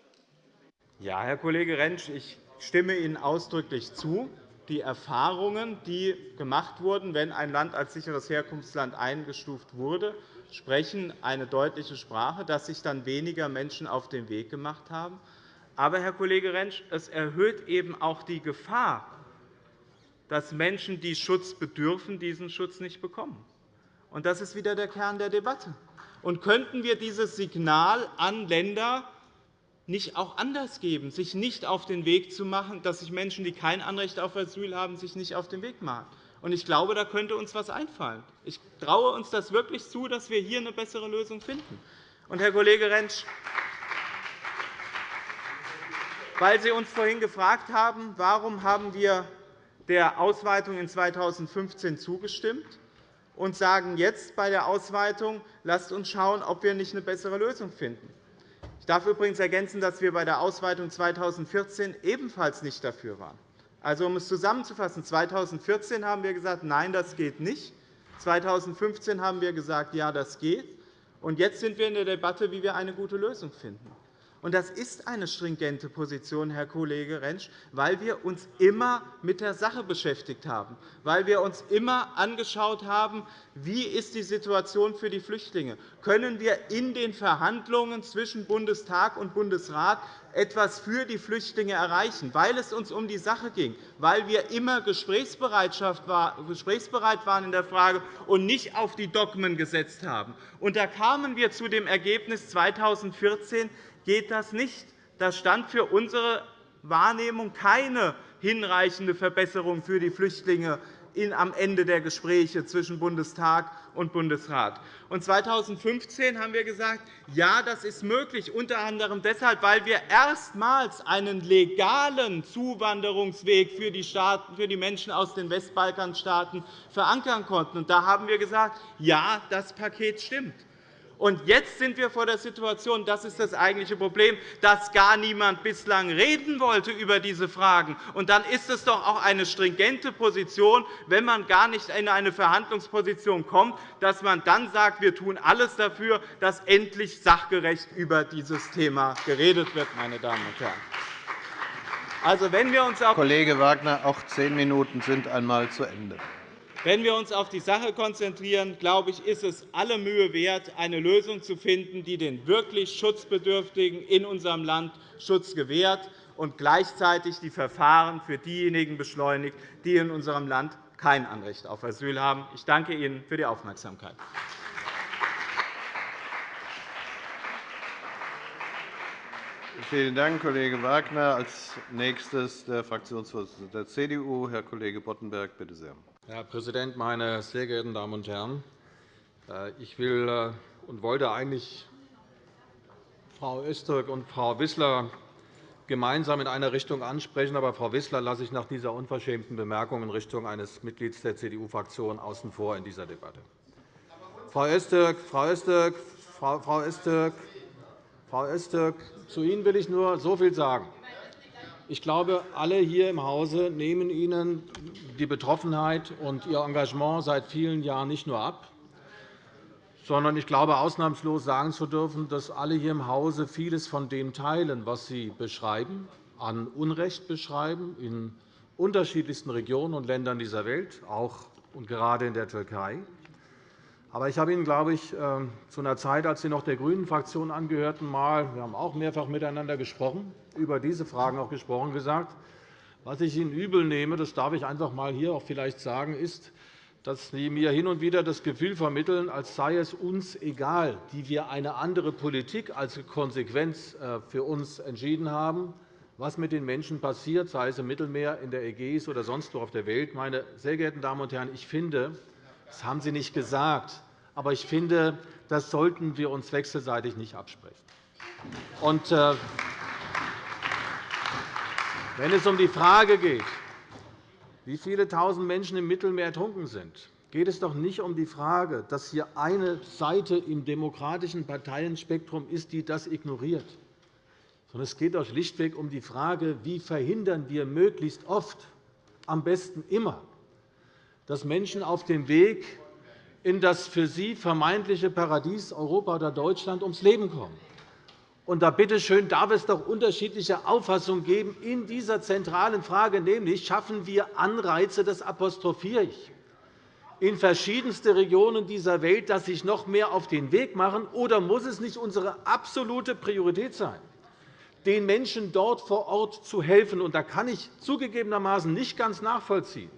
Ja, Herr Kollege Rentsch, ich stimme Ihnen ausdrücklich zu. Die Erfahrungen, die gemacht wurden, wenn ein Land als sicheres Herkunftsland eingestuft wurde, sprechen eine deutliche Sprache, dass sich dann weniger Menschen auf den Weg gemacht haben. Aber, Herr Kollege Rentsch, es erhöht eben auch die Gefahr, dass Menschen, die Schutz bedürfen, diesen Schutz nicht bekommen. Und das ist wieder der Kern der Debatte. Und könnten wir dieses Signal an Länder nicht auch anders geben, sich nicht auf den Weg zu machen, dass sich Menschen, die kein Anrecht auf Asyl haben, sich nicht auf den Weg machen? Ich glaube, da könnte uns etwas einfallen. Ich traue uns das wirklich zu, dass wir hier eine bessere Lösung finden. Und, Herr Kollege Rentsch, weil Sie uns vorhin gefragt haben, warum haben wir der Ausweitung in 2015 zugestimmt und sagen jetzt bei der Ausweitung, lasst uns schauen, ob wir nicht eine bessere Lösung finden. Ich darf übrigens ergänzen, dass wir bei der Ausweitung 2014 ebenfalls nicht dafür waren. Also, um es zusammenzufassen, 2014 haben wir gesagt, nein, das geht nicht. 2015 haben wir gesagt, ja, das geht. Und jetzt sind wir in der Debatte, wie wir eine gute Lösung finden. Und das ist eine stringente Position, Herr Kollege Rentsch, weil wir uns immer mit der Sache beschäftigt haben, weil wir uns immer angeschaut haben, wie ist die Situation für die Flüchtlinge. Können wir in den Verhandlungen zwischen Bundestag und Bundesrat etwas für die Flüchtlinge erreichen, weil es uns um die Sache ging, weil wir immer gesprächsbereit waren in der Frage und nicht auf die Dogmen gesetzt haben. Da kamen wir zu dem Ergebnis 2014, geht das nicht. Da stand für unsere Wahrnehmung keine hinreichende Verbesserung für die Flüchtlinge am Ende der Gespräche zwischen Bundestag und Bundesrat. Und 2015 haben wir gesagt, ja, das ist möglich, unter anderem deshalb, weil wir erstmals einen legalen Zuwanderungsweg für die, Menschen aus den Westbalkanstaaten verankern konnten. Da haben wir gesagt, ja, das Paket stimmt. Und jetzt sind wir vor der Situation, das ist das eigentliche Problem, dass gar niemand bislang reden wollte über diese Fragen. Und dann ist es doch auch eine stringente Position, wenn man gar nicht in eine Verhandlungsposition kommt, dass man dann sagt, wir tun alles dafür, dass endlich sachgerecht über dieses Thema geredet wird. Meine Damen und Herren. Also, wenn wir uns Kollege Wagner, auch zehn Minuten sind einmal zu Ende. Wenn wir uns auf die Sache konzentrieren, glaube ich, ist es alle Mühe wert, eine Lösung zu finden, die den wirklich Schutzbedürftigen in unserem Land Schutz gewährt und gleichzeitig die Verfahren für diejenigen beschleunigt, die in unserem Land kein Anrecht auf Asyl haben. Ich danke Ihnen für die Aufmerksamkeit. Vielen Dank, Kollege Wagner. Als nächstes der Fraktionsvorsitzende der CDU, Herr Kollege Boddenberg. Bitte sehr. Herr Präsident, meine sehr geehrten Damen und Herren! Äh, ich will äh, und wollte eigentlich Frau Öztürk und Frau Wissler gemeinsam in einer Richtung ansprechen. Aber Frau Wissler lasse ich nach dieser unverschämten Bemerkung in Richtung eines Mitglieds der CDU-Fraktion außen vor in dieser Debatte. Frau Öztürk, Frau Öztürk, Frau Öztürk, Frau Öztürk, zu Ihnen will ich nur so viel sagen. Ich glaube, alle hier im Hause nehmen Ihnen die Betroffenheit und Ihr Engagement seit vielen Jahren nicht nur ab, sondern ich glaube, ausnahmslos sagen zu dürfen, dass alle hier im Hause vieles von dem teilen, was Sie beschreiben, an Unrecht beschreiben, in unterschiedlichsten Regionen und Ländern dieser Welt, auch und gerade in der Türkei. Aber ich habe Ihnen, glaube ich, ähm, zu einer Zeit, als Sie noch der GRÜNEN-Fraktion angehörten, mal, wir haben auch mehrfach miteinander gesprochen, über diese Fragen auch gesprochen, gesagt, was ich Ihnen übel nehme, das darf ich einfach einmal hier auch vielleicht sagen, ist, dass Sie mir hin und wieder das Gefühl vermitteln, als sei es uns egal, die wir eine andere Politik als Konsequenz äh, für uns entschieden haben, was mit den Menschen passiert, sei es im Mittelmeer, in der Ägäis oder sonst wo auf der Welt. Meine sehr geehrten Damen und Herren, ich finde, das haben Sie nicht gesagt. Aber ich finde, das sollten wir uns wechselseitig nicht absprechen. Und, äh, wenn es um die Frage geht, wie viele tausend Menschen im Mittelmeer ertrunken sind, geht es doch nicht um die Frage, dass hier eine Seite im demokratischen Parteienspektrum ist, die das ignoriert, sondern es geht doch schlichtweg um die Frage, wie verhindern wir möglichst oft, am besten immer, dass Menschen auf dem Weg in das für sie vermeintliche Paradies Europa oder Deutschland ums Leben kommen. Und da bitte schön, darf es doch unterschiedliche Auffassungen geben in dieser zentralen Frage, nämlich schaffen wir Anreize, das apostrophiere ich, in verschiedenste Regionen dieser Welt, dass sich noch mehr auf den Weg machen, oder muss es nicht unsere absolute Priorität sein, den Menschen dort vor Ort zu helfen? Und da kann ich zugegebenermaßen nicht ganz nachvollziehen,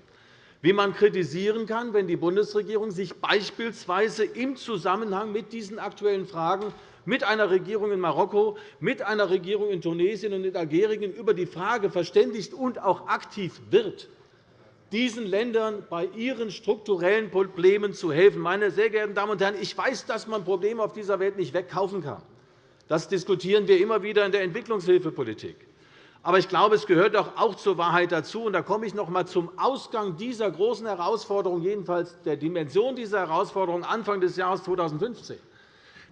wie man kritisieren kann, wenn die Bundesregierung sich beispielsweise im Zusammenhang mit diesen aktuellen Fragen mit einer Regierung in Marokko, mit einer Regierung in Tunesien und in Algerien über die Frage verständigt und auch aktiv wird, diesen Ländern bei ihren strukturellen Problemen zu helfen. Meine sehr geehrten Damen und Herren, ich weiß, dass man Probleme auf dieser Welt nicht wegkaufen kann. Das diskutieren wir immer wieder in der Entwicklungshilfepolitik. Aber ich glaube, es gehört auch zur Wahrheit dazu, und da komme ich noch einmal zum Ausgang dieser großen Herausforderung, jedenfalls der Dimension dieser Herausforderung Anfang des Jahres 2015,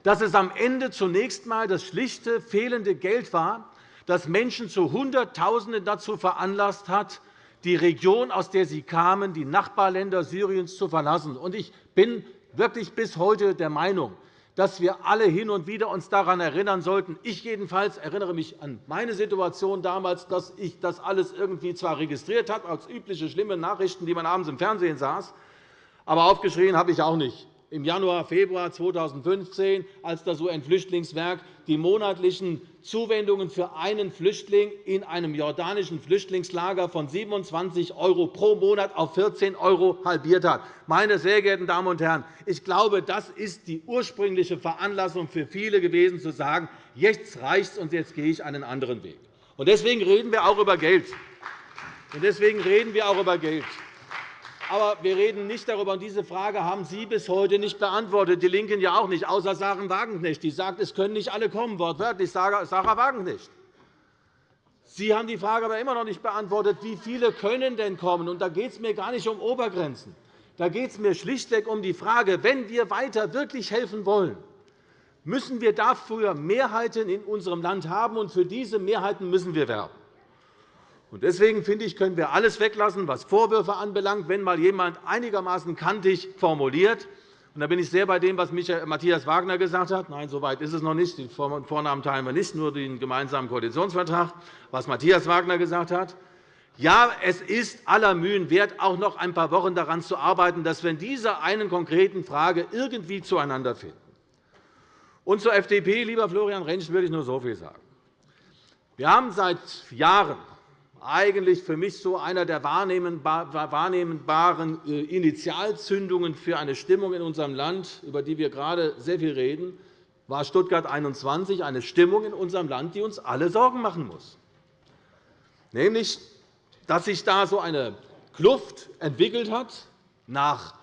dass es am Ende zunächst einmal das schlichte fehlende Geld war, das Menschen zu Hunderttausenden dazu veranlasst hat, die Region, aus der sie kamen, die Nachbarländer Syriens zu verlassen. Ich bin wirklich bis heute der Meinung, dass wir alle hin und wieder uns daran erinnern sollten. Ich jedenfalls erinnere mich an meine Situation damals, dass ich das alles irgendwie zwar registriert habe, als übliche schlimme Nachrichten, die man abends im Fernsehen saß, aber aufgeschrien habe ich auch nicht im Januar, Februar 2015, als das UN-Flüchtlingswerk die monatlichen Zuwendungen für einen Flüchtling in einem jordanischen Flüchtlingslager von 27 € pro Monat auf 14 € halbiert hat. Meine sehr geehrten Damen und Herren, ich glaube, das ist die ursprüngliche Veranlassung für viele gewesen, zu sagen, jetzt reicht es und jetzt gehe ich einen anderen Weg. Deswegen reden wir auch über Geld. Deswegen reden wir auch über Geld. Aber wir reden nicht darüber. Und diese Frage haben Sie bis heute nicht beantwortet, die LINKEN ja auch nicht, außer Sarah Wagenknecht. Die sagt, es können nicht alle kommen, wortwörtlich Sarah Wagenknecht. Sie haben die Frage aber immer noch nicht beantwortet, wie viele können denn kommen. Und da geht es mir gar nicht um Obergrenzen. Da geht es mir schlichtweg um die Frage, wenn wir weiter wirklich helfen wollen, müssen wir dafür Mehrheiten in unserem Land haben, und für diese Mehrheiten müssen wir werben. Deswegen finde ich, können wir alles weglassen, was Vorwürfe anbelangt, wenn mal jemand einigermaßen kantig formuliert. da bin ich sehr bei dem, was Matthias Wagner gesagt hat. Nein, so weit ist es noch nicht. Die Vornamen teilen wir nicht, nur den gemeinsamen Koalitionsvertrag. Was Matthias Wagner gesagt hat. Ja, es ist aller Mühen wert, auch noch ein paar Wochen daran zu arbeiten, dass wir in dieser einen konkreten Frage irgendwie zueinander finden. Und zur FDP, lieber Florian Rentsch, würde ich nur so viel sagen. Wir haben seit Jahren eigentlich für mich so einer der wahrnehmbaren äh, Initialzündungen für eine Stimmung in unserem Land, über die wir gerade sehr viel reden, war Stuttgart 21, eine Stimmung in unserem Land, die uns alle Sorgen machen muss. Nämlich, dass sich da so eine Kluft entwickelt hat nach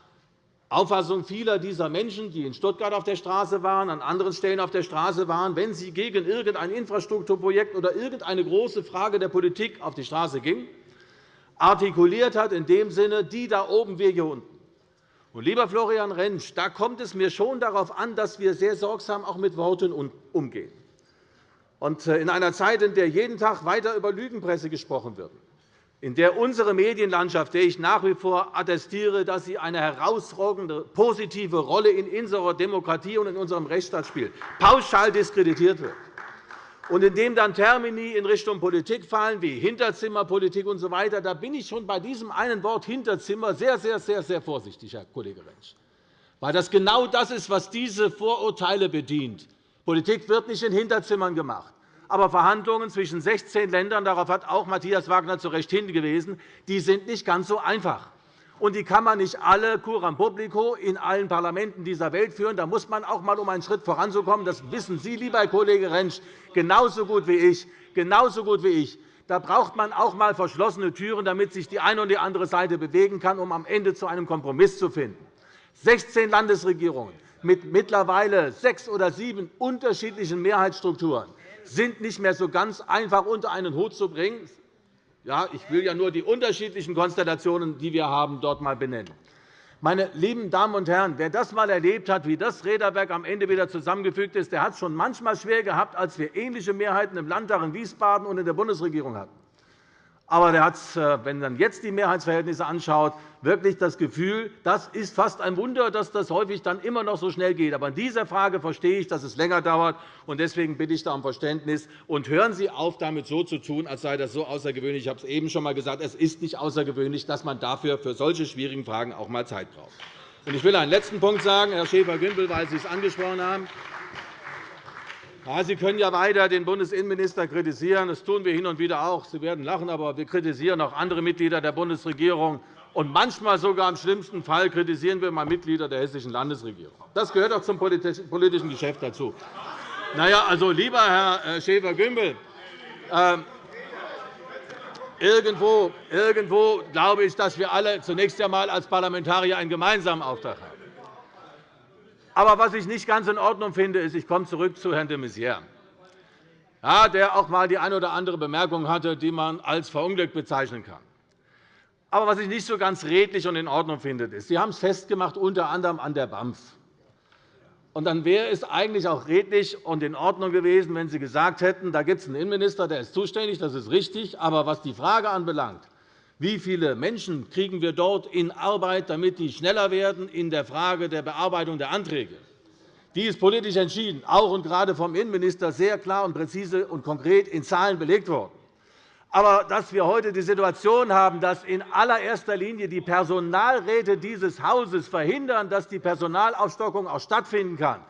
Auffassung vieler dieser Menschen, die in Stuttgart auf der Straße waren, an anderen Stellen auf der Straße waren, wenn sie gegen irgendein Infrastrukturprojekt oder irgendeine große Frage der Politik auf die Straße gingen, artikuliert hat in dem Sinne, die da oben, wir hier unten. Und, lieber Florian Rentsch, da kommt es mir schon darauf an, dass wir sehr sorgsam auch mit Worten umgehen. Und äh, in einer Zeit, in der jeden Tag weiter über Lügenpresse gesprochen wird, in der unsere Medienlandschaft, der ich nach wie vor attestiere, dass sie eine herausragende positive Rolle in unserer Demokratie und in unserem Rechtsstaat spielt, pauschal diskreditiert wird, und in dem dann Termini in Richtung Politik fallen, wie Hinterzimmerpolitik usw., so da bin ich schon bei diesem einen Wort Hinterzimmer sehr, sehr, sehr, sehr vorsichtig, Herr Kollege Rentsch, weil das genau das ist, was diese Vorurteile bedient. Politik wird nicht in Hinterzimmern gemacht. Aber Verhandlungen zwischen 16 Ländern, darauf hat auch Matthias Wagner zu Recht hingewiesen, die sind nicht ganz so einfach. Und die kann man nicht alle curam publico in allen Parlamenten dieser Welt führen. Da muss man auch einmal, um einen Schritt voranzukommen, das wissen Sie, lieber Herr Kollege Rentsch, genauso gut wie ich, genauso gut wie ich. Da braucht man auch einmal verschlossene Türen, damit sich die eine und die andere Seite bewegen kann, um am Ende zu einem Kompromiss zu finden. 16 Landesregierungen mit mittlerweile sechs oder sieben unterschiedlichen Mehrheitsstrukturen sind nicht mehr so ganz einfach unter einen Hut zu bringen. Ja, ich will ja nur die unterschiedlichen Konstellationen, die wir haben, dort einmal benennen. Meine lieben Damen und Herren, wer das einmal erlebt hat, wie das Räderwerk am Ende wieder zusammengefügt ist, der hat es schon manchmal schwer gehabt, als wir ähnliche Mehrheiten im Landtag in Wiesbaden und in der Bundesregierung hatten. Aber er hat, äh, wenn man jetzt die Mehrheitsverhältnisse anschaut, wirklich das Gefühl, das ist fast ein Wunder, dass das häufig dann immer noch so schnell geht. Aber in dieser Frage verstehe ich, dass es länger dauert. und Deswegen bitte ich da um Verständnis. Und hören Sie auf, damit so zu tun, als sei das so außergewöhnlich. Ich habe es eben schon einmal gesagt. Es ist nicht außergewöhnlich, dass man dafür für solche schwierigen Fragen auch einmal Zeit braucht. Ich will einen letzten Punkt sagen, Herr Schäfer-Gümbel, weil Sie es angesprochen haben. Ja, Sie können ja weiter den Bundesinnenminister kritisieren. Das tun wir hin und wieder auch. Sie werden lachen, aber wir kritisieren auch andere Mitglieder der Bundesregierung. Und manchmal sogar im schlimmsten Fall kritisieren wir mal Mitglieder der Hessischen Landesregierung. Das gehört auch zum politischen Geschäft dazu. Na ja, also, lieber Herr äh, Schäfer-Gümbel, äh, irgendwo, irgendwo glaube ich, dass wir alle zunächst einmal als Parlamentarier einen gemeinsamen Auftrag haben. Aber was ich nicht ganz in Ordnung finde, ist, ich komme zurück zu Herrn de Maizière, der auch einmal die eine oder andere Bemerkung hatte, die man als verunglückt bezeichnen kann. Aber was ich nicht so ganz redlich und in Ordnung finde, ist, Sie haben es festgemacht, unter anderem an der BAMF. Und dann wäre es eigentlich auch redlich und in Ordnung gewesen, wenn Sie gesagt hätten, da gibt es einen Innenminister, der ist zuständig, das ist richtig. Aber was die Frage anbelangt, wie viele Menschen kriegen wir dort in Arbeit, damit die schneller werden in der Frage der Bearbeitung der Anträge? Die ist politisch entschieden, auch und gerade vom Innenminister sehr klar und präzise und konkret in Zahlen belegt worden. Aber dass wir heute die Situation haben, dass in allererster Linie die Personalräte dieses Hauses verhindern, dass die Personalaufstockung auch stattfinden kann,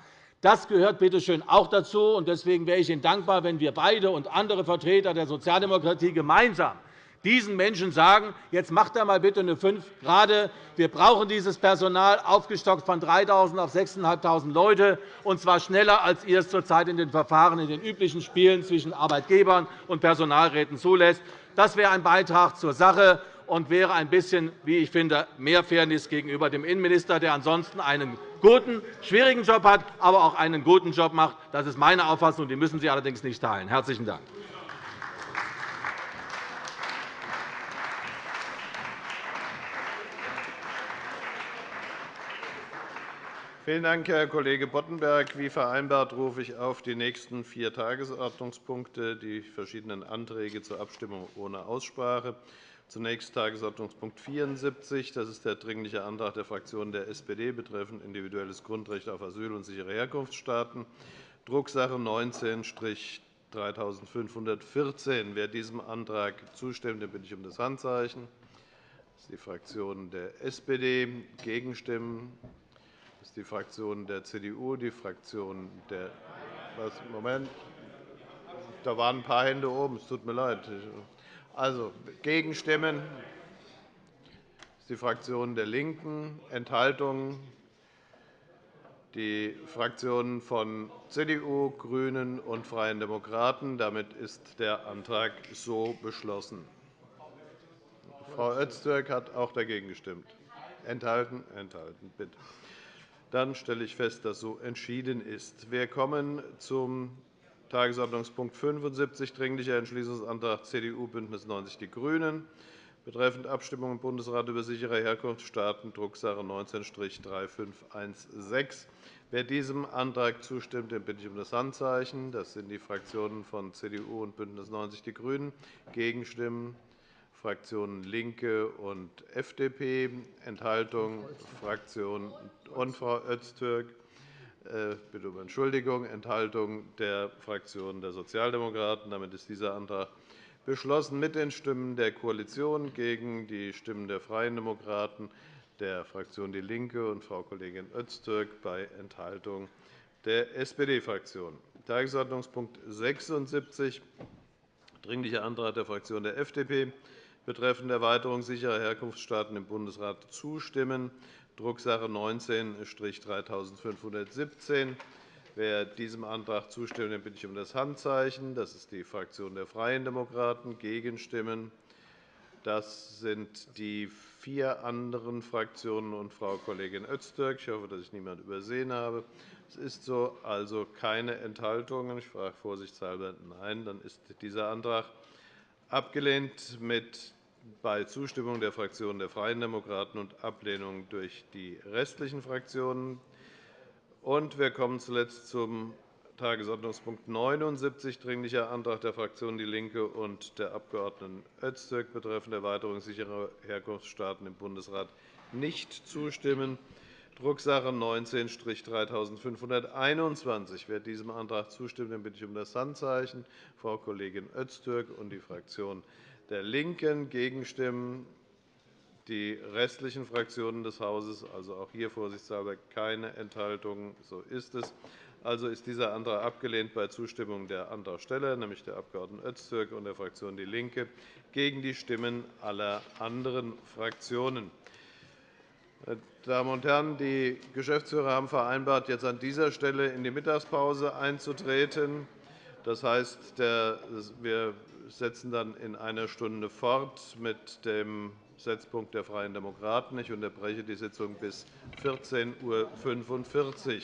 das gehört bitte schön auch dazu. Deswegen wäre ich Ihnen dankbar, wenn wir beide und andere Vertreter der Sozialdemokratie gemeinsam diesen Menschen sagen, jetzt macht er mal bitte eine 5 gerade. Wir brauchen dieses Personal aufgestockt von 3.000 auf 6.500 Leute, und zwar schneller, als ihr es zurzeit in den Verfahren in den üblichen Spielen zwischen Arbeitgebern und Personalräten zulässt. Das wäre ein Beitrag zur Sache und wäre ein bisschen, wie ich finde, mehr Fairness gegenüber dem Innenminister, der ansonsten einen guten, schwierigen Job hat, aber auch einen guten Job macht. Das ist meine Auffassung. Die müssen Sie allerdings nicht teilen. – Herzlichen Dank. Vielen Dank, Herr Kollege Boddenberg. Wie vereinbart rufe ich auf die nächsten vier Tagesordnungspunkte die verschiedenen Anträge zur Abstimmung ohne Aussprache. Zunächst Tagesordnungspunkt 74. Das ist der Dringliche Antrag der Fraktion der SPD betreffend individuelles Grundrecht auf Asyl und sichere Herkunftsstaaten, Drucksache 19-3514. Wer diesem Antrag zustimmt, den bitte ich um das Handzeichen. Das ist die Fraktion der SPD. Gegenstimmen ist die Fraktion der CDU, die Fraktion der was, Moment. Da waren ein paar Hände oben. Es tut mir leid. Also, Gegenstimmen das ist die Fraktion der LINKEN, Enthaltungen die Fraktionen von CDU, GRÜNEN und Freien Demokraten. Damit ist der Antrag so beschlossen. Frau Öztürk hat auch dagegen gestimmt. Enthalten? Enthalten. Bitte. Dann stelle ich fest, dass so entschieden ist. Wir kommen zum Tagesordnungspunkt 75, Dringlicher Entschließungsantrag CDU, BÜNDNIS 90 die GRÜNEN betreffend Abstimmung im Bundesrat über sichere Herkunftsstaaten, Drucksache 19-3516. Wer diesem Antrag zustimmt, den bitte ich um das Handzeichen. Das sind die Fraktionen von CDU und BÜNDNIS 90 die GRÜNEN. Gegenstimmen Fraktionen LINKE und FDP, Enthaltung Fraktion und Frau Öztürk. Äh, bitte um Entschuldigung. Enthaltung der Fraktion der Sozialdemokraten. Damit ist dieser Antrag beschlossen mit den Stimmen der Koalition gegen die Stimmen der Freien Demokraten, der Fraktion DIE LINKE und Frau Kollegin Öztürk bei Enthaltung der SPD-Fraktion. Tagesordnungspunkt 76, Dringlicher Antrag der Fraktion der FDP betreffend Erweiterung sicherer Herkunftsstaaten im Bundesrat zustimmen, Drucksache 19-3517. Wer diesem Antrag zustimmt, den bitte ich um das Handzeichen. Das ist die Fraktion der Freien Demokraten. Gegenstimmen das sind die vier anderen Fraktionen und Frau Kollegin Öztürk. Ich hoffe, dass ich niemanden übersehen habe. Es ist so, also keine Enthaltungen. Ich frage vorsichtshalber Nein. Dann ist dieser Antrag abgelehnt mit bei Zustimmung der Fraktion der Freien Demokraten und Ablehnung durch die restlichen Fraktionen. wir kommen zuletzt zum Tagesordnungspunkt 79, Dringlicher Antrag der Fraktion DIE LINKE und der Abg. Öztürk betreffend Erweiterung sicherer Herkunftsstaaten im Bundesrat nicht zustimmen. Drucksache 19-3521. Wer diesem Antrag zustimmt, den bitte ich um das Handzeichen. Frau Kollegin Öztürk und die Fraktion der LINKEN gegenstimmen. Die restlichen Fraktionen des Hauses, also auch hier vorsichtshalber keine Enthaltungen. So ist es. Also ist dieser Antrag abgelehnt bei Zustimmung der Antragsteller, nämlich der Abg. Öztürk und der Fraktion DIE LINKE, gegen die Stimmen aller anderen Fraktionen. Meine Damen und Herren, die Geschäftsführer haben vereinbart, jetzt an dieser Stelle in die Mittagspause einzutreten. Das heißt, wir setzen dann in einer Stunde fort mit dem Setzpunkt der Freien Demokraten. Ich unterbreche die Sitzung bis 14.45 Uhr.